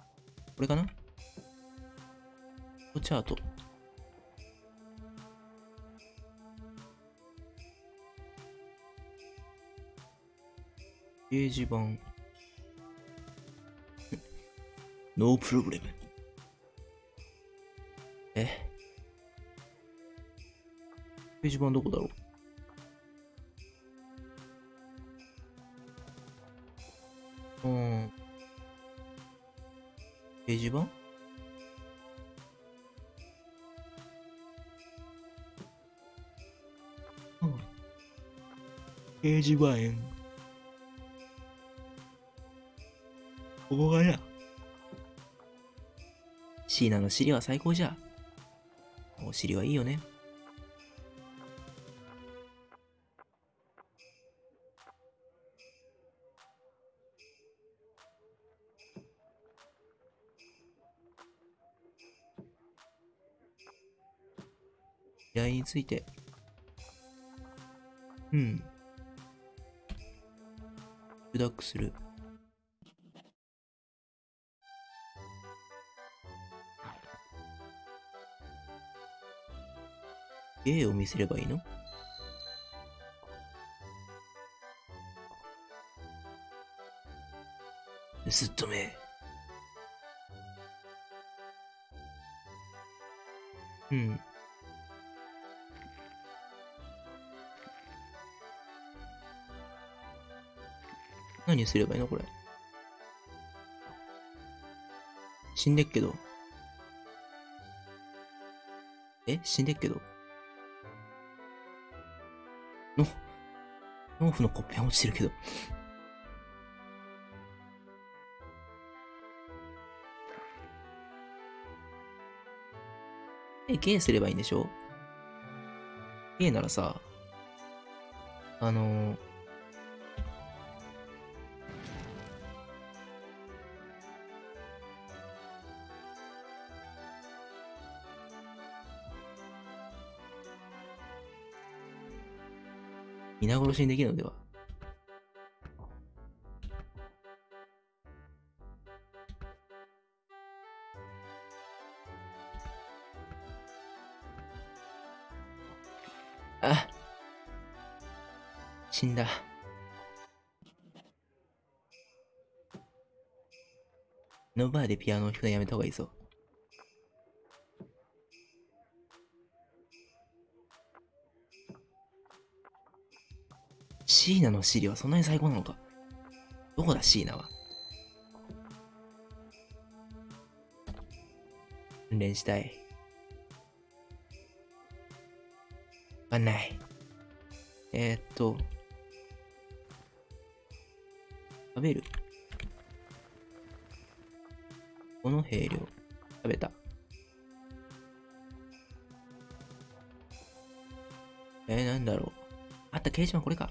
[SPEAKER 1] これかな？チャート。掲示板。ノープロブレム。え掲示板どこだろう？うん。掲示板うん。掲示板。こシーナの尻は最高じゃ。お尻はいいよね。依頼について。うん。ブダックする。絵を見せればいいの？盗っ人め。うん。何すればいいの？これ。死んでっけど。え？死んでっけど。毛布のコッペン落ちてるけど。え、ゲーすればいいんでしょ？ゲーならさ、あのー、皆殺しにできるのでは？あ死んだ。のバーでピアノを弾くのやめた方がいいぞ。シーナのシリはそんなに最高なのか？どこだ、シーナは？訓練したい。わかんない。えー、っと。食べる？この兵量。食べた。えー、なんだろう。あった、掲示板これか。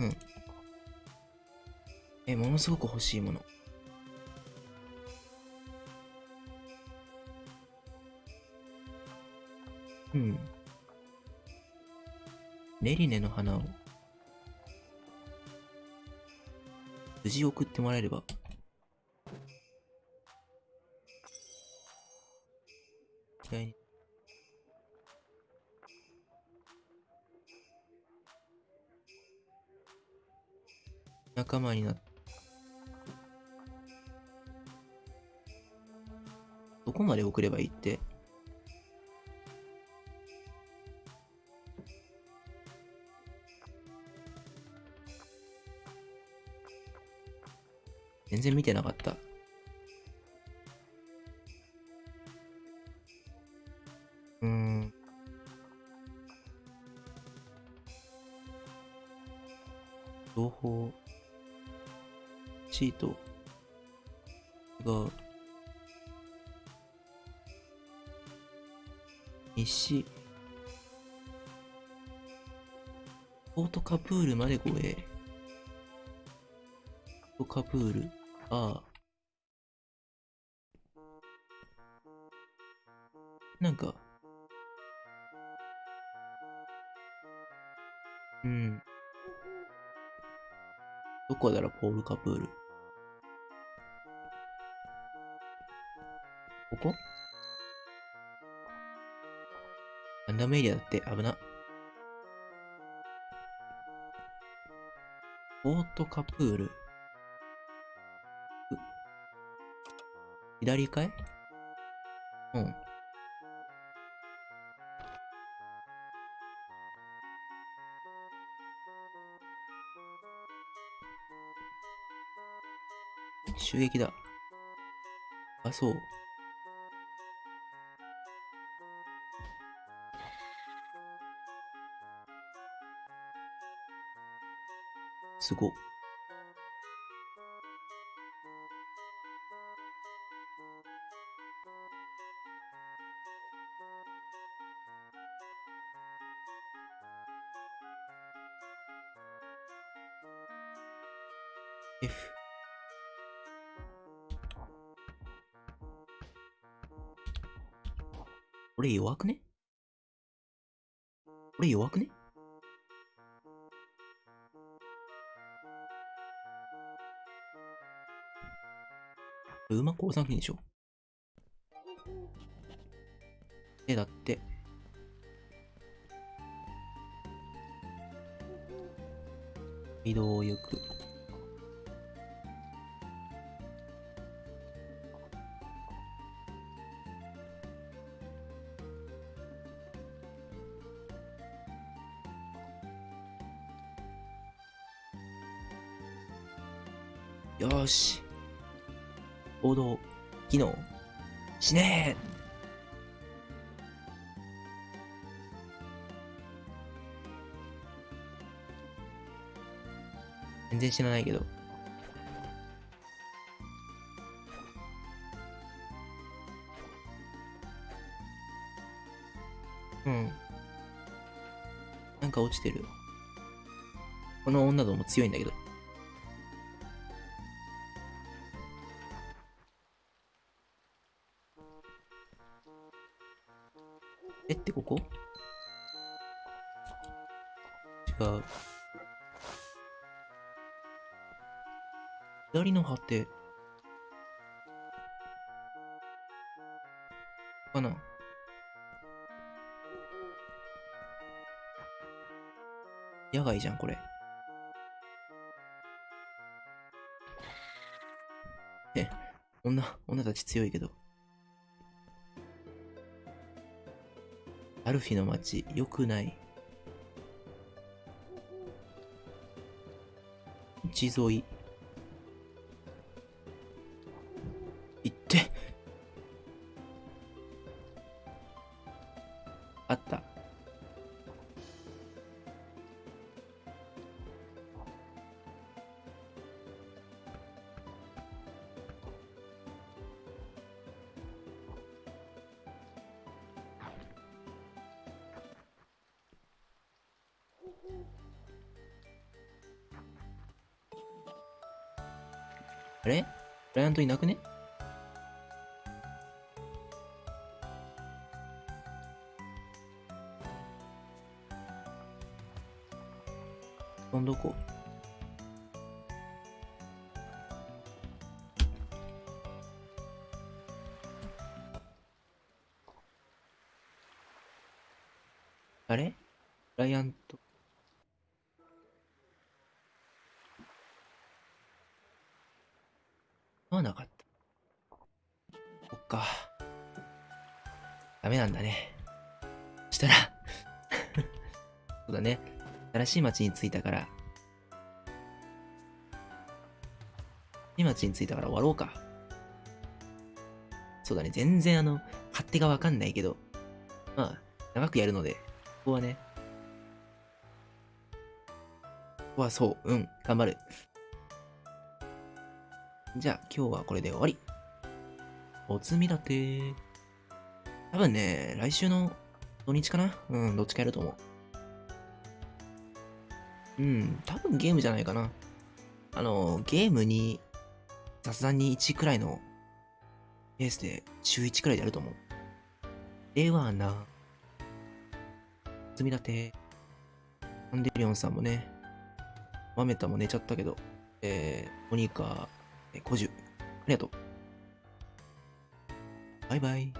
[SPEAKER 1] うん。え、ものすごく欲しいもの。うん。ネリネの花を無事送ってもらえれば。プールまで護衛。ポカプール、ああ。なんか、うん。どこだろ、ポールカプール。ここ？ランダムエリアだって危な。ポートカプール。左かい？うん。襲撃だ。あ、そう。すごっ。F。俺弱くね？俺弱くね？馬降参金でしょ？で、だって。移動を行く。よし。行動、機能、しねえ全然知らないけど。うん。なんか落ちてる。この女ども強いんだけど。の果て。かな？野外じゃん、これ。え、女、女たち強いけど。アルフィの街、良くない。道沿い。しい町に着いたから。町に着いたから終わろうか。そうだね、全然あの、勝手がわかんないけど、まあ、長くやるので、ここはね、ここはそう、うん、頑張る。じゃあ、今日はこれで終わり。おつみだて。多分ね、来週の土日かなうん、どっちかやると思う。うん、多分ゲームじゃないかな。あの、ゲームに、雑談に1くらいのペースで、週1くらいでやると思う。ではな。積み立て。アンデリオンさんもね、マメタも寝ちゃったけど、えー、モニカ、えー、コジュ、ありがとう。バイバイ。